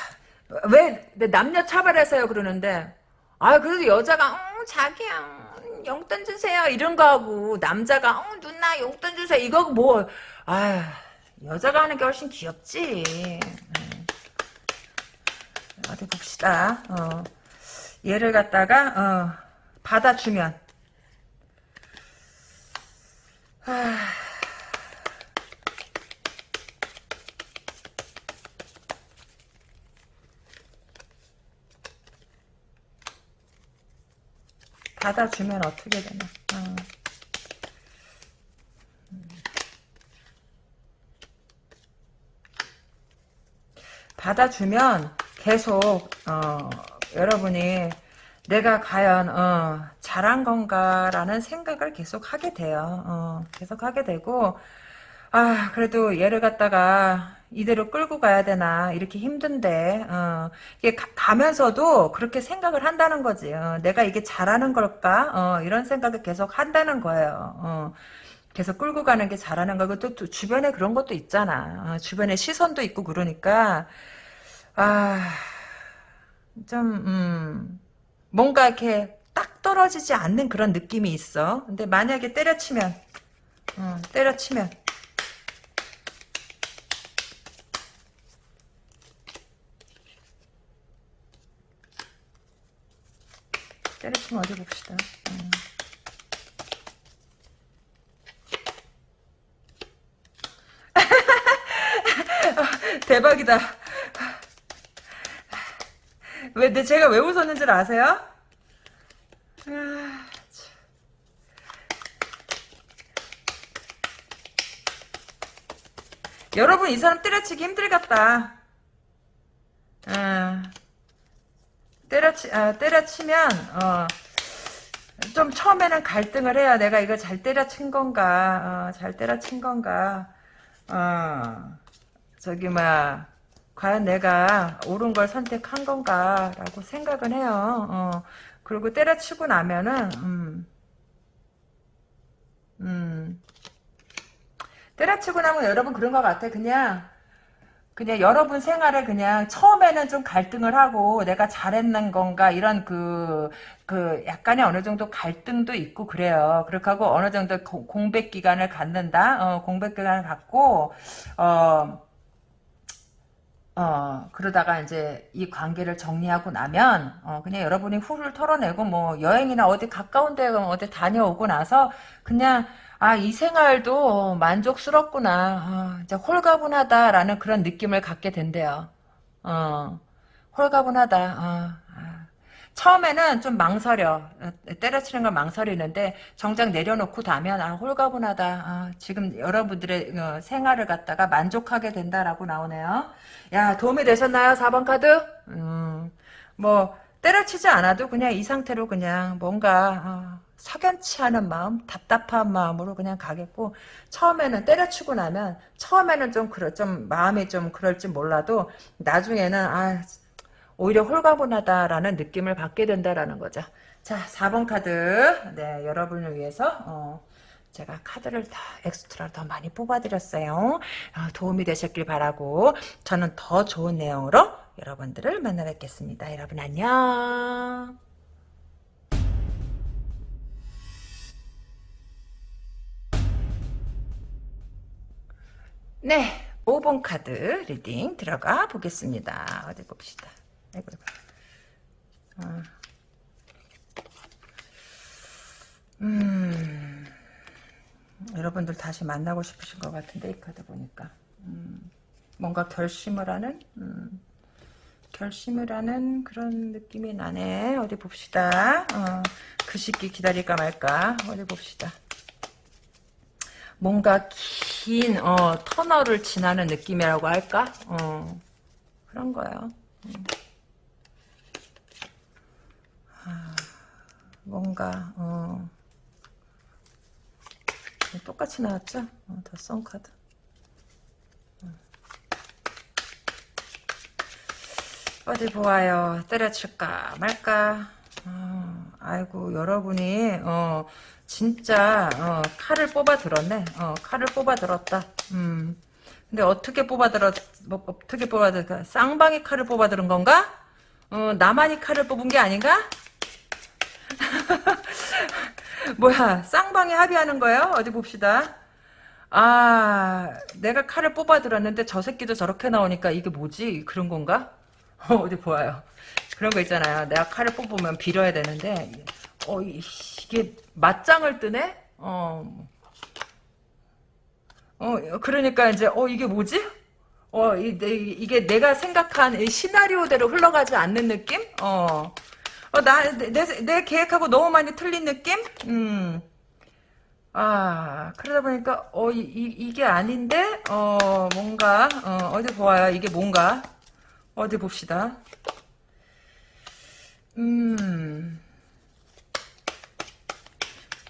왜 남녀 차별해서요 그러는데 아 그래도 여자가 어, 자기야 용돈 주세요 이런 거 하고 남자가 어, 누나 용돈 주세요 이거 뭐 아 여자가 하는 게 훨씬 귀엽지. 음. 어디 봅시다. 어, 얘를 갖다가 어, 받아주면 받아주면 어떻게 되나. 아. 받아주면 계속 어, 여러분이 내가 과연 어, 잘한 건가라는 생각을 계속 하게 돼요. 어, 계속 하게 되고 아 그래도 얘를 갖다가 이대로 끌고 가야 되나 이렇게 힘든데 어, 이게 가, 면서도 그렇게 생각을 한다는 거지. 어, 내가 이게 잘하는 걸까? 어, 이런 생각을 계속 한다는 거예요. 어, 계속 끌고 가는 게 잘하는 거고 또, 또 주변에 그런 것도 있잖아. 어, 주변에 시선도 있고 그러니까 아, 좀, 음, 뭔가 이렇게 딱 떨어지지 않는 그런 느낌이 있어. 근데 만약에 때려치면, 어, 때려치면, 때려치면 어디 봅시다. 음. 대박이다. 왜, 내 제가 왜 웃었는 줄 아세요? 아, 여러분 이 사람 때려치기 힘들겠다. 아, 때려치 아, 때려치면 어, 좀 처음에는 갈등을 해요. 내가 이거 잘 때려친 건가, 어, 잘 때려친 건가. 어, 저기 막 과연 내가 옳은 걸 선택한 건가라고 생각은 해요. 어, 그리고 때려치고 나면은 음, 음, 때려치고 나면 여러분 그런 것 같아. 그냥 그냥 여러분 생활에 그냥 처음에는 좀 갈등을 하고 내가 잘했는 건가 이런 그, 그 약간의 어느 정도 갈등도 있고 그래요. 그렇게 하고 어느 정도 공백 기간을 갖는다. 어, 공백 기간을 갖고, 어, 어, 그러다가 이제 이 관계를 정리하고 나면, 어, 그냥 여러분이 후를 털어내고, 뭐, 여행이나 어디 가까운 데 어디 다녀오고 나서, 그냥, 아, 이 생활도 만족스럽구나. 어, 이제 홀가분하다라는 그런 느낌을 갖게 된대요. 어, 홀가분하다. 어, 아. 처음에는 좀 망설여. 어, 때려치는 걸 망설이는데 정작 내려놓고 나면 아 홀가분하다. 아, 지금 여러분들의 어, 생활을 갖다가 만족하게 된다라고 나오네요. 야 도움이 되셨나요? 4번 카드? 음, 뭐 때려치지 않아도 그냥 이 상태로 그냥 뭔가 어, 석연치 않은 마음, 답답한 마음으로 그냥 가겠고 처음에는 때려치고 나면 처음에는 좀 그럴 좀 마음이 좀 그럴지 몰라도 나중에는 아 오히려 홀가분하다라는 느낌을 받게 된다라는 거죠. 자, 4번 카드. 네, 여러분을 위해서 어, 제가 카드를 다 엑스트라 더 많이 뽑아드렸어요. 어, 도움이 되셨길 바라고 저는 더 좋은 내용으로 여러분들을 만나 뵙겠습니다. 여러분 안녕. 네, 5번 카드 reading 들어가 보겠습니다. 어디 봅시다. 아이고, 아. 음, 여러분들 다시 만나고 싶으신 것 같은데 이 카드 보니까. 음, 뭔가 결심을 하는? 음, 결심을 하는 그런 느낌이 나네. 어디 봅시다. 어, 그 시기 기다릴까 말까. 어디 봅시다. 뭔가 긴 어, 터널을 지나는 느낌이라고 할까? 어, 그런 거예요. 음. 뭔가 어, 똑같이 나왔죠? 어, 더썬 카드. 어. 어디 보아요. 때려칠까 말까. 어, 아이고 여러분이 어, 진짜 어, 칼을 뽑아 들었네. 어, 칼을 뽑아 들었다. 음. 근데 어떻게 뽑아 들었 뭐, 어떻게 뽑아 들까? 쌍방이 칼을 뽑아 들은 건가? 어, 나만이 칼을 뽑은 게 아닌가? 뭐야 쌍방이 합의하는 거예요? 어디 봅시다. 아 내가 칼을 뽑아 들었는데 저 새끼도 저렇게 나오니까 이게 뭐지? 그런 건가? 어, 어디 보아요. 그런 거 있잖아요. 내가 칼을 뽑으면 빌어야 되는데 어 이게 맞짱을 뜨네? 어. 어 그러니까 이제 어 이게 뭐지? 어 이, 게 내가 생각한 시나리오대로 흘러가지 않는 느낌? 어. 어, 나, 내, 내, 내 계획하고 너무 많이 틀린 느낌? 음. 아, 그러다 보니까, 어, 이, 이, 게 아닌데? 어, 뭔가, 어, 어디 보아요. 이게 뭔가? 어디 봅시다. 음.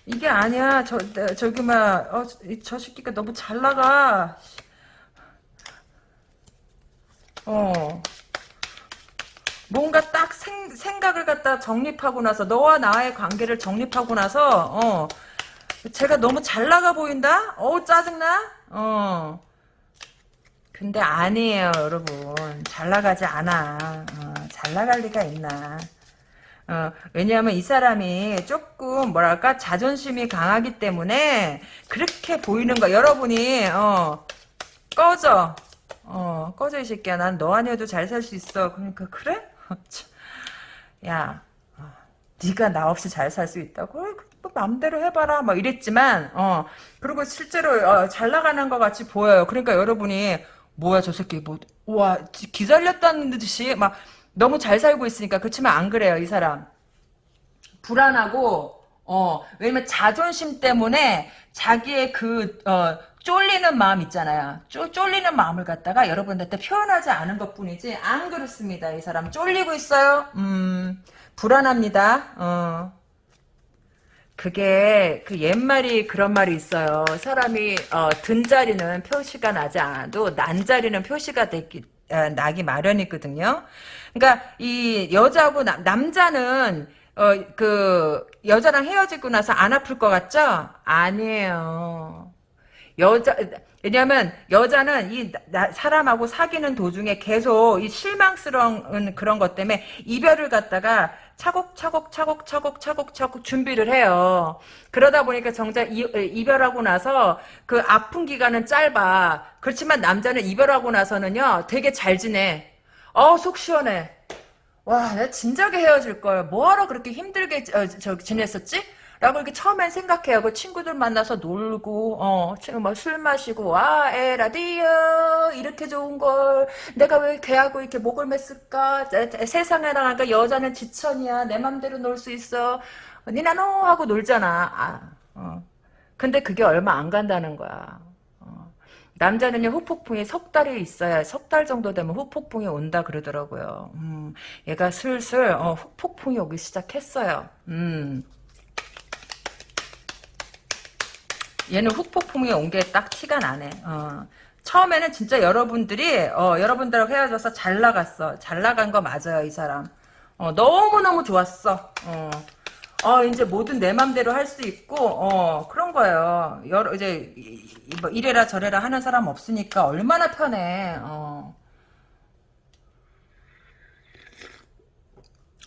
이게 아니야. 저, 저기, 막, 어, 저 새끼가 너무 잘 나가. 어. 뭔가 딱 생, 생각을 갖다 정립하고 나서 너와 나의 관계를 정립하고 나서 어 제가 너무 잘 나가 보인다? 어 짜증나? 어. 근데 아니에요 여러분. 잘 나가지 않아. 어, 잘 나갈 리가 있나. 어, 왜냐하면 이 사람이 조금 뭐랄까? 자존심이 강하기 때문에 그렇게 보이는 거 여러분이 어 꺼져. 어 꺼져 이 새끼야. 난 너 아니어도 잘 살 수 있어. 그러니까 그래? 야, 어, 네가 나 없이 잘 살 수 있다고? 뭐 마음대로 해봐라. 막 이랬지만, 어, 그리고 실제로 어, 잘 나가는 것 같이 보여요. 그러니까 여러분이 뭐야 저 새끼 뭐, 와 기살렸다는 듯이 막 너무 잘 살고 있으니까 그렇지만 안 그래요 이 사람. 불안하고 어 왜냐면 자존심 때문에 자기의 그 어, 쫄리는 마음 있잖아요. 쪼, 쫄리는 마음을 갖다가 여러분들한테 표현하지 않은 것 뿐이지 안 그렇습니다. 이 사람 쫄리고 있어요. 음 불안합니다. 어. 그게 그 옛말이 그런 말이 있어요. 사람이 어, 든 자리는 표시가 나지 않아도 난 자리는 표시가 되기 어, 나기 마련이거든요. 그러니까 이 여자하고 나, 남자는 어, 그 여자랑 헤어지고 나서 안 아플 것 같죠? 아니에요. 여자 왜냐하면 여자는 이 나, 사람하고 사귀는 도중에 계속 이 실망스러운 그런 것 때문에 이별을 갖다가 차곡차곡 차곡 차곡 차곡 차곡 준비를 해요. 그러다 보니까 정작 이, 이별하고 나서 그 아픈 기간은 짧아. 그렇지만 남자는 이별하고 나서는요 되게 잘 지내. 어속 시원해. 와, 내가 진작에 헤어질 걸. 뭐하러 그렇게 힘들게 어, 저, 지냈었지? 라고 이렇게 처음엔 생각해요. 그 친구들 만나서 놀고, 어, 뭐술 마시고, 와, 에라디오, 이렇게 좋은 걸, 내가 왜 걔하고 이렇게 목을 맸을까? 세상에 나가니까 여자는 지천이야. 내 맘대로 놀 수 있어. 니나노 하고 놀잖아. 아, 어. 근데 그게 얼마 안 간다는 거야. 어. 남자는요 후폭풍이 석 달이 있어야 석 달 정도 되면 후폭풍이 온다 그러더라고요. 음, 얘가 슬슬 어, 후폭풍이 오기 시작했어요. 음. 얘는 훅폭풍이 온 게 딱 티가 나네. 어. 처음에는 진짜 여러분들이 어, 여러분들하고 헤어져서 잘 나갔어. 잘 나간 거 맞아요, 이 사람. 어, 너무너무 좋았어. 어. 어, 이제 뭐든 내 맘대로 할 수 있고, 어, 그런 거예요. 여러, 이제, 뭐, 이래라 저래라 하는 사람 없으니까 얼마나 편해, 어.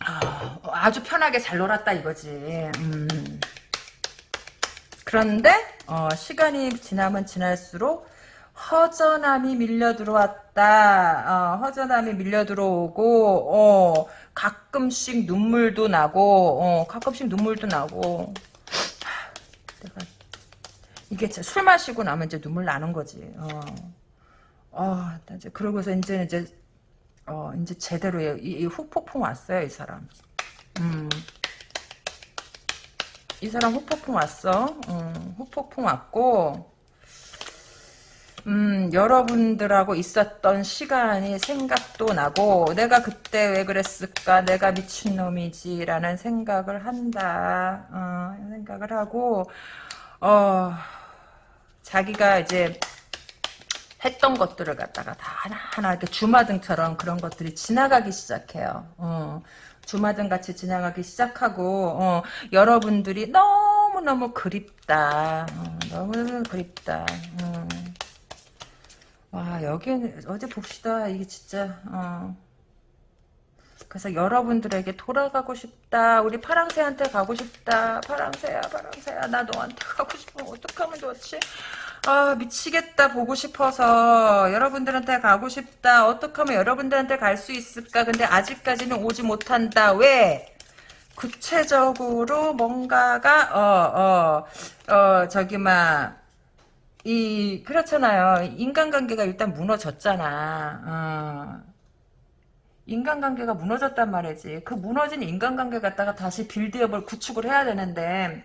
아, 아주 편하게 잘 놀았다 이거지. 음. 그런데 어, 시간이 지나면 지날수록 허전함이 밀려 들어왔다. 어, 허전함이 밀려 들어오고 어, 가끔씩 눈물도 나고 어, 가끔씩 눈물도 나고 내가 이게 술 마시고 나면 이제 눈물 나는 거지. 어, 어 이제 그러고서 이제 이제 어, 이제 제대로 이, 이 후폭풍 왔어요 이 사람. 음. 이 사람 후폭풍 왔어. 음, 후폭풍 왔고 음, 여러분들하고 있었던 시간이 생각도 나고 내가 그때 왜 그랬을까 내가 미친놈이지 라는 생각을 한다 어, 생각을 하고 어, 자기가 이제 했던 것들을 갖다가 다 하나하나 이렇게 주마등처럼 그런 것들이 지나가기 시작해요. 어. 주마등 같이 지나가기 시작하고 어, 여러분들이 너무너무 그립다. 어, 너무 그립다. 어. 와 여기는 어디 봅시다. 이게 진짜 어. 그래서 여러분들에게 돌아가고 싶다. 우리 파랑새한테 가고 싶다. 파랑새야 파랑새야 나 너한테 가고 싶어. 어떡 하면 좋지? 아 미치겠다 보고 싶어서 여러분들한테 가고 싶다 어떻게 하면 여러분들한테 갈 수 있을까 근데 아직까지는 오지 못한다 왜 구체적으로 뭔가가 어어어 어, 어, 저기 막 이 그렇잖아요 인간관계가 일단 무너졌잖아 어. 인간관계가 무너졌단 말이지. 그 무너진 인간관계 갖다가 다시 빌드업을 구축을 해야 되는데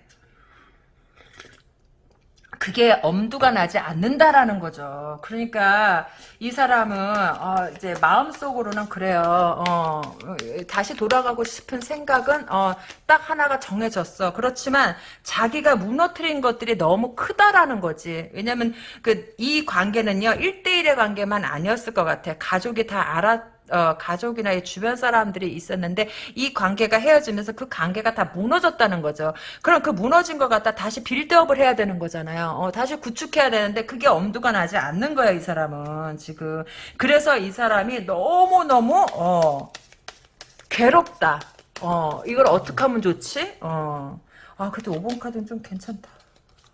그게 엄두가 나지 않는다라는 거죠. 그러니까 이 사람은 어, 이제 마음속으로는 그래요. 어, 다시 돌아가고 싶은 생각은 어, 딱 하나가 정해졌어. 그렇지만 자기가 무너뜨린 것들이 너무 크다라는 거지. 왜냐면 그 이 관계는요 1대1의 관계만 아니었을 것 같아. 가족이 다 알아 어, 가족이나 이 주변 사람들이 있었는데 이 관계가 헤어지면서 그 관계가 다 무너졌다는 거죠. 그럼 그 무너진 것 갖다 다시 빌드업을 해야 되는 거잖아요. 어, 다시 구축해야 되는데 그게 엄두가 나지 않는 거야 이 사람은 지금. 그래서 이 사람이 너무 너무 어, 괴롭다. 어, 이걸 어떻게 하면 좋지? 어. 아, 그래도 5번 카드는 좀 괜찮다.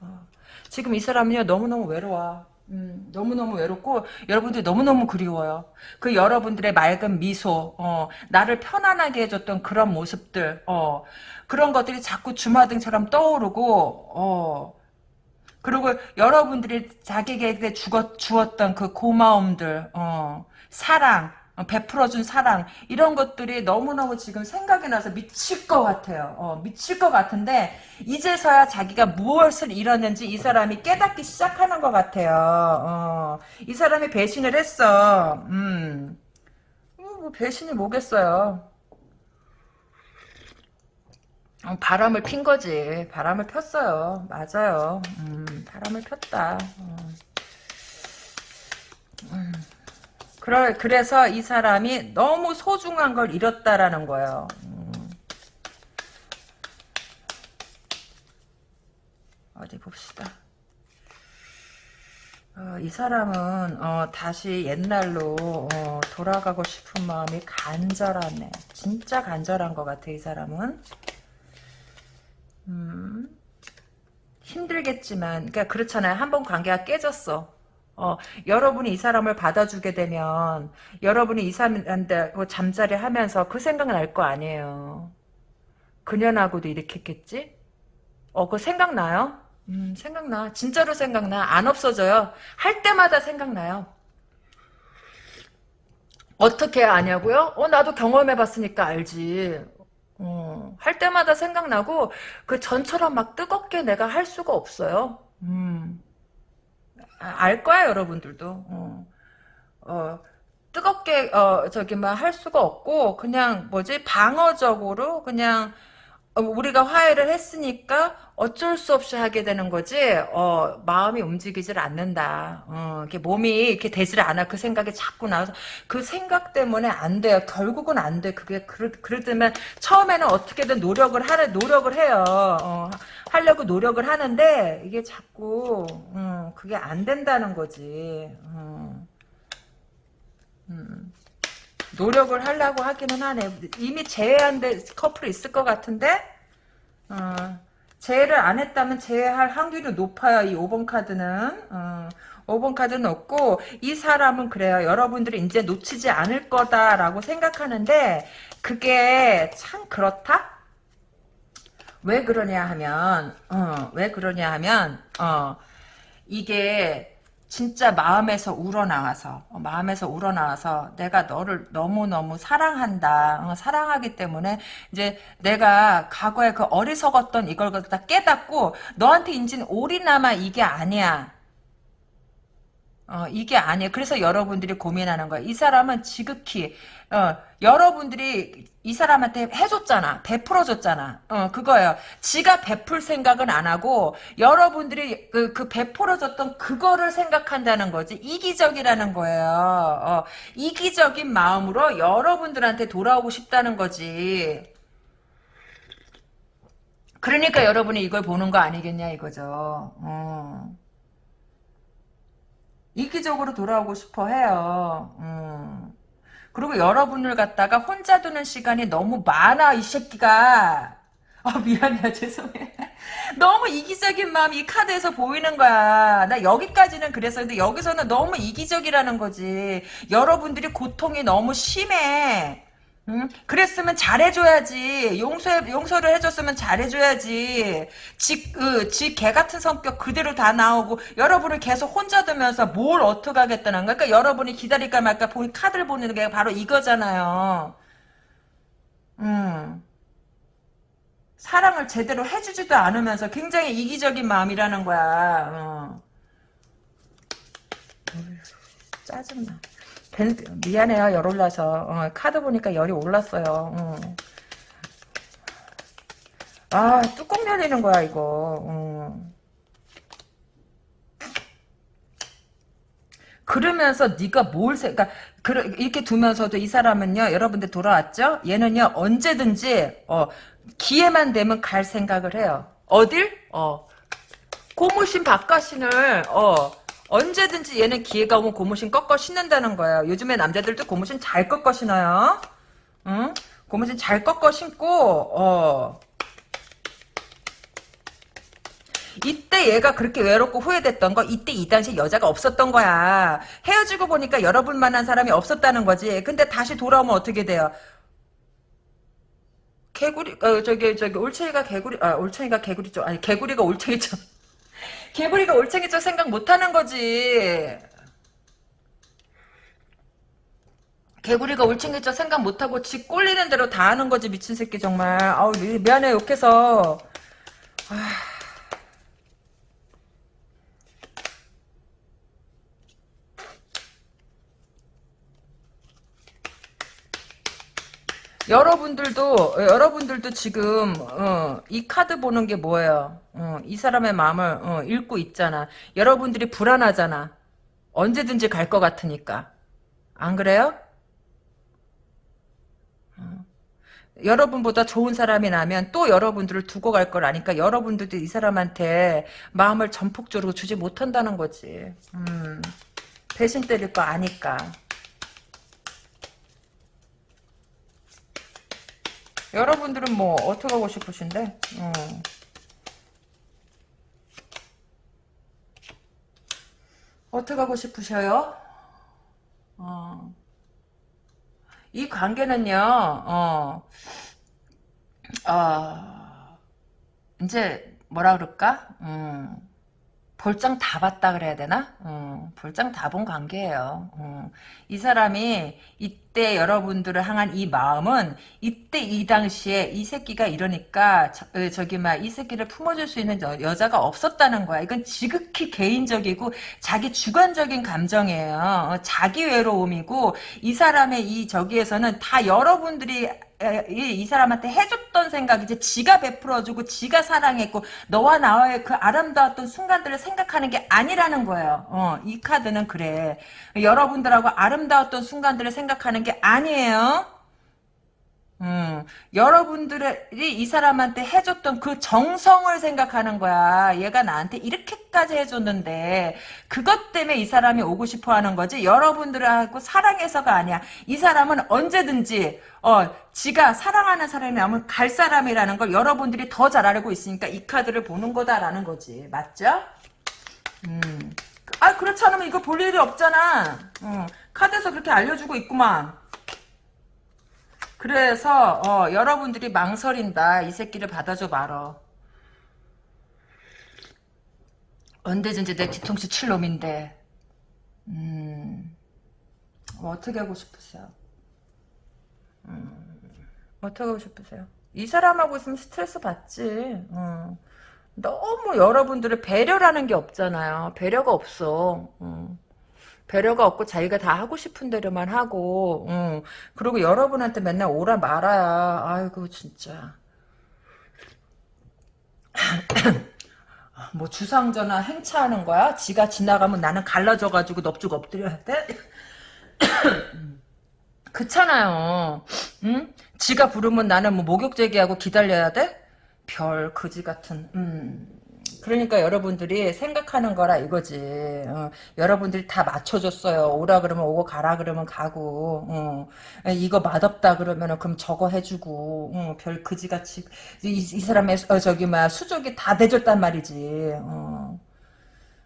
어. 지금 이 사람은요, 너무너무 외로워. 음, 너무너무 외롭고 여러분들 너무너무 그리워요. 그 여러분들의 맑은 미소, 어, 나를 편안하게 해줬던 그런 모습들, 어, 그런 것들이 자꾸 주마등처럼 떠오르고, 어, 그리고 여러분들이 자기에게 주었, 주었던 그 고마움들, 어, 사랑, 어, 베풀어준 사랑 이런 것들이 너무너무 지금 생각이 나서 미칠 것 같아요. 어, 미칠 것 같은데 이제서야 자기가 무엇을 잃었는지 이 사람이 깨닫기 시작하는 것 같아요. 어, 이 사람이 배신을 했어. 음, 뭐 배신이 뭐겠어요. 어, 바람을 핀 거지. 바람을 폈어요. 맞아요. 음, 바람을 폈다. 어. 음. 그래, 그래서 이 사람이 너무 소중한 걸 잃었다라는 거예요. 음. 어디 봅시다. 어, 이 사람은 어, 다시 옛날로 어, 돌아가고 싶은 마음이 간절하네. 진짜 간절한 것 같아 이 사람은. 음, 힘들겠지만, 그러니까 그렇잖아요. 한 번 관계가 깨졌어. 어, 여러분이 이 사람을 받아주게 되면 여러분이 이 사람한테 뭐 잠자리 하면서 그 생각 날 거 아니에요. 그년하고도 이렇게 했겠지? 어, 그 생각나요? 음, 생각나. 진짜로 생각나. 안 없어져요. 할 때마다 생각나요. 어떻게 아냐고요? 어, 나도 경험해봤으니까 알지. 어, 할 때마다 생각나고 그 전처럼 막 뜨겁게 내가 할 수가 없어요. 음. 아, 알 거야 여러분들도. 어, 어, 뜨겁게 어, 저기 막 할 수가 없고 그냥 뭐지? 방어적으로 그냥 어, 우리가 화해를 했으니까 어쩔 수 없이 하게 되는 거지, 어, 마음이 움직이질 않는다. 어, 이렇게 몸이 이렇게 되질 않아. 그 생각이 자꾸 나와서, 그 생각 때문에 안 돼요. 결국은 안 돼. 그게, 그러, 그러면, 처음에는 어떻게든 노력을 하는, 노력을 해요. 어, 하려고 노력을 하는데, 이게 자꾸, 음, 그게 안 된다는 거지. 음. 음. 노력을 하려고 하기는 하네. 이미 제외한 데 커플이 있을 것 같은데, 어, 제외를 안 했다면 제외할 확률이 높아요. 이 5번 카드는. 어, 5번 카드는 없고, 이 사람은 그래요. 여러분들이 이제 놓치지 않을 거다라고 생각하는데, 그게 참 그렇다? 왜 그러냐 하면, 어, 왜 그러냐 하면, 어, 이게, 진짜 마음에서 우러나와서 어, 마음에서 우러나와서 내가 너를 너무너무 사랑한다. 어, 사랑하기 때문에 이제 내가 과거에 그 어리석었던 이걸 갖다 깨닫고 너한테 인진 올인아마 이게 아니야 어, 이게 아니에요. 그래서 여러분들이 고민하는 거야. 이 사람은 지극히, 어, 여러분들이 이 사람한테 해줬잖아. 베풀어줬잖아. 어, 그거예요. 지가 베풀 생각은 안 하고, 여러분들이 그, 그 베풀어줬던 그거를 생각한다는 거지. 이기적이라는 거예요. 어, 이기적인 마음으로 여러분들한테 돌아오고 싶다는 거지. 그러니까 여러분이 이걸 보는 거 아니겠냐, 이거죠. 어. 이기적으로 돌아오고 싶어 해요. 음. 그리고 여러분을 갖다가 혼자 두는 시간이 너무 많아 이 새끼가. 아 미안해요. 죄송해 너무 이기적인 마음이 이 카드에서 보이는 거야. 나 여기까지는 그랬어 근데 여기서는 너무 이기적이라는 거지. 여러분들이 고통이 너무 심해 응? 그랬으면 잘해줘야지. 용서, 용서를 해줬으면 잘해줘야지. 지, 그, 지개 같은 성격 그대로 다 나오고, 여러분을 계속 혼자 두면서 뭘 어떻게 하겠다는 거야. 그러니까 여러분이 기다릴까 말까 보니 카드를 보내는 게 바로 이거잖아요. 음. 사랑을 제대로 해주지도 않으면서 굉장히 이기적인 마음이라는 거야. 어. 짜증나. 벤, 미안해요. 열 올라서. 어, 카드 보니까 열이 올랐어요. 어. 아 뚜껑 열리는 거야 이거. 어. 그러면서 네가 뭘 생각 그러니까 이렇게 두면서도 이 사람은요 여러분들 돌아왔죠? 얘는요 언제든지 어, 기회만 되면 갈 생각을 해요. 어딜? 어. 고무신 바깥신을 어 언제든지 얘는 기회가 오면 고무신 꺾어 신는다는 거예요. 요즘에 남자들도 고무신 잘 꺾어 신어요. 응? 고무신 잘 꺾어 신고 어. 이때 얘가 그렇게 외롭고 후회됐던 거 이때 이 당시 여자가 없었던 거야. 헤어지고 보니까 여러분 만한 사람이 없었다는 거지. 근데 다시 돌아오면 어떻게 돼요? 개구리 어 저기 저기 올챙이가 개구리 아 올챙이가 개구리 쪽 아니 개구리가 올챙이 쪽 개구리가 올챙이 쪽 생각 못하는 거지. 개구리가 올챙이 쪽 생각 못하고 지 꼴리는 대로 다 하는 거지 미친 새끼 정말. 아우 미- 미안해 욕해서. 아. 여러분들도 여러분들도 지금 어, 이 카드 보는 게 뭐예요? 어, 이 사람의 마음을 어, 읽고 있잖아. 여러분들이 불안하잖아. 언제든지 갈 것 같으니까. 안 그래요? 어. 여러분보다 좋은 사람이 나면 또 여러분들을 두고 갈 걸 아니까 여러분들도 이 사람한테 마음을 전폭적으로 주지 못한다는 거지. 음, 배신 때릴 거 아니까. 여러분들은 뭐 어떻게 하고 싶으신데? 어. 어떻게 하고 싶으셔요? 어. 이 관계는요, 어, 어, 이제 뭐라 그럴까? 음, 볼장 다 봤다 그래야 되나? 어, 볼장 다 본 관계예요. 어, 이 사람이 이때 여러분들을 향한 이 마음은 이때 이 당시에 이 새끼가 이러니까 저, 기 막 이 새끼를 품어줄 수 있는 여, 여자가 없었다는 거야. 이건 지극히 개인적이고 자기 주관적인 감정이에요. 어, 자기 외로움이고 이 사람의 이 저기에서는 다 여러분들이 이, 이 사람한테 해줬던 생각이지 지가 베풀어주고 지가 사랑했고 너와 나와의 그 아름다웠던 순간들을 생각하는 게 아니라는 거예요. 어, 이 카드는 그래. 여러분들하고 아름다웠던 순간들을 생각하는 게 아니에요. 음, 여러분들이 이 사람한테 해줬던 그 정성을 생각하는 거야. 얘가 나한테 이렇게까지 해줬는데 그것 때문에 이 사람이 오고 싶어 하는 거지. 여러분들하고 사랑해서가 아니야. 이 사람은 언제든지 어, 지가 사랑하는 사람이라면 갈 사람이라는 걸 여러분들이 더 잘 알고 있으니까 이 카드를 보는 거다라는 거지. 맞죠? 음. 아, 그렇지 않으면 이거 볼 일이 없잖아. 음, 카드에서 그렇게 알려주고 있구만. 그래서 어, 여러분들이 망설인다. 이 새끼를 받아줘 말어. 언제든지 내 뒤통수 칠 놈인데. 음, 뭐 어떻게 하고 싶으세요? 음, 어떻게 하고 싶으세요? 이 사람하고 있으면 스트레스 받지. 음. 너무 여러분들의 배려라는 게 없잖아요. 배려가 없어. 음. 배려가 없고 자기가 다 하고 싶은 대로만 하고 응. 그리고 여러분한테 맨날 오라 말아야 아이고 진짜 뭐 주상전화 행차하는 거야? 지가 지나가면 나는 갈라져가지고 넙죽 엎드려야 돼? 그렇잖아요 응? 지가 부르면 나는 뭐 목욕 제기하고 기다려야 돼? 별 거지 같은 음. 그러니까 여러분들이 생각하는 거라 이거지. 어, 여러분들이 다 맞춰줬어요. 오라 그러면 오고 가라 그러면 가고 어, 이거 맛없다 그러면 그럼 저거 해주고 어, 별 그지같이 이, 이 사람의 어, 저기 막 수족이 다 대줬단 말이지. 어.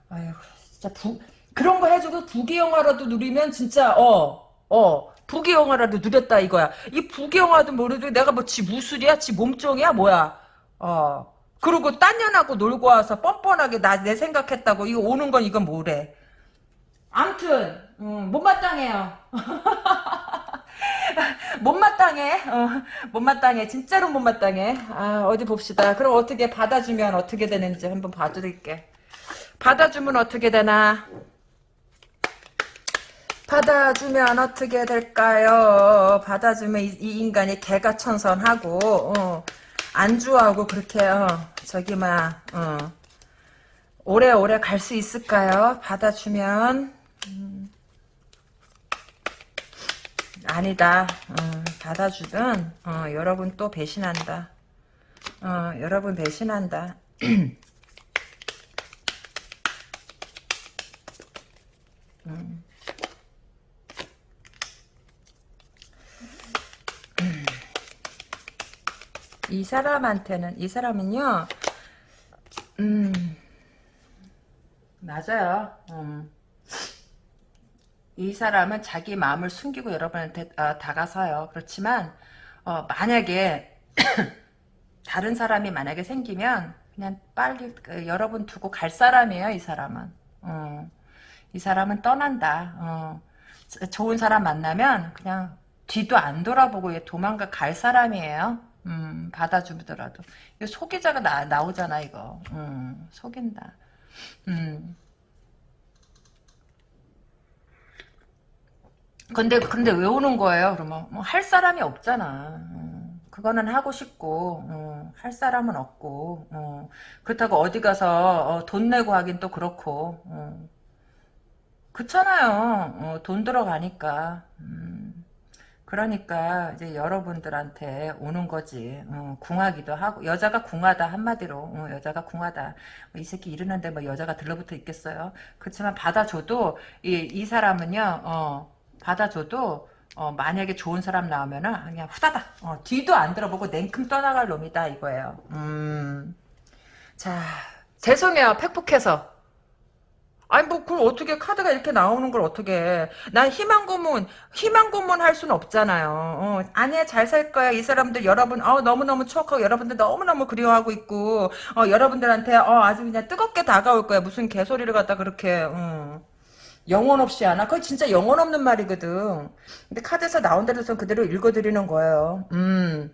아유 진짜 부, 그런 거 해주고 부귀영화라도 누리면 진짜 어 어, 부귀영화라도 누렸다 이거야. 이 부귀영화도 모르도 내가 뭐 지 무술이야? 지 몸종이야? 뭐야? 어. 그리고 딴 년하고 놀고 와서 뻔뻔하게 나 내 생각했다고 이거 오는 건 이건 뭐래. 암튼 음, 못마땅해요. 못마땅해. 어, 못마땅해. 진짜로 못마땅해. 아, 어디 봅시다. 그럼 어떻게 받아주면 어떻게 되는지 한번 봐드릴게. 받아주면 어떻게 되나? 받아주면 어떻게 될까요? 받아주면 이, 이 인간이 개가 천선하고 어, 안주하고 그렇게 어, 저기 막 어, 오래오래 갈 수 있을까요? 받아주면 음, 아니다. 어, 받아주든 어, 여러분 또 배신한다. 어, 여러분 배신한다. 음. 이 사람한테는 이 사람은요 음 맞아요 음. 이 사람은 자기 마음을 숨기고 여러분한테 어, 다가서요 그렇지만 어, 만약에 다른 사람이 만약에 생기면 그냥 빨리 그, 여러분 두고 갈 사람이에요 이 사람은 어. 이 사람은 떠난다 어. 좋은 사람 만나면 그냥 뒤도 안 돌아보고 도망가 갈 사람이에요 음, 받아주더라도. 이거 소기자가 나, 나오잖아, 이거. 음, 속인다. 음. 근데, 근데 왜 오는 거예요, 그러면? 뭐, 할 사람이 없잖아. 음, 그거는 하고 싶고, 음, 할 사람은 없고, 음, 그렇다고 어디 가서, 어, 돈 내고 하긴 또 그렇고, 음. 그렇잖아요. 어, 돈 들어가니까. 음. 그러니까 이제 여러분들한테 오는 거지. 어, 궁하기도 하고 여자가 궁하다 한마디로 어, 여자가 궁하다. 이 새끼 이러는데 뭐 여자가 들러붙어 있겠어요. 그렇지만 받아줘도 이, 이 사람은요. 어, 받아줘도 어, 만약에 좋은 사람 나오면은 그냥 후다닥 어, 뒤도 안 들어보고 냉큼 떠나갈 놈이다 이거예요. 음. 자 죄송해요 팩폭해서 아니 뭐 그걸 어떻게 카드가 이렇게 나오는 걸 어떻게 해. 난 희망 고문 희망 고문 할 수는 없잖아요 어, 아니야 잘 살 거야 이 사람들 여러분 어, 너무너무 추억하고 여러분들 너무너무 그리워하고 있고 어, 여러분들한테 어, 아주 그냥 뜨겁게 다가올 거야 무슨 개소리를 갖다 그렇게 어. 영혼 없이 하나? 그거 진짜 영혼 없는 말이거든 근데 카드에서 나온 대로 그대로 읽어드리는 거예요 음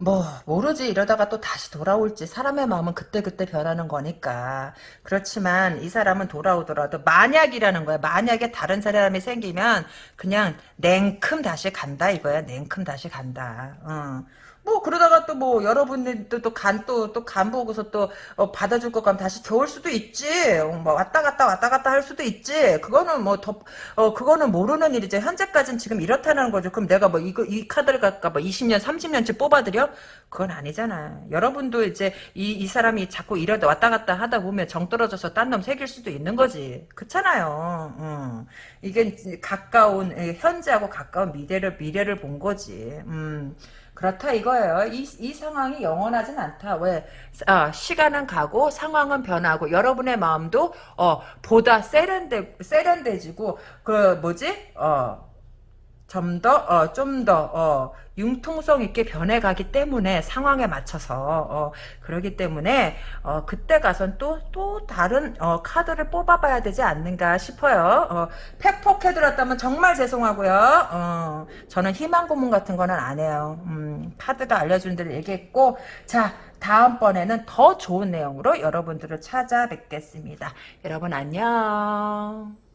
뭐 모르지. 이러다가 또 다시 돌아올지 사람의 마음은 그때그때 변하는 거니까. 그렇지만 이 사람은 돌아오더라도 만약이라는 거야. 만약에 다른 사람이 생기면 그냥 냉큼 다시 간다 이거야. 냉큼 다시 간다. 어. 뭐 그러다가 또 뭐 여러분들도 또간또또 간 보고서 또 어, 받아줄 것 같으면 다시 겨울 수도 있지. 어, 뭐 왔다 갔다 왔다 갔다 할 수도 있지. 그거는 뭐더 어, 그거는 모르는 일이지. 현재까지는 지금 이렇다는 거죠. 그럼 내가 뭐 이거 이 카드를 갖다 뭐 20년 30년째 뽑아드려? 그건 아니잖아. 여러분도 이제 이, 이 사람이 자꾸 이러다 왔다 갔다 하다 보면 정 떨어져서 딴 놈 새길 수도 있는 거지. 그렇잖아요. 음. 이게 가까운 현재하고 가까운 미래를 미래를 본 거지. 음. 그렇다 이거예요. 이, 이 상황이 영원하진 않다. 왜? 아, 시간은 가고 상황은 변하고 여러분의 마음도 어, 보다 세련돼 세련돼지고 그 뭐지? 어, 좀 더, 어, 좀 더, 어, 융통성 있게 변해가기 때문에 상황에 맞춰서, 어, 그러기 때문에, 어, 그때 가선 또, 또 다른, 어, 카드를 뽑아봐야 되지 않는가 싶어요. 어, 팩폭해들었다면 정말 죄송하고요. 어, 저는 희망 고문 같은 거는 안 해요. 음, 카드가 알려준 대로 얘기했고, 자, 다음번에는 더 좋은 내용으로 여러분들을 찾아뵙겠습니다. 여러분 안녕.